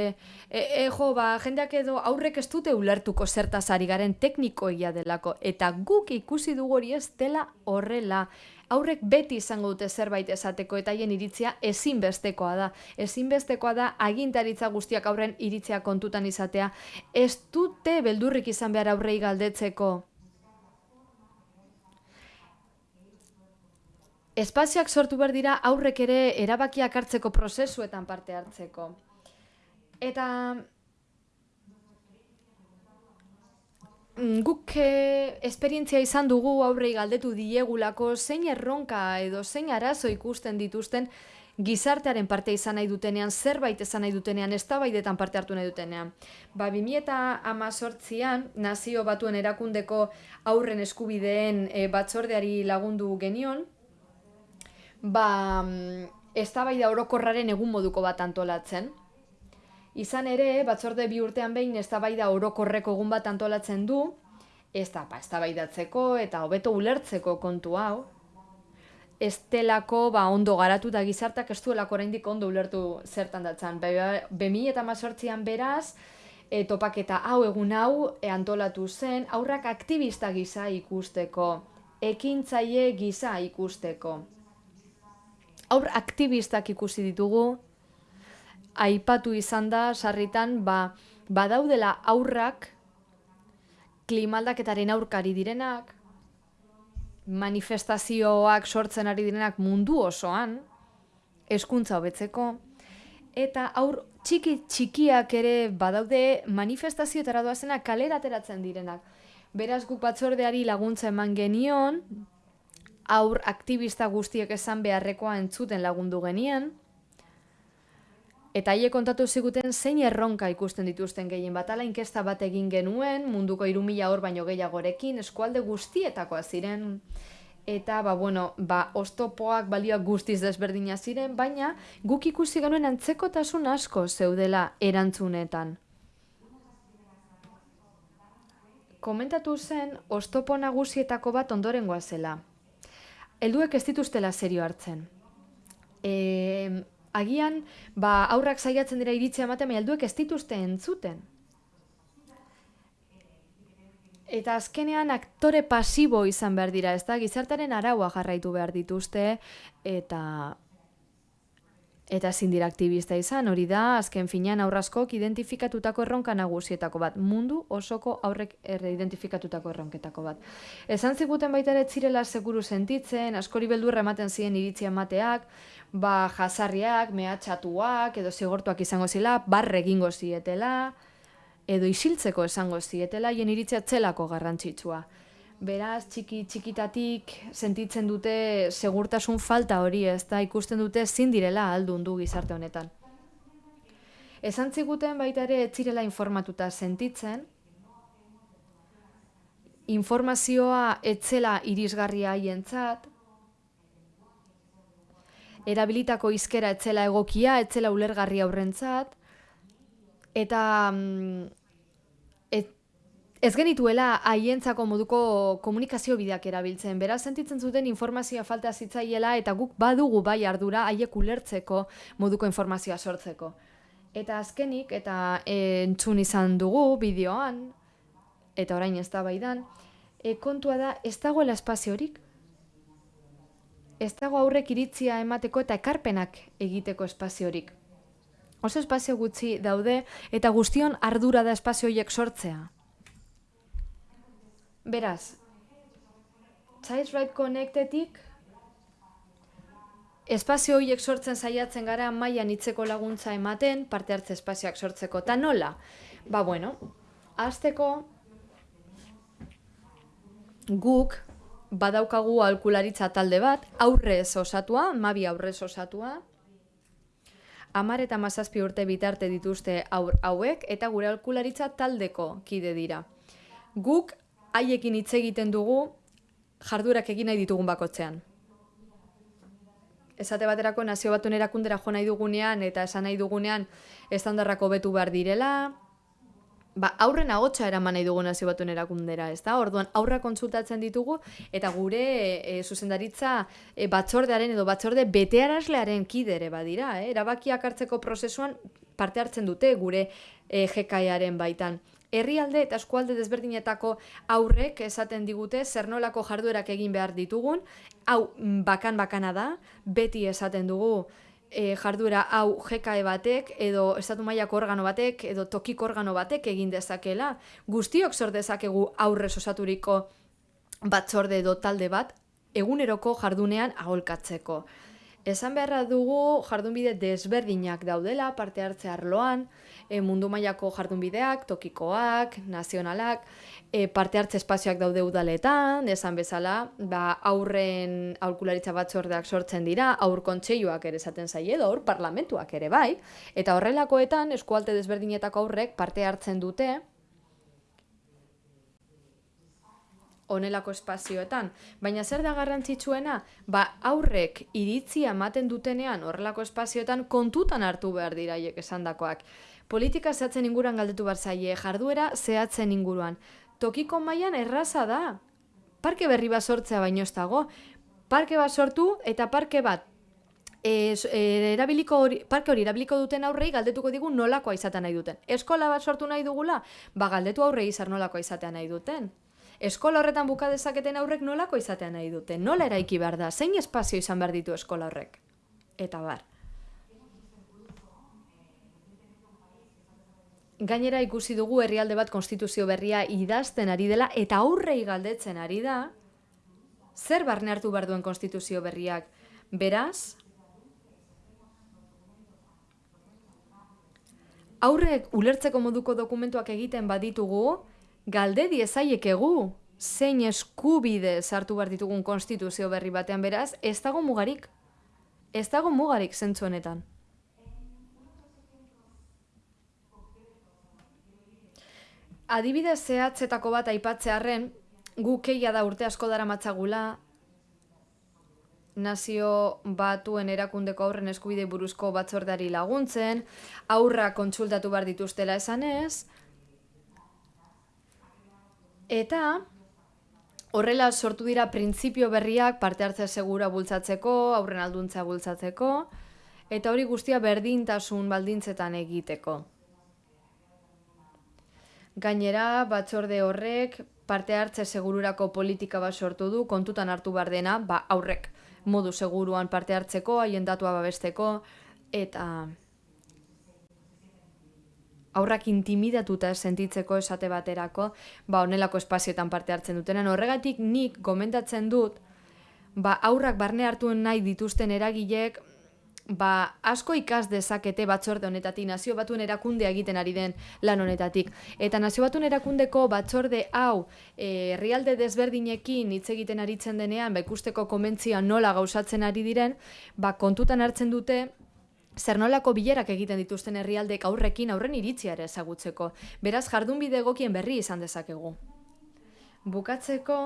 e, e, jo, ba, jendeak edo aurrek ez dute ulertuko zertaz ari garen teknikoia delako. Eta guk ikusi dugu hori ez dela horrela. Aurrek beti izango dute zerbait esateko eta haien iritzia ezinbestekoa da. Ezinbestekoa da agintaritza guztiak aurren iritzia kontutan izatea. Ez dute beldurrik izan behar aurrei galdetzeko. Espazioak sortu behar dira aurrek ere erabakiak hartzeko prozesuetan parte hartzeko. Eta mm, guk e, esperientzia izan dugu aurrei galdetu diegulako zein erronka edo zein arazo ikusten dituzten gizartearen parte izan nahi dutenean, zerbait izan nahi dutenean, ez parte hartu nahi dutenean. Ba, 2018an, nazio batuen erakundeko aurren eskubideen e, batzordeari lagundu genion, ba, mm, eztabaida orokorraren egun moduko bat antolatzen. Izan ere, batzorde bi urtean behin eztabaida orokorreko egun bat antolatzen du, ez da, ba, eztabaidatzeko eta hobeto ulertzeko kontu hau. Estelako ba, ondo garatu da gizartak ez duelako oraindik ondo ulertu zertan datzan. Bemi eta mazortzian beraz, e, topaketa hau egun hau e, antolatu zen, aurrak aktivista gisa ikusteko, ekintzaile gisa ikusteko aur aktivistak ikusi ditugu, aipatu izan da, sarritan, ba, badaudela aurrak, klimaldaketaren aurkari direnak, manifestazioak sortzen ari direnak mundu osoan, eskuntza hobetzeko, eta aur txiki txikiak ere badaude manifestazioetara doazenak kalera ateratzen direnak. Beraz guk batzordeari laguntza eman genion, aur aktivista guztiek esan beharrekoa entzuten lagundu genien, Eta haie kontatu ziguten zein erronka ikusten dituzten gehien bat, ala inkesta bat egin genuen, munduko irumila hor baino gehiagorekin, eskualde guztietakoa ziren, eta, ba, bueno, ba, ostopoak balioak guztiz desberdina ziren, baina guk ikusi genuen antzekotasun asko zeudela erantzunetan. Komentatu zen, ostopo nagusietako bat ondorengoa zela helduek ez dituztela serio hartzen. E, agian, ba, aurrak saiatzen dira iritzia ematen, baina helduek ez dituzte entzuten. Eta azkenean aktore pasibo izan behar dira, ez da, gizartaren araua jarraitu behar dituzte, eta eta ezin dira aktivista izan, hori da, azken finean aurraskok identifikatutako erronka nagusietako bat, mundu osoko aurrek erre identifikatutako erronketako bat. Esan ziguten baita ere zirela seguru sentitzen, askori beldurra ematen ziren iritzia emateak, ba jasarriak, mehatxatuak, edo zigortuak izango zila, barre egingo zietela, edo isiltzeko esango zietela, hien iritzia txelako garrantzitsua. Beraz, txiki txikitatik sentitzen dute segurtasun falta hori, ez da ikusten dute zin direla aldun du gizarte honetan. Esan ziguten baita ere etzirela informatuta sentitzen, informazioa etzela irisgarria haientzat, erabilitako izkera etzela egokia, etzela ulergarria aurrentzat, eta mm, Ez genituela haientzako moduko komunikazio bideak erabiltzen. Beraz, sentitzen zuten informazioa falta zitzaiela eta guk badugu bai ardura haiek ulertzeko moduko informazioa sortzeko. Eta azkenik, eta entzun izan dugu bideoan, eta orain ez da baidan, e, kontua da ez dagoela espaziorik. Ez dago aurrek iritzia emateko eta ekarpenak egiteko espaziorik. Oso espazio gutxi daude eta guztion ardura da espazioiek sortzea. Beraz, Child Right Connectedik espazio horiek sortzen saiatzen gara mailan hitzeko laguntza ematen parte hartze espazioak sortzeko. Ta nola? Ba bueno, hasteko guk badaukagu alkularitza talde bat, aurrez osatua, mabi aurrez osatua, amar eta mazazpi urte bitarte dituzte aur hauek, eta gure alkularitza taldeko kide dira. Guk haiekin hitz egiten dugu jardurak egin nahi ditugun bakotzean. Esate baterako nazio batuen erakundera jo nahi dugunean eta esan nahi dugunean estandarrako betu behar direla, ba, aurren agotxa eraman nahi dugu nazio batuen erakundera, ez da? Orduan, aurra kontsultatzen ditugu eta gure e, zuzendaritza e, batzordearen edo batzorde betearazlearen kidere badira, eh? erabakiak hartzeko prozesuan parte hartzen dute gure e, jekaiaren baitan. Herrialde eta eskualde desberdinetako aurrek esaten digute zer nolako jarduerak egin behar ditugun, hau mm, bakan bakana da, beti esaten dugu e, jarduera hau JKE batek edo estatu mailako organo batek edo tokiko organo batek egin dezakela, guztiok sor dezakegu aurrez osaturiko batzorde edo talde bat eguneroko jardunean aholkatzeko. Esan beharra dugu jardunbide desberdinak daudela parte hartze arloan, e, mundu mailako jardunbideak, tokikoak, nazionalak, e, parte hartze espazioak daude udaletan, esan bezala, ba, aurren aurkularitza batzordeak sortzen dira, aur kontseiluak ere esaten zaie edo aur parlamentuak ere bai, eta horrelakoetan eskualte desberdinetako aurrek parte hartzen dute, onelako espazioetan. Baina zer da garrantzitsuena? Ba, aurrek iritzia ematen dutenean horrelako espazioetan kontutan hartu behar diraiek esandakoak. Politika zehatzen inguruan galdetu bar zaie, jarduera zehatzen inguruan. Tokiko mailan erraza da. Parke berri bat sortzea baino ez dago. Parke bat sortu eta parke bat e, e, erabiliko hori, parke hori erabiliko duten aurrei galdetuko digu nolakoa izatea nahi duten. Eskola bat sortu nahi dugula, ba galdetu aurrei izar nolakoa izatea nahi duten eskola horretan buka dezaketen aurrek nolako izatea nahi dute? Nola eraiki behar da? Zein espazio izan behar ditu eskola horrek? Eta bar. Gainera ikusi dugu herrialde bat konstituzio berria idazten ari dela eta aurrei galdetzen ari da zer barne hartu behar duen konstituzio berriak. Beraz, aurrek ulertzeko moduko dokumentuak egiten baditugu, galde diezaiekegu zein eskubide sartu behar ditugun konstituzio berri batean beraz, ez dago mugarik. Ez dago mugarik zentzu honetan. Adibidez zehatzetako bat aipatzearren, gu keia da urte asko dara matzagula, nazio batuen erakundeko aurren eskubide buruzko batzordari laguntzen, aurra kontsultatu behar dituztela esanez, Eta horrela sortu dira printzipio berriak parte hartzea segura bultzatzeko, aurren alduntza bultzatzeko, eta hori guztia berdintasun baldintzetan egiteko. Gainera, batzorde horrek parte hartze segururako politika bat sortu du, kontutan hartu behar dena, ba, aurrek modu seguruan parte hartzeko, haien datua babesteko, eta aurrak intimidatuta sentitzeko esate baterako, ba honelako espazioetan parte hartzen dutenen. Horregatik nik gomendatzen dut, ba aurrak barne hartu nahi dituzten eragilek, ba asko ikas dezakete batzorde honetatik, nazio batuen erakundea egiten ari den lan honetatik. Eta nazio batuen erakundeko batzorde hau eh, herrialde desberdinekin hitz egiten aritzen denean, ba ikusteko komentzia nola gauzatzen ari diren, ba kontutan hartzen dute, zer nolako bilerak egiten dituzten herrialdek aurrekin aurren iritzia ere ezagutzeko. Beraz, jardunbide egokien berri izan dezakegu. Bukatzeko,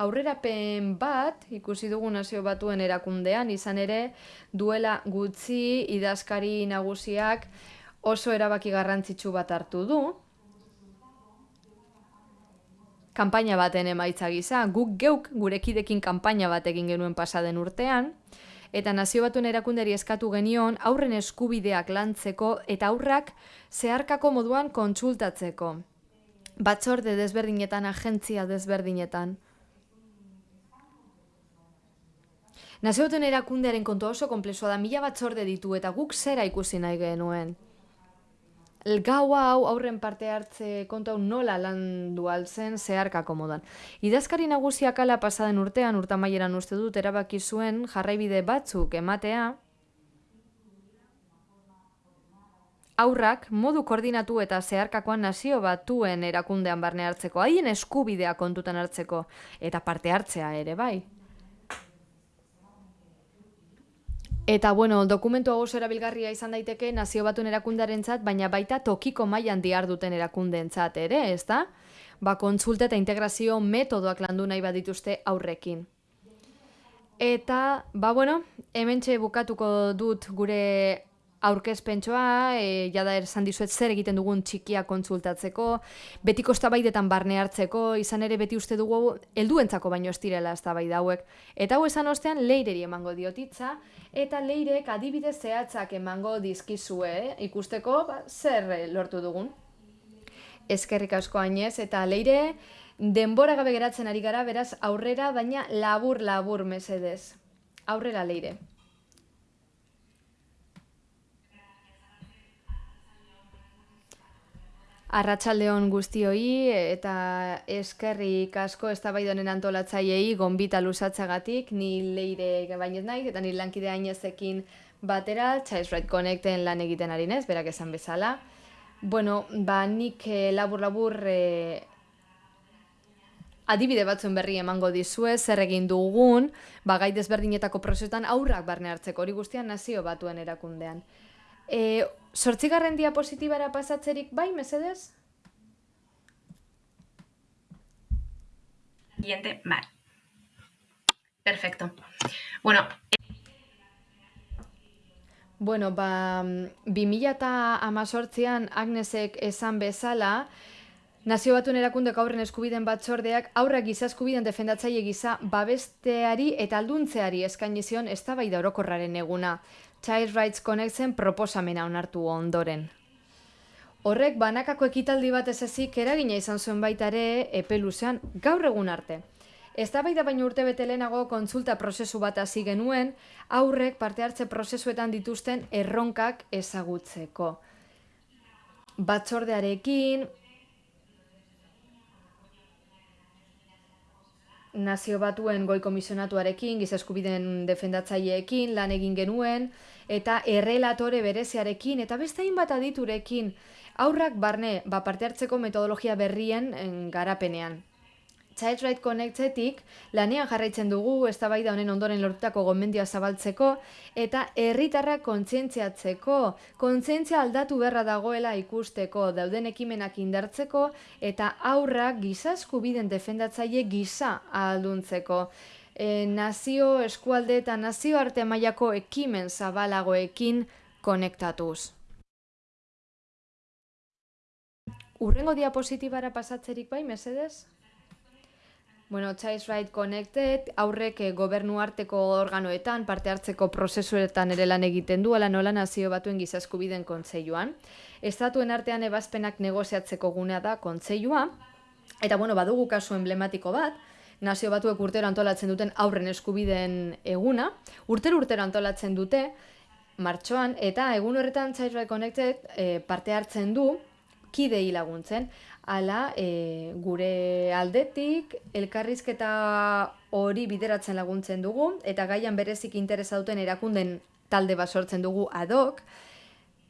aurrerapen bat, ikusi dugu nazio batuen erakundean, izan ere, duela gutxi idazkari nagusiak oso erabaki garrantzitsu bat hartu du, kanpaina baten emaitza gisa, guk geuk gurekidekin kanpaina bat egin genuen pasaden urtean, eta nazio batuen erakunderi eskatu genion aurren eskubideak lantzeko eta aurrak zeharkako moduan kontsultatzeko. Batzorde desberdinetan, agentzia desberdinetan. Nazio batuen erakundearen kontu oso komplexua da, mila batzorde ditu eta guk zera ikusi nahi genuen gau hau aurren parte hartze kontu hau nola landu altzen zeharkako modan. Idazkari nagusiak ala pasaden urtean, urtamaieran uste dut, erabaki zuen jarraibide batzuk ematea, aurrak modu koordinatu eta zeharkakoan nazio batuen erakundean barne hartzeko, haien eskubidea kontutan hartzeko, eta parte hartzea ere, bai. Eta, bueno, dokumentu hau erabilgarria izan daiteke nazio batuen erakundearentzat, baina baita tokiko mailan diar duten erakundeentzat ere, ez da? Ba, kontsulta eta integrazio metodoak landu nahi badituzte aurrekin. Eta, ba, bueno, hemen bukatuko dut gure aurkezpentsoa, e, jada esan dizuet zer egiten dugun txikia kontsultatzeko, betiko eztabaidetan barne hartzeko, izan ere beti uste dugu helduentzako baino ez direla eztabaida hauek. Eta hau esan ostean leireri emango diotitza eta leirek adibide zehatzak emango dizkizue, eh? ikusteko ba, zer lortu dugun. Ezkerrik asko hainez eta leire denbora gabe geratzen ari gara, beraz aurrera baina labur labur mesedez. Aurrera leire. Arratsaldeon guztioi eta eskerrik asko eztabaidonen antolatzaileei gonbita lusatzagatik ni leire bainet naiz eta ni lankide ainezekin batera Child Right Connecten lan egiten ari nez, berak esan bezala. Bueno, ba nik eh, labur labur eh, adibide batzuen berri emango dizue, zer egin dugun, ba gai desberdinetako prozesuetan aurrak barne hartzeko hori guztian nazio batuen erakundean. E, sortzigarren diapositibara pasatzerik bai, mesedez? Siguiente, vale. Perfecto. Bueno, Bueno, ba, 2018an Agnesek esan bezala, Nazio Batuen Erakundek aurren eskubiden batzordeak aurrak giza eskubiden defendatzaile giza babesteari eta alduntzeari eskainizion eztabaida orokorraren eguna. Child Rights Connecten proposamena onartu ondoren. Horrek banakako ekitaldi bat ez ezik eragina izan zuen baita ere epe luzean gaur egun arte. Eztabaida baino urte bete lehenago kontsulta prozesu bat hasi genuen, aurrek parte hartze prozesuetan dituzten erronkak ezagutzeko. Batzordearekin, nazio batuen goi komisionatuarekin, gizeskubiden defendatzaileekin, lan egin genuen, eta errelatore bereziarekin, eta beste hainbat aditurekin, aurrak barne, ba, parte hartzeko metodologia berrien en, garapenean. Child Right Connectetik lanean jarraitzen dugu eztabaida honen ondoren lortutako gomendioa zabaltzeko eta herritarra kontzientziatzeko, kontzientzia aldatu berra dagoela ikusteko, dauden ekimenak indartzeko eta aurrak giza eskubiden defendatzaile giza alduntzeko. E, nazio eskualde eta nazio arte mailako ekimen zabalagoekin konektatuz. Urrengo diapositibara pasatzerik bai, mesedez? Bueno, Child Right Connected, aurrek eh, gobernu arteko organoetan, parte hartzeko prozesuetan ere lan egiten du, ala nola nazio batuen gizaskubiden kontseiluan. Estatuen artean ebazpenak negoziatzeko gunea da kontseilua, eta bueno, badugu kasu emblematiko bat, nazio batuek urtero antolatzen duten aurren eskubiden eguna, urtero urtero antolatzen dute, martxoan, eta egun horretan Child Connected eh, parte hartzen du, kidei laguntzen, ala e, gure aldetik elkarrizketa hori bideratzen laguntzen dugu eta gaian berezik interesa duten erakunden talde bat sortzen dugu adok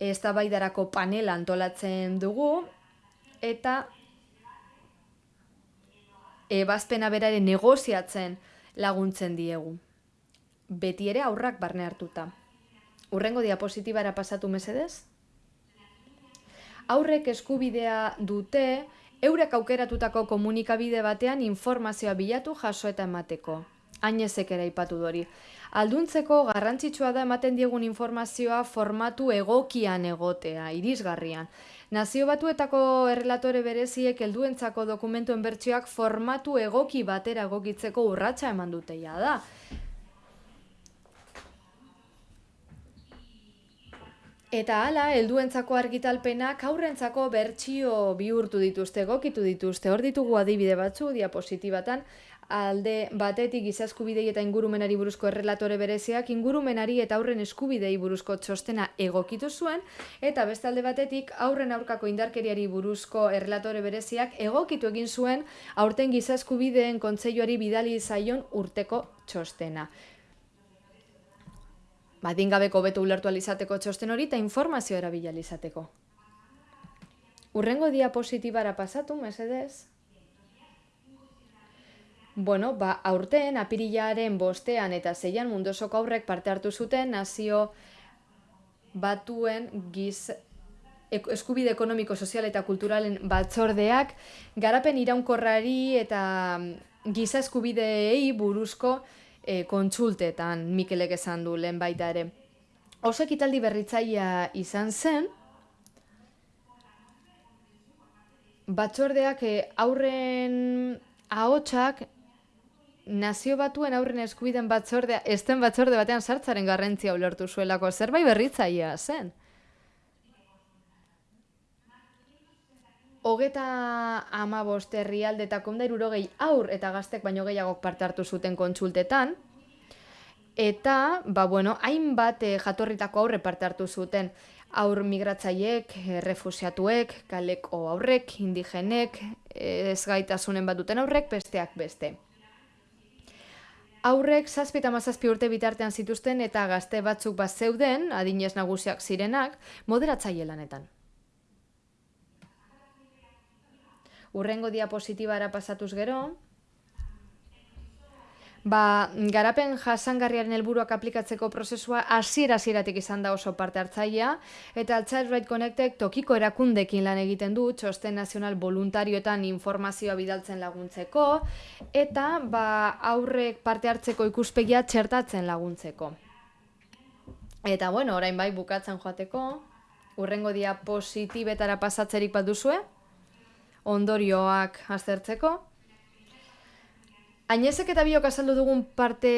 eztabaidarako panela antolatzen dugu eta ebazpena berare negoziatzen laguntzen diegu. Beti ere aurrak barne hartuta. Urrengo diapositibara pasatu mesedez? aurrek eskubidea dute eurek aukeratutako komunikabide batean informazioa bilatu jaso eta emateko. Ainezek ere ipatu dori. Alduntzeko garrantzitsua da ematen diegun informazioa formatu egokian egotea, irisgarrian. Nazio batuetako errelatore bereziek helduentzako dokumentuen bertsioak formatu egoki batera egokitzeko urratsa eman duteia da. Eta hala, helduentzako argitalpenak aurrentzako bertsio bihurtu dituzte, gokitu dituzte. Hor ditugu adibide batzu diapositibatan, alde batetik gizaskubidei eta ingurumenari buruzko errelatore bereziak ingurumenari eta aurren eskubidei buruzko txostena egokitu zuen eta beste alde batetik aurren aurkako indarkeriari buruzko errelatore bereziak egokitu egin zuen aurten gizaskubideen kontseiluari bidali zaion urteko txostena. badingabeko beto ulertu alizateko txosten hori eta informazio erabila izateko. Urrengo diapositibara pasatu, mesedez. Bueno, ba, aurten, apirilaren bostean eta zeian mundosoko aurrek parte hartu zuten nazio batuen giz eskubide ekonomiko, sozial eta kulturalen batzordeak garapen iraunkorrari eta giza eskubideei buruzko e, kontsultetan Mikelek esan du lehen baita ere. Oso ekitaldi berritzaia izan zen, batzordeak e, aurren ahotsak nazio batuen aurren eskubiden batzordea, esten batzorde batean sartzaren garrantzia ulertu zuelako, zerbait berritzaia zen. Hogeta ama bost herrialde eta kondairurogei aur eta gaztek baino gehiagok parte hartu zuten kontsultetan, eta, ba, bueno, hainbat eh, jatorritako aurre parte hartu zuten aur migratzaiek, refusiatuek, kaleko aurrek, indigenek, ez gaitasunen bat duten aurrek, besteak beste. Aurrek zazpi eta mazazpi urte bitartean zituzten eta gazte batzuk bat zeuden, adinez nagusiak zirenak, moderatzaile lanetan. Urrengo diapositibara pasatuz gero, Ba, garapen jasangarriaren helburuak aplikatzeko prozesua hasiera hasieratik izan da oso parte hartzailea eta Child Right Connectek tokiko erakundekin lan egiten du txosten nazional voluntarioetan informazioa bidaltzen laguntzeko eta ba, aurrek parte hartzeko ikuspegia txertatzen laguntzeko. Eta bueno, orain bai bukatzen joateko, urrengo diapositibetara pasatzerik bat duzue, ondorioak aztertzeko. Ainezek eta biok azaldu dugun parte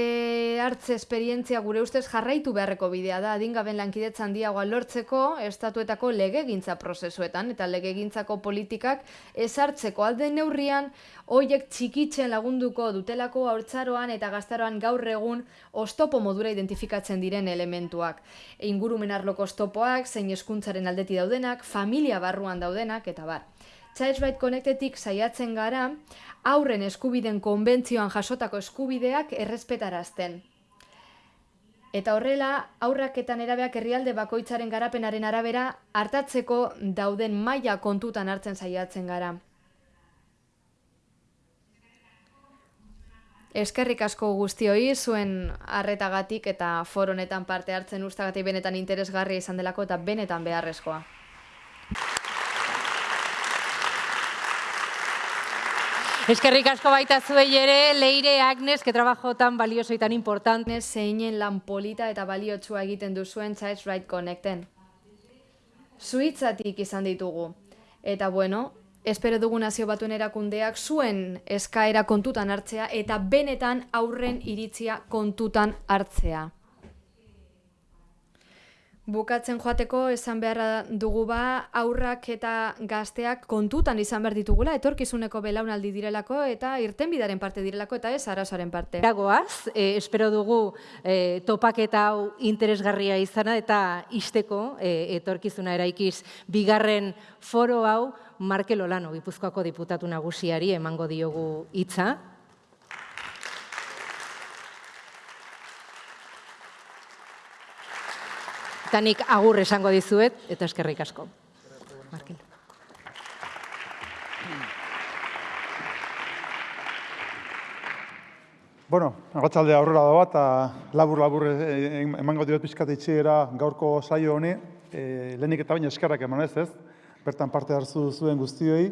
hartze esperientzia gure ustez jarraitu beharreko bidea da, adingaben lankidetzan diagoa lortzeko estatuetako legegintza prozesuetan eta legegintzako politikak ezartzeko alde neurrian hoiek txikitzen lagunduko dutelako haurtzaroan eta gaztaroan gaur egun ostopo modura identifikatzen diren elementuak. Ingurumen arloko ostopoak, zein eskuntzaren aldeti daudenak, familia barruan daudenak, eta bar. Child Right Connectedik saiatzen gara, aurren eskubiden konbentzioan jasotako eskubideak errespetarazten. Eta horrela, aurrak eta nerabeak herrialde bakoitzaren garapenaren arabera hartatzeko dauden maila kontutan hartzen saiatzen gara. Eskerrik asko guztioi zuen harretagatik eta foronetan parte hartzen ustagatik benetan interesgarria izan delako eta benetan beharrezkoa. Eskerrik asko baita zuei ere, Leire Agnes, que trabajo tan valioso y tan importante. Zeinen lan polita eta baliotsua egiten duzuen Child's Right Connecten. Suitzatik izan ditugu. Eta bueno, espero dugu nazio batuen erakundeak zuen eskaera kontutan hartzea eta benetan aurren iritzia kontutan hartzea. Bukatzen joateko esan beharra dugu ba aurrak eta gazteak kontutan izan behar ditugula etorkizuneko belaunaldi direlako eta irtenbidaren parte direlako eta ez arazoaren parte. Dagoaz, eh, espero dugu eh, topaketa hau interesgarria izana eta isteko eh, etorkizuna eraikiz bigarren foro hau Markel Olano, Gipuzkoako diputatu nagusiari emango diogu hitza. Eta nik agur esango dizuet, eta eskerrik asko. Markel. Bueno, agatzalde aurrera da bat, labur-labur emango diot pizkat itxiera gaurko saio honi. E, lehenik eta baina eskerrak eman ez ez, bertan parte hartu zuen guztioi.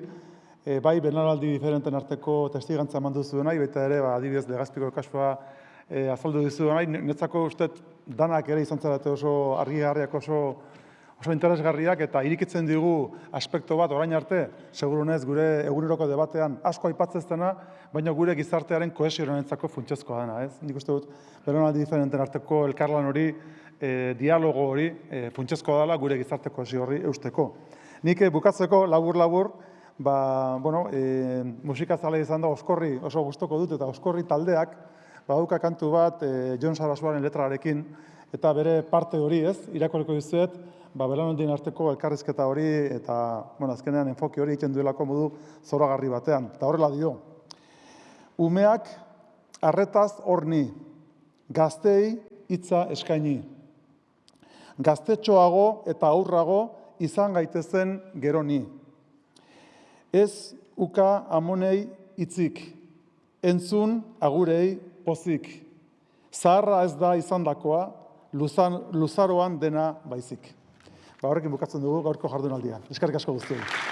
E, bai, benaraldi diferenten arteko testigantza eman duzu nahi, baita ere, ba, adibidez, legazpiko kasua e, azaldu dizu nahi, netzako uste danak ere izan zarate oso argi-garriak oso oso interesgarriak eta irikitzen digu aspekto bat orain arte, segurunez gure eguneroko debatean asko aipatzeztena, baina gure gizartearen kohesionenetzako funtsezkoa dena, ez? Nik uste dut, beronaldi diferenten arteko elkarlan hori, e, dialogo hori, e, funtsezkoa dela gure gizarte kohesio hori eusteko. Nik bukatzeko labur-labur, ba, bueno, e, musika zale izan da oskorri oso gustoko dut eta oskorri taldeak, badauka kantu bat e, John Sarasuaren letrarekin, eta bere parte hori ez, irakoreko dizuet, ba, belanondien arteko elkarrizketa hori, eta, bueno, azkenean enfoki hori egiten duelako modu zoragarri batean. Eta horrela dio, umeak arretaz horni, gaztei hitza eskaini, gaztetxoago eta aurrago izan gaitezen gero ni. Ez uka amonei itzik, entzun agurei pozik. Zaharra ez da izan dakoa, luzaroan dena baizik. Ba, horrekin bukatzen dugu gaurko jardunaldia. Eskarrik asko guztioi.